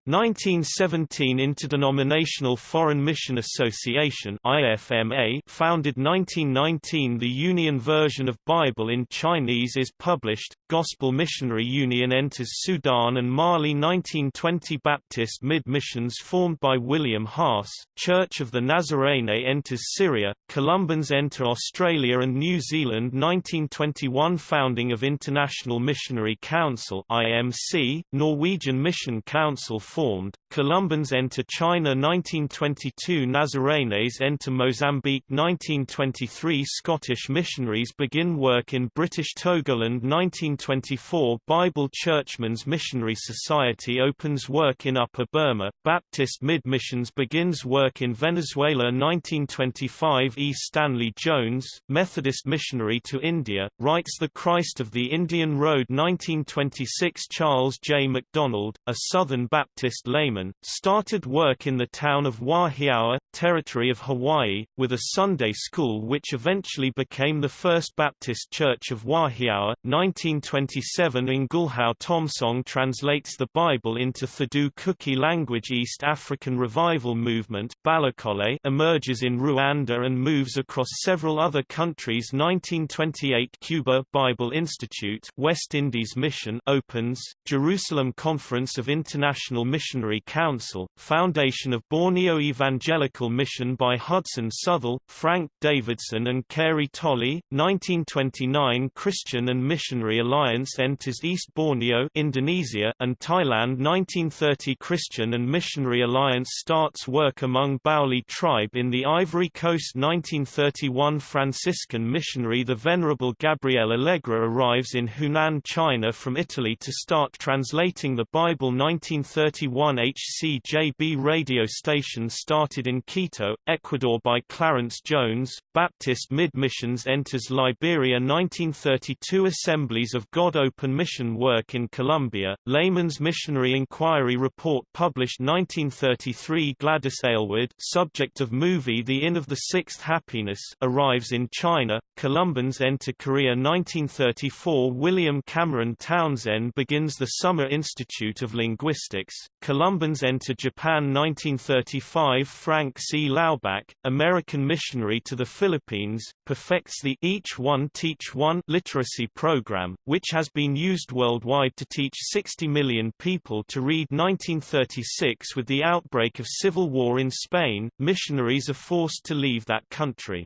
1917 Interdenominational Foreign Mission Association IFMA founded 1919 The Union version of Bible in Chinese is published, Gospel Missionary Union enters Sudan and Mali 1920 Baptist Mid-Missions formed by William Haas, Church of the Nazarene enters Syria, Columbans enter Australia and New Zealand 1921 Founding of International Missionary Council IMC, Norwegian Mission Council formed, Columbans enter China 1922 Nazarenes enter Mozambique 1923 Scottish missionaries begin work in British Togoland 1924 Bible Churchmen's Missionary Society opens work in Upper Burma, Baptist Mid-Missions begins work in Venezuela 1925 E. Stanley Jones, Methodist missionary to India, writes The Christ of the Indian Road 1926 Charles J. MacDonald, a Southern Baptist Baptist layman, started work in the town of Wahiawa, territory of Hawaii, with a Sunday school which eventually became the First Baptist Church of Wahiawa. 1927 Ngulhau Thomsong translates the Bible into Thadu Kuki language East African Revival Movement Balokole emerges in Rwanda and moves across several other countries 1928 Cuba Bible Institute West Indies Mission opens, Jerusalem Conference of International Missionary Council, foundation of Borneo Evangelical Mission by Hudson Southwell, Frank Davidson and Carey Tolley, 1929 Christian and Missionary Alliance enters East Borneo Indonesia and Thailand 1930 Christian and Missionary Alliance starts work among Bauli tribe in the Ivory Coast 1931 Franciscan missionary The Venerable Gabriel Allegra arrives in Hunan China from Italy to start translating the Bible 1930 21 HCJB radio station started in Quito, Ecuador by Clarence Jones, Baptist Mid-Missions enters Liberia 1932 Assemblies of God Open Mission work in Colombia, Layman's Missionary Inquiry Report published 1933 Gladys Aylward subject of movie The Inn of the Sixth Happiness arrives in China, Columbans enter Korea 1934 William Cameron Townsend begins the Summer Institute of Linguistics, Columbans enter Japan 1935 Frank C. Laubach, American missionary to the Philippines, perfects the Each One Teach One literacy program, which has been used worldwide to teach 60 million people to read 1936 with the outbreak of civil war in Spain, missionaries are forced to leave that country.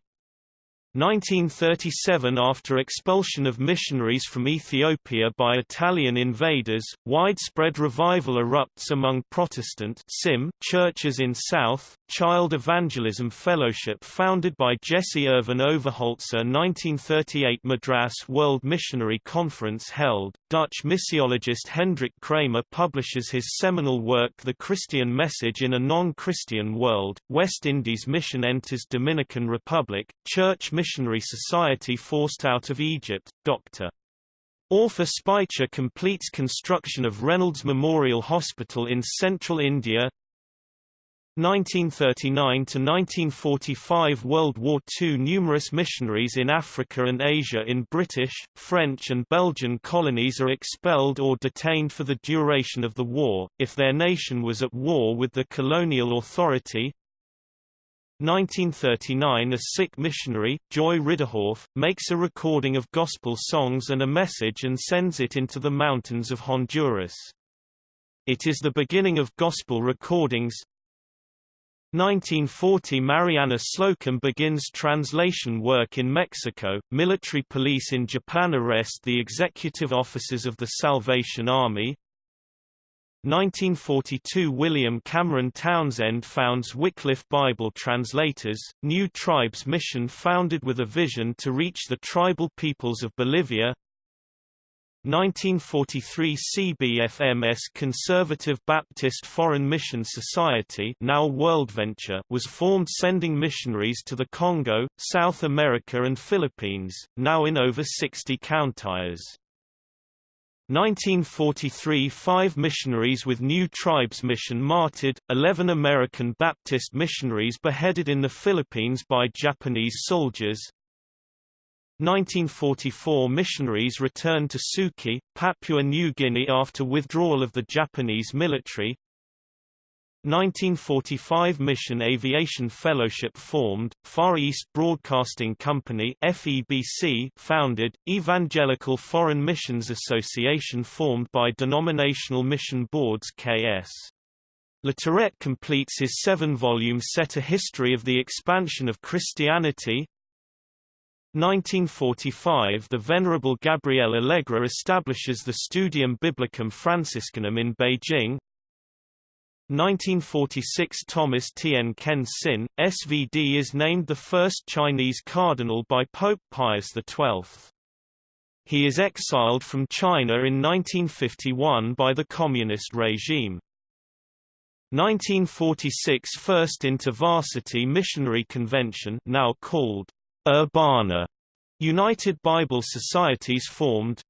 1937 After expulsion of missionaries from Ethiopia by Italian invaders, widespread revival erupts among Protestant churches in South, Child Evangelism Fellowship founded by Jesse Irvin Overholtzer 1938 Madras World Missionary Conference held, Dutch missiologist Hendrik Kraemer publishes his seminal work The Christian Message in a Non-Christian World, West Indies Mission enters Dominican Republic, Church Missionary Society forced out of Egypt, Dr. Orpha Speicher completes construction of Reynolds Memorial Hospital in central India 1939–1945 World War II Numerous missionaries in Africa and Asia in British, French and Belgian colonies are expelled or detained for the duration of the war, if their nation was at war with the colonial authority. 1939 A sick missionary, Joy Ridderhof, makes a recording of gospel songs and a message and sends it into the mountains of Honduras. It is the beginning of gospel recordings, 1940 Mariana Slocum begins translation work in Mexico. Military police in Japan arrest the executive officers of the Salvation Army. 1942 William Cameron Townsend founds Wycliffe Bible Translators, New Tribes Mission founded with a vision to reach the tribal peoples of Bolivia. 1943 CBFMS Conservative Baptist Foreign Mission Society now WorldVenture was formed sending missionaries to the Congo, South America and Philippines, now in over 60 counties. 1943 Five missionaries with New Tribes Mission martyred, 11 American Baptist missionaries beheaded in the Philippines by Japanese soldiers, 1944 missionaries returned to Suki, Papua New Guinea after withdrawal of the Japanese military. 1945 Mission Aviation Fellowship formed, Far East Broadcasting Company FEBC founded, Evangelical Foreign Missions Association formed by Denominational Mission Boards KS. Latourette completes his seven-volume set A History of the Expansion of Christianity, 1945 The Venerable Gabriel Allegra establishes the Studium Biblicum Franciscanum in Beijing 1946 Thomas Tien Ken Sin, SVD is named the first Chinese cardinal by Pope Pius XII. He is exiled from China in 1951 by the communist regime. 1946 First InterVarsity Missionary Convention now called Urbana United Bible Societies formed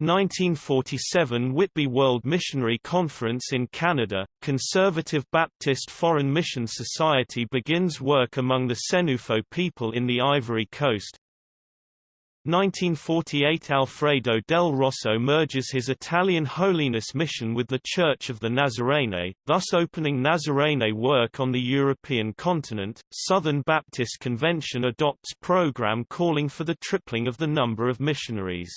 1947 Whitby World Missionary Conference in Canada, Conservative Baptist Foreign Mission Society begins work among the Senufo people in the Ivory Coast 1948 Alfredo del Rosso merges his Italian holiness mission with the Church of the Nazarene, thus opening Nazarene work on the European continent. Southern Baptist Convention adopts program calling for the tripling of the number of missionaries.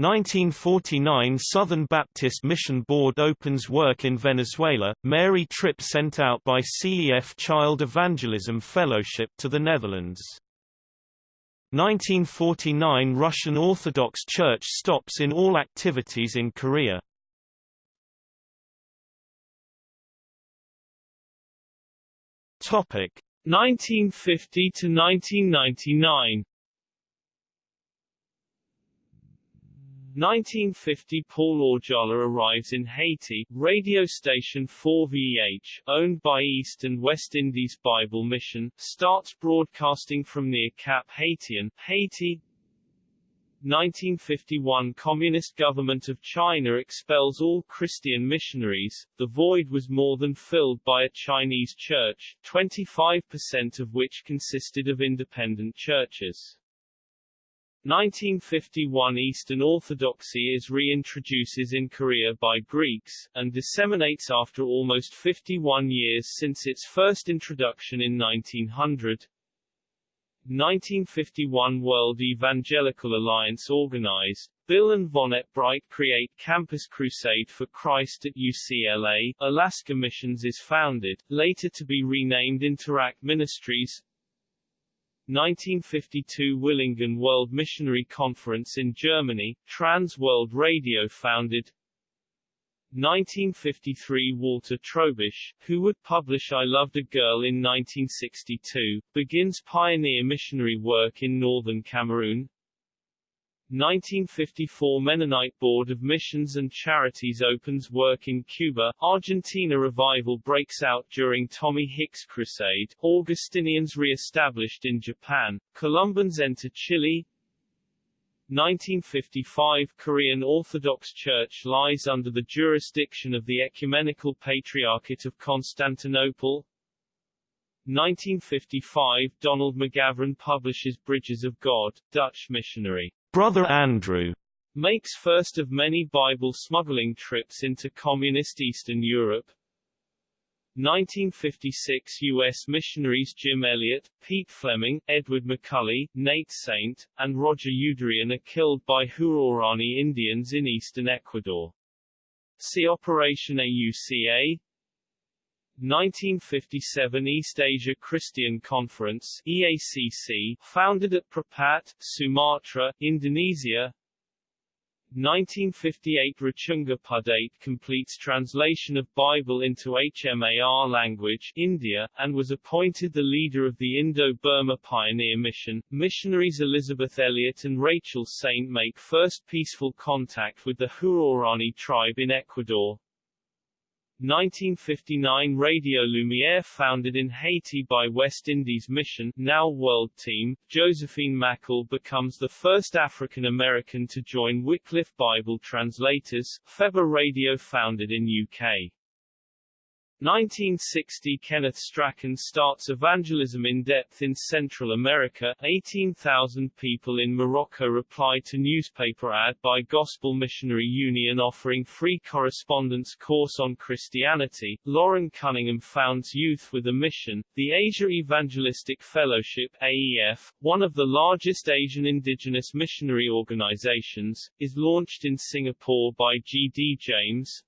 1949 Southern Baptist Mission Board opens work in Venezuela, Mary Tripp sent out by CEF Child Evangelism Fellowship to the Netherlands. 1949 Russian Orthodox Church stops in all activities in Korea. Topic 1950 to 1999 1950 Paul Orjala arrives in Haiti, radio station 4VH, owned by East and West Indies Bible Mission, starts broadcasting from near Cap Haitien, Haiti. 1951 Communist government of China expels all Christian missionaries, the void was more than filled by a Chinese church, 25% of which consisted of independent churches. 1951 Eastern Orthodoxy is reintroduces in Korea by Greeks, and disseminates after almost 51 years since its first introduction in 1900. 1951 World Evangelical Alliance organized, Bill and Vonette Bright create Campus Crusade for Christ at UCLA, Alaska Missions is founded, later to be renamed Interact Ministries, 1952 Willingen World Missionary Conference in Germany, Trans World Radio founded 1953 Walter Trobisch, who would publish I Loved a Girl in 1962, begins pioneer missionary work in northern Cameroon. 1954 Mennonite Board of Missions and Charities opens work in Cuba, Argentina revival breaks out during Tommy Hicks Crusade, Augustinians re-established in Japan, Columbans enter Chile, 1955 Korean Orthodox Church lies under the jurisdiction of the Ecumenical Patriarchate of Constantinople. 1955 Donald McGavran publishes Bridges of God, Dutch missionary. Brother Andrew makes first of many Bible smuggling trips into communist Eastern Europe. 1956 U.S. missionaries Jim Elliot, Pete Fleming, Edward McCully, Nate Saint, and Roger Youderian are killed by Huaorani Indians in eastern Ecuador. See Operation AUCA 1957 East Asia Christian Conference EACC, founded at Prapat, Sumatra, Indonesia 1958 Rochunga Pudaite completes translation of Bible into HMAR language India, and was appointed the leader of the Indo-Burma Pioneer Mission. Missionaries Elizabeth Elliot and Rachel Saint make first peaceful contact with the Huaorani tribe in Ecuador. 1959 Radio Lumiere founded in Haiti by West Indies Mission now World Team, Josephine Mackle becomes the first African-American to join Wycliffe Bible Translators, FEBA Radio founded in UK. 1960 Kenneth Strachan starts evangelism in depth in Central America. 18,000 people in Morocco reply to newspaper ad by Gospel Missionary Union offering free correspondence course on Christianity. Loren Cunningham founds Youth with a Mission. The Asia Evangelistic Fellowship AEF, one of the largest Asian indigenous missionary organizations, is launched in Singapore by G. D. James,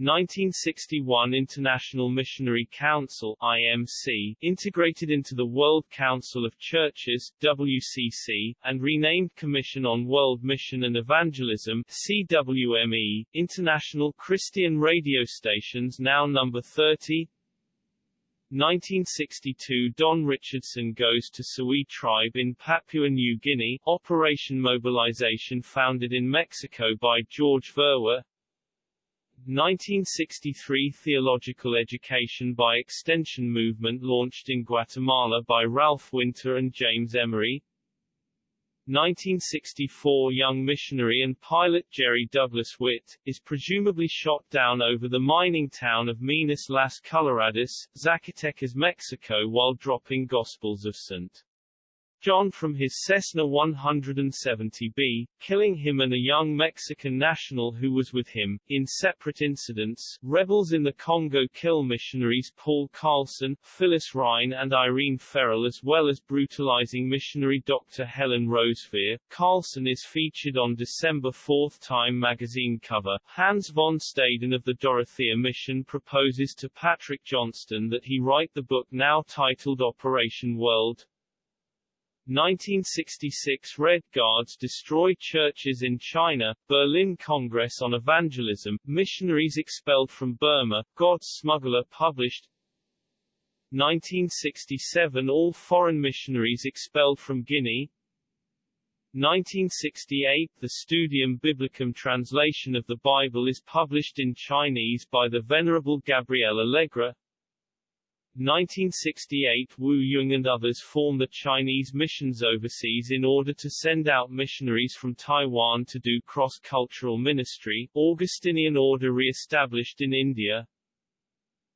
1961 International Missionary Council IMC, integrated into the World Council of Churches WCC, and renamed Commission on World Mission and Evangelism CWME, International Christian Radio Stations now number 30 1962 Don Richardson goes to Sawi tribe in Papua New Guinea, Operation Mobilization founded in Mexico by George Verwer 1963 Theological Education by Extension movement launched in Guatemala by Ralph Winter and James Emery 1964 young missionary and pilot Jerry Douglas Witt, is presumably shot down over the mining town of Minas Las Coloradas, Zacatecas, Mexico while dropping Gospels of St. John from his Cessna 170B, killing him and a young Mexican national who was with him. In separate incidents, rebels in the Congo kill missionaries Paul Carlson, Phyllis Ryan and Irene Ferrell as well as brutalizing missionary Dr. Helen Roseveare. Carlson is featured on December 4 Time magazine cover. Hans von Staden of the Dorothea Mission proposes to Patrick Johnstone that he write the book now titled Operation World, 1966 Red Guards destroy churches in China, Berlin Congress on Evangelism, Missionaries expelled from Burma, God's Smuggler published. 1967 All foreign missionaries expelled from Guinea. 1968 The Studium Biblicum translation of the Bible is published in Chinese by the Venerable Gabriel Allegra 1968 Wu Yung and others form the Chinese missions overseas in order to send out missionaries from Taiwan to do cross-cultural ministry, Augustinian order re-established in India.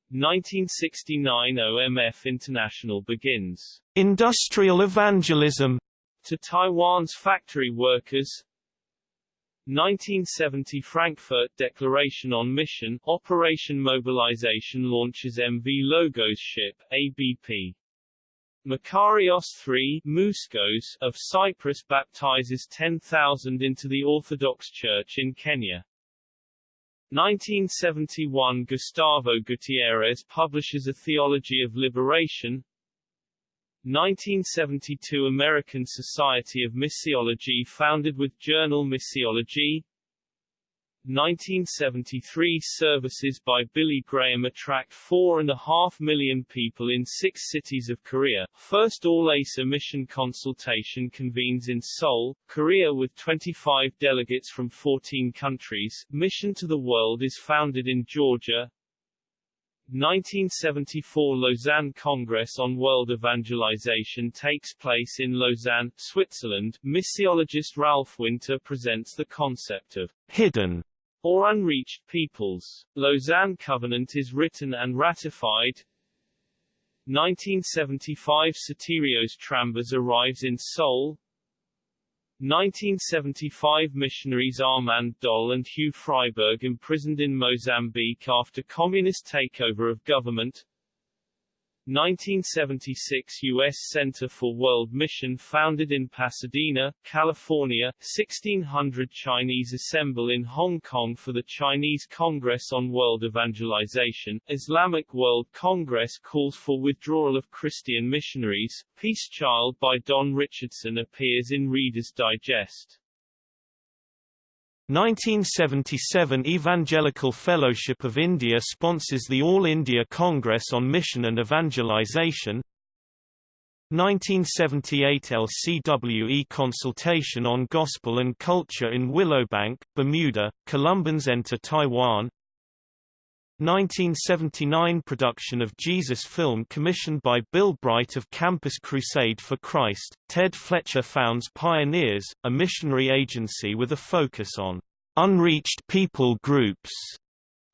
1969 OMF International begins. Industrial evangelism. To Taiwan's factory workers 1970 Frankfurt Declaration on Mission, Operation Mobilization launches MV Logos ship, ABP. Makarios III Mouskos of Cyprus baptizes 10,000 into the Orthodox Church in Kenya. 1971 Gustavo Gutierrez publishes A Theology of Liberation 1972 American Society of Missiology founded with Journal Missiology 1973 Services by Billy Graham attract 4.5 million people in six cities of Korea. First All-Asia mission consultation convenes in Seoul, Korea with 25 delegates from 14 countries. Mission to the World is founded in Georgia. 1974 Lausanne Congress on World Evangelization takes place in Lausanne, Switzerland. Missiologist Ralph Winter presents the concept of hidden or unreached peoples. Lausanne Covenant is written and ratified. 1975 Sotirios Trambas arrives in Seoul. 1975 missionaries Armand Doll and Hugh Freiberg imprisoned in Mozambique after communist takeover of government. 1976 U.S. Center for World Mission founded in Pasadena, California, 1600 Chinese assemble in Hong Kong for the Chinese Congress on World Evangelization, Islamic World Congress calls for withdrawal of Christian missionaries, Peace Child by Don Richardson appears in Reader's Digest. 1977 Evangelical Fellowship of India sponsors the All India Congress on Mission and Evangelization. 1978 LCWE Consultation on Gospel and Culture in Willowbank, Bermuda, Columbans enter Taiwan 1979 production of Jesus film commissioned by Bill Bright of Campus Crusade for Christ, Ted Fletcher founds Pioneers, a missionary agency with a focus on unreached people groups.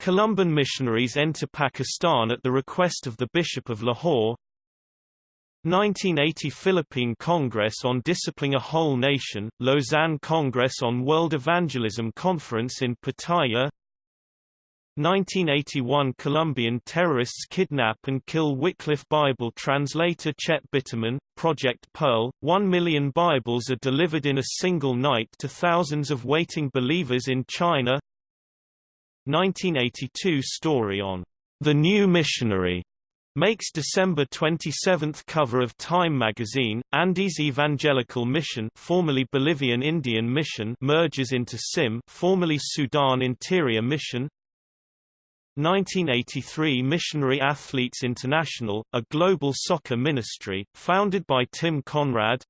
Columban missionaries enter Pakistan at the request of the Bishop of Lahore 1980 Philippine Congress on Disciplining a Whole Nation, Lausanne Congress on World Evangelism Conference in Pattaya 1981 Colombian terrorists kidnap and kill Wycliffe Bible translator Chet Bitterman, Project Pearl. One million Bibles are delivered in a single night to thousands of waiting believers in China. 1982 story on The New Missionary makes December 27 cover of Time magazine. Andes Evangelical Mission, formerly Bolivian Indian Mission, merges into SIM, formerly Sudan Interior Mission. 1983 Missionary Athletes International, a global soccer ministry, founded by Tim Conrad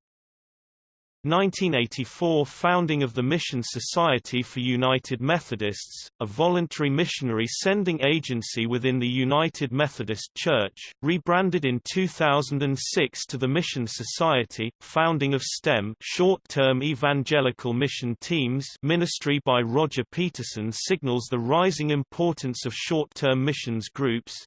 1984 Founding of the Mission Society for United Methodists, a voluntary missionary sending agency within the United Methodist Church, rebranded in 2006 to the Mission Society, founding of STEM short-term evangelical mission teams. Ministry by Roger Peterson signals the rising importance of short-term missions groups,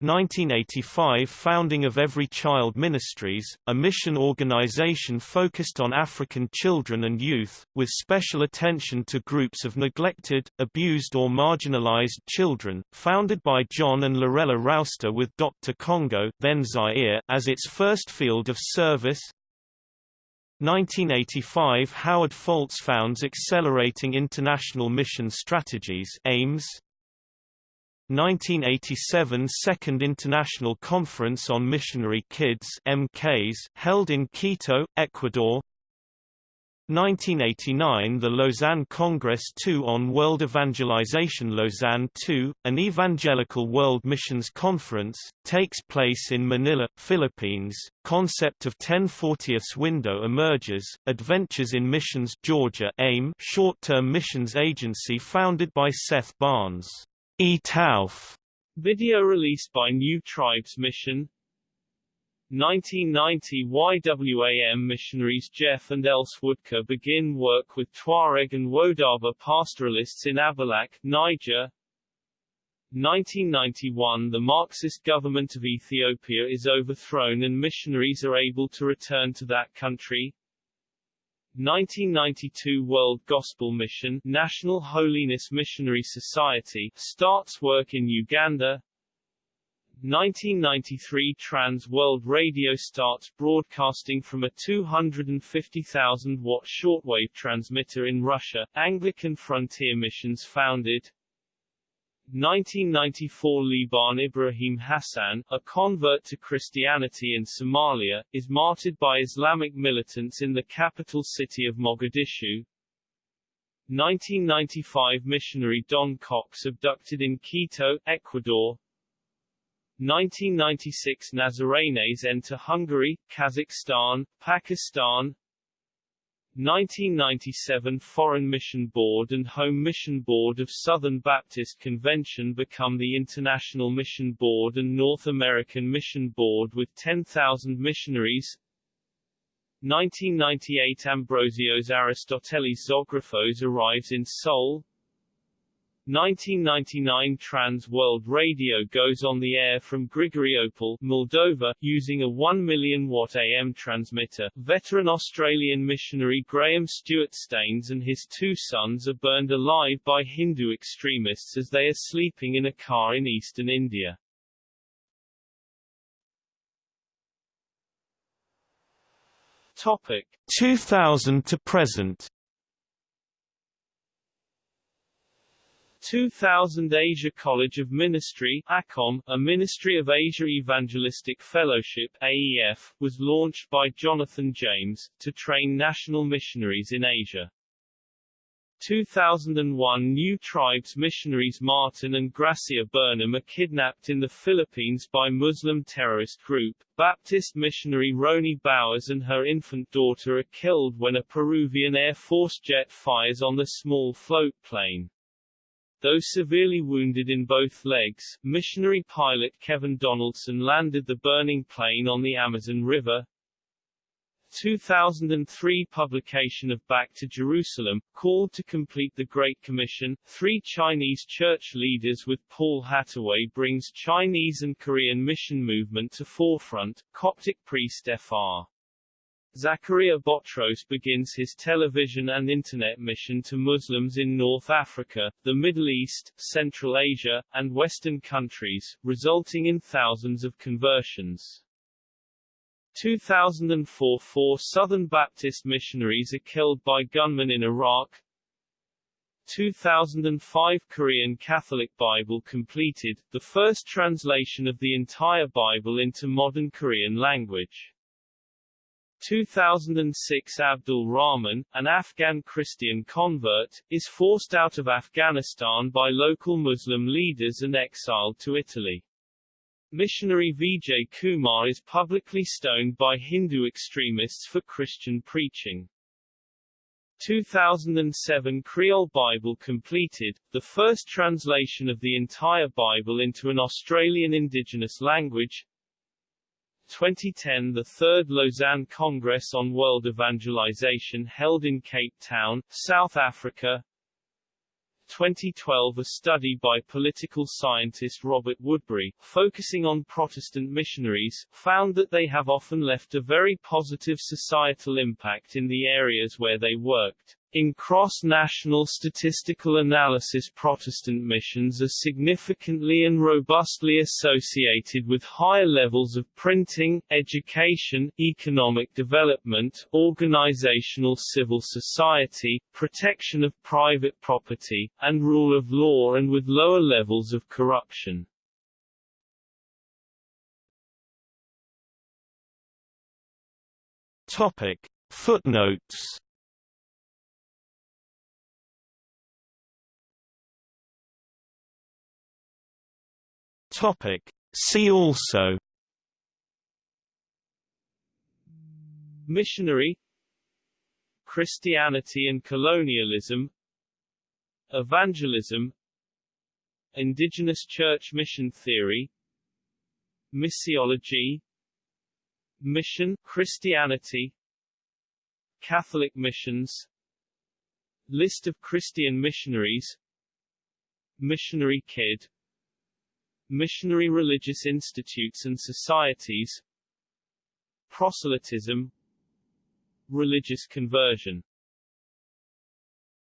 1985 Founding of Every Child Ministries, a mission organization focused on African children and youth, with special attention to groups of neglected, abused or marginalized children, founded by John and Lorella Rouster with Dr. Congo then Zaire as its first field of service. 1985 Howard Foltz founds Accelerating International Mission Strategies AIMS, 1987 Second International Conference on Missionary Kids MKs held in Quito, Ecuador 1989 The Lausanne Congress II on World Evangelization Lausanne II, an evangelical world missions conference, takes place in Manila, Philippines. Concept of 1040ths window emerges, Adventures in Missions Georgia AIM short-term missions agency founded by Seth Barnes. E. Tauf. Video released by New Tribes Mission 1990 YWAM missionaries Jeff and Else Woodker begin work with Tuareg and Wodaba pastoralists in Abalak, Niger. 1991 The Marxist government of Ethiopia is overthrown and missionaries are able to return to that country. 1992 World Gospel Mission National Holiness Missionary Society starts work in Uganda. 1993 Trans World Radio starts broadcasting from a 250,000 watt shortwave transmitter in Russia, Anglican Frontier Missions founded 1994 Liban Ibrahim Hassan, a convert to Christianity in Somalia, is martyred by Islamic militants in the capital city of Mogadishu. 1995 missionary Don Cox abducted in Quito, Ecuador. 1996 Nazarenes enter Hungary, Kazakhstan, Pakistan. 1997 Foreign Mission Board and Home Mission Board of Southern Baptist Convention become the International Mission Board and North American Mission Board with 10,000 missionaries. 1998 Ambrosios Aristotelis Zographos arrives in Seoul. 1999 Trans World Radio goes on the air from Grigoriopol, Moldova, using a 1 million watt AM transmitter. Veteran Australian missionary Graham Stewart Staines and his two sons are burned alive by Hindu extremists as they are sleeping in a car in eastern India. Topic 2000 to present 2000 Asia College of Ministry ACOM, a Ministry of Asia Evangelistic Fellowship AEF, was launched by Jonathan James, to train national missionaries in Asia. 2001 New Tribes missionaries Martin and Gracia Burnham are kidnapped in the Philippines by Muslim terrorist group. Baptist missionary Roni Bowers and her infant daughter are killed when a Peruvian Air Force jet fires on the small float plane. Though severely wounded in both legs, missionary pilot Kevin Donaldson landed the burning plane on the Amazon River. 2003 publication of Back to Jerusalem, called to complete the Great Commission, three Chinese church leaders with Paul Hattaway brings Chinese and Korean mission movement to forefront, Coptic priest Fr. Zachariah Botros begins his television and internet mission to Muslims in North Africa, the Middle East, Central Asia, and Western countries, resulting in thousands of conversions. 2004 Four Southern Baptist missionaries are killed by gunmen in Iraq. 2005 Korean Catholic Bible completed, the first translation of the entire Bible into modern Korean language. 2006 Abdul Rahman, an Afghan Christian convert, is forced out of Afghanistan by local Muslim leaders and exiled to Italy. Missionary Vijay Kumar is publicly stoned by Hindu extremists for Christian preaching. 2007 Kriol Bible completed, the first translation of the entire Bible into an Australian Indigenous language, 2010 The Third Lausanne Congress on World Evangelization held in Cape Town, South Africa 2012 A study by political scientist Robert Woodberry, focusing on Protestant missionaries, found that they have often left a very positive societal impact in the areas where they worked. In cross-national statistical analysis Protestant missions are significantly and robustly associated with higher levels of printing, education, economic development, organizational civil society, protection of private property, and rule of law and with lower levels of corruption. Footnotes Topic. See also Missionary Christianity and colonialism Evangelism Indigenous church mission theory Missiology Mission Christianity Catholic missions List of Christian missionaries Missionary Kid Missionary religious institutes and societies Proselytism Religious conversion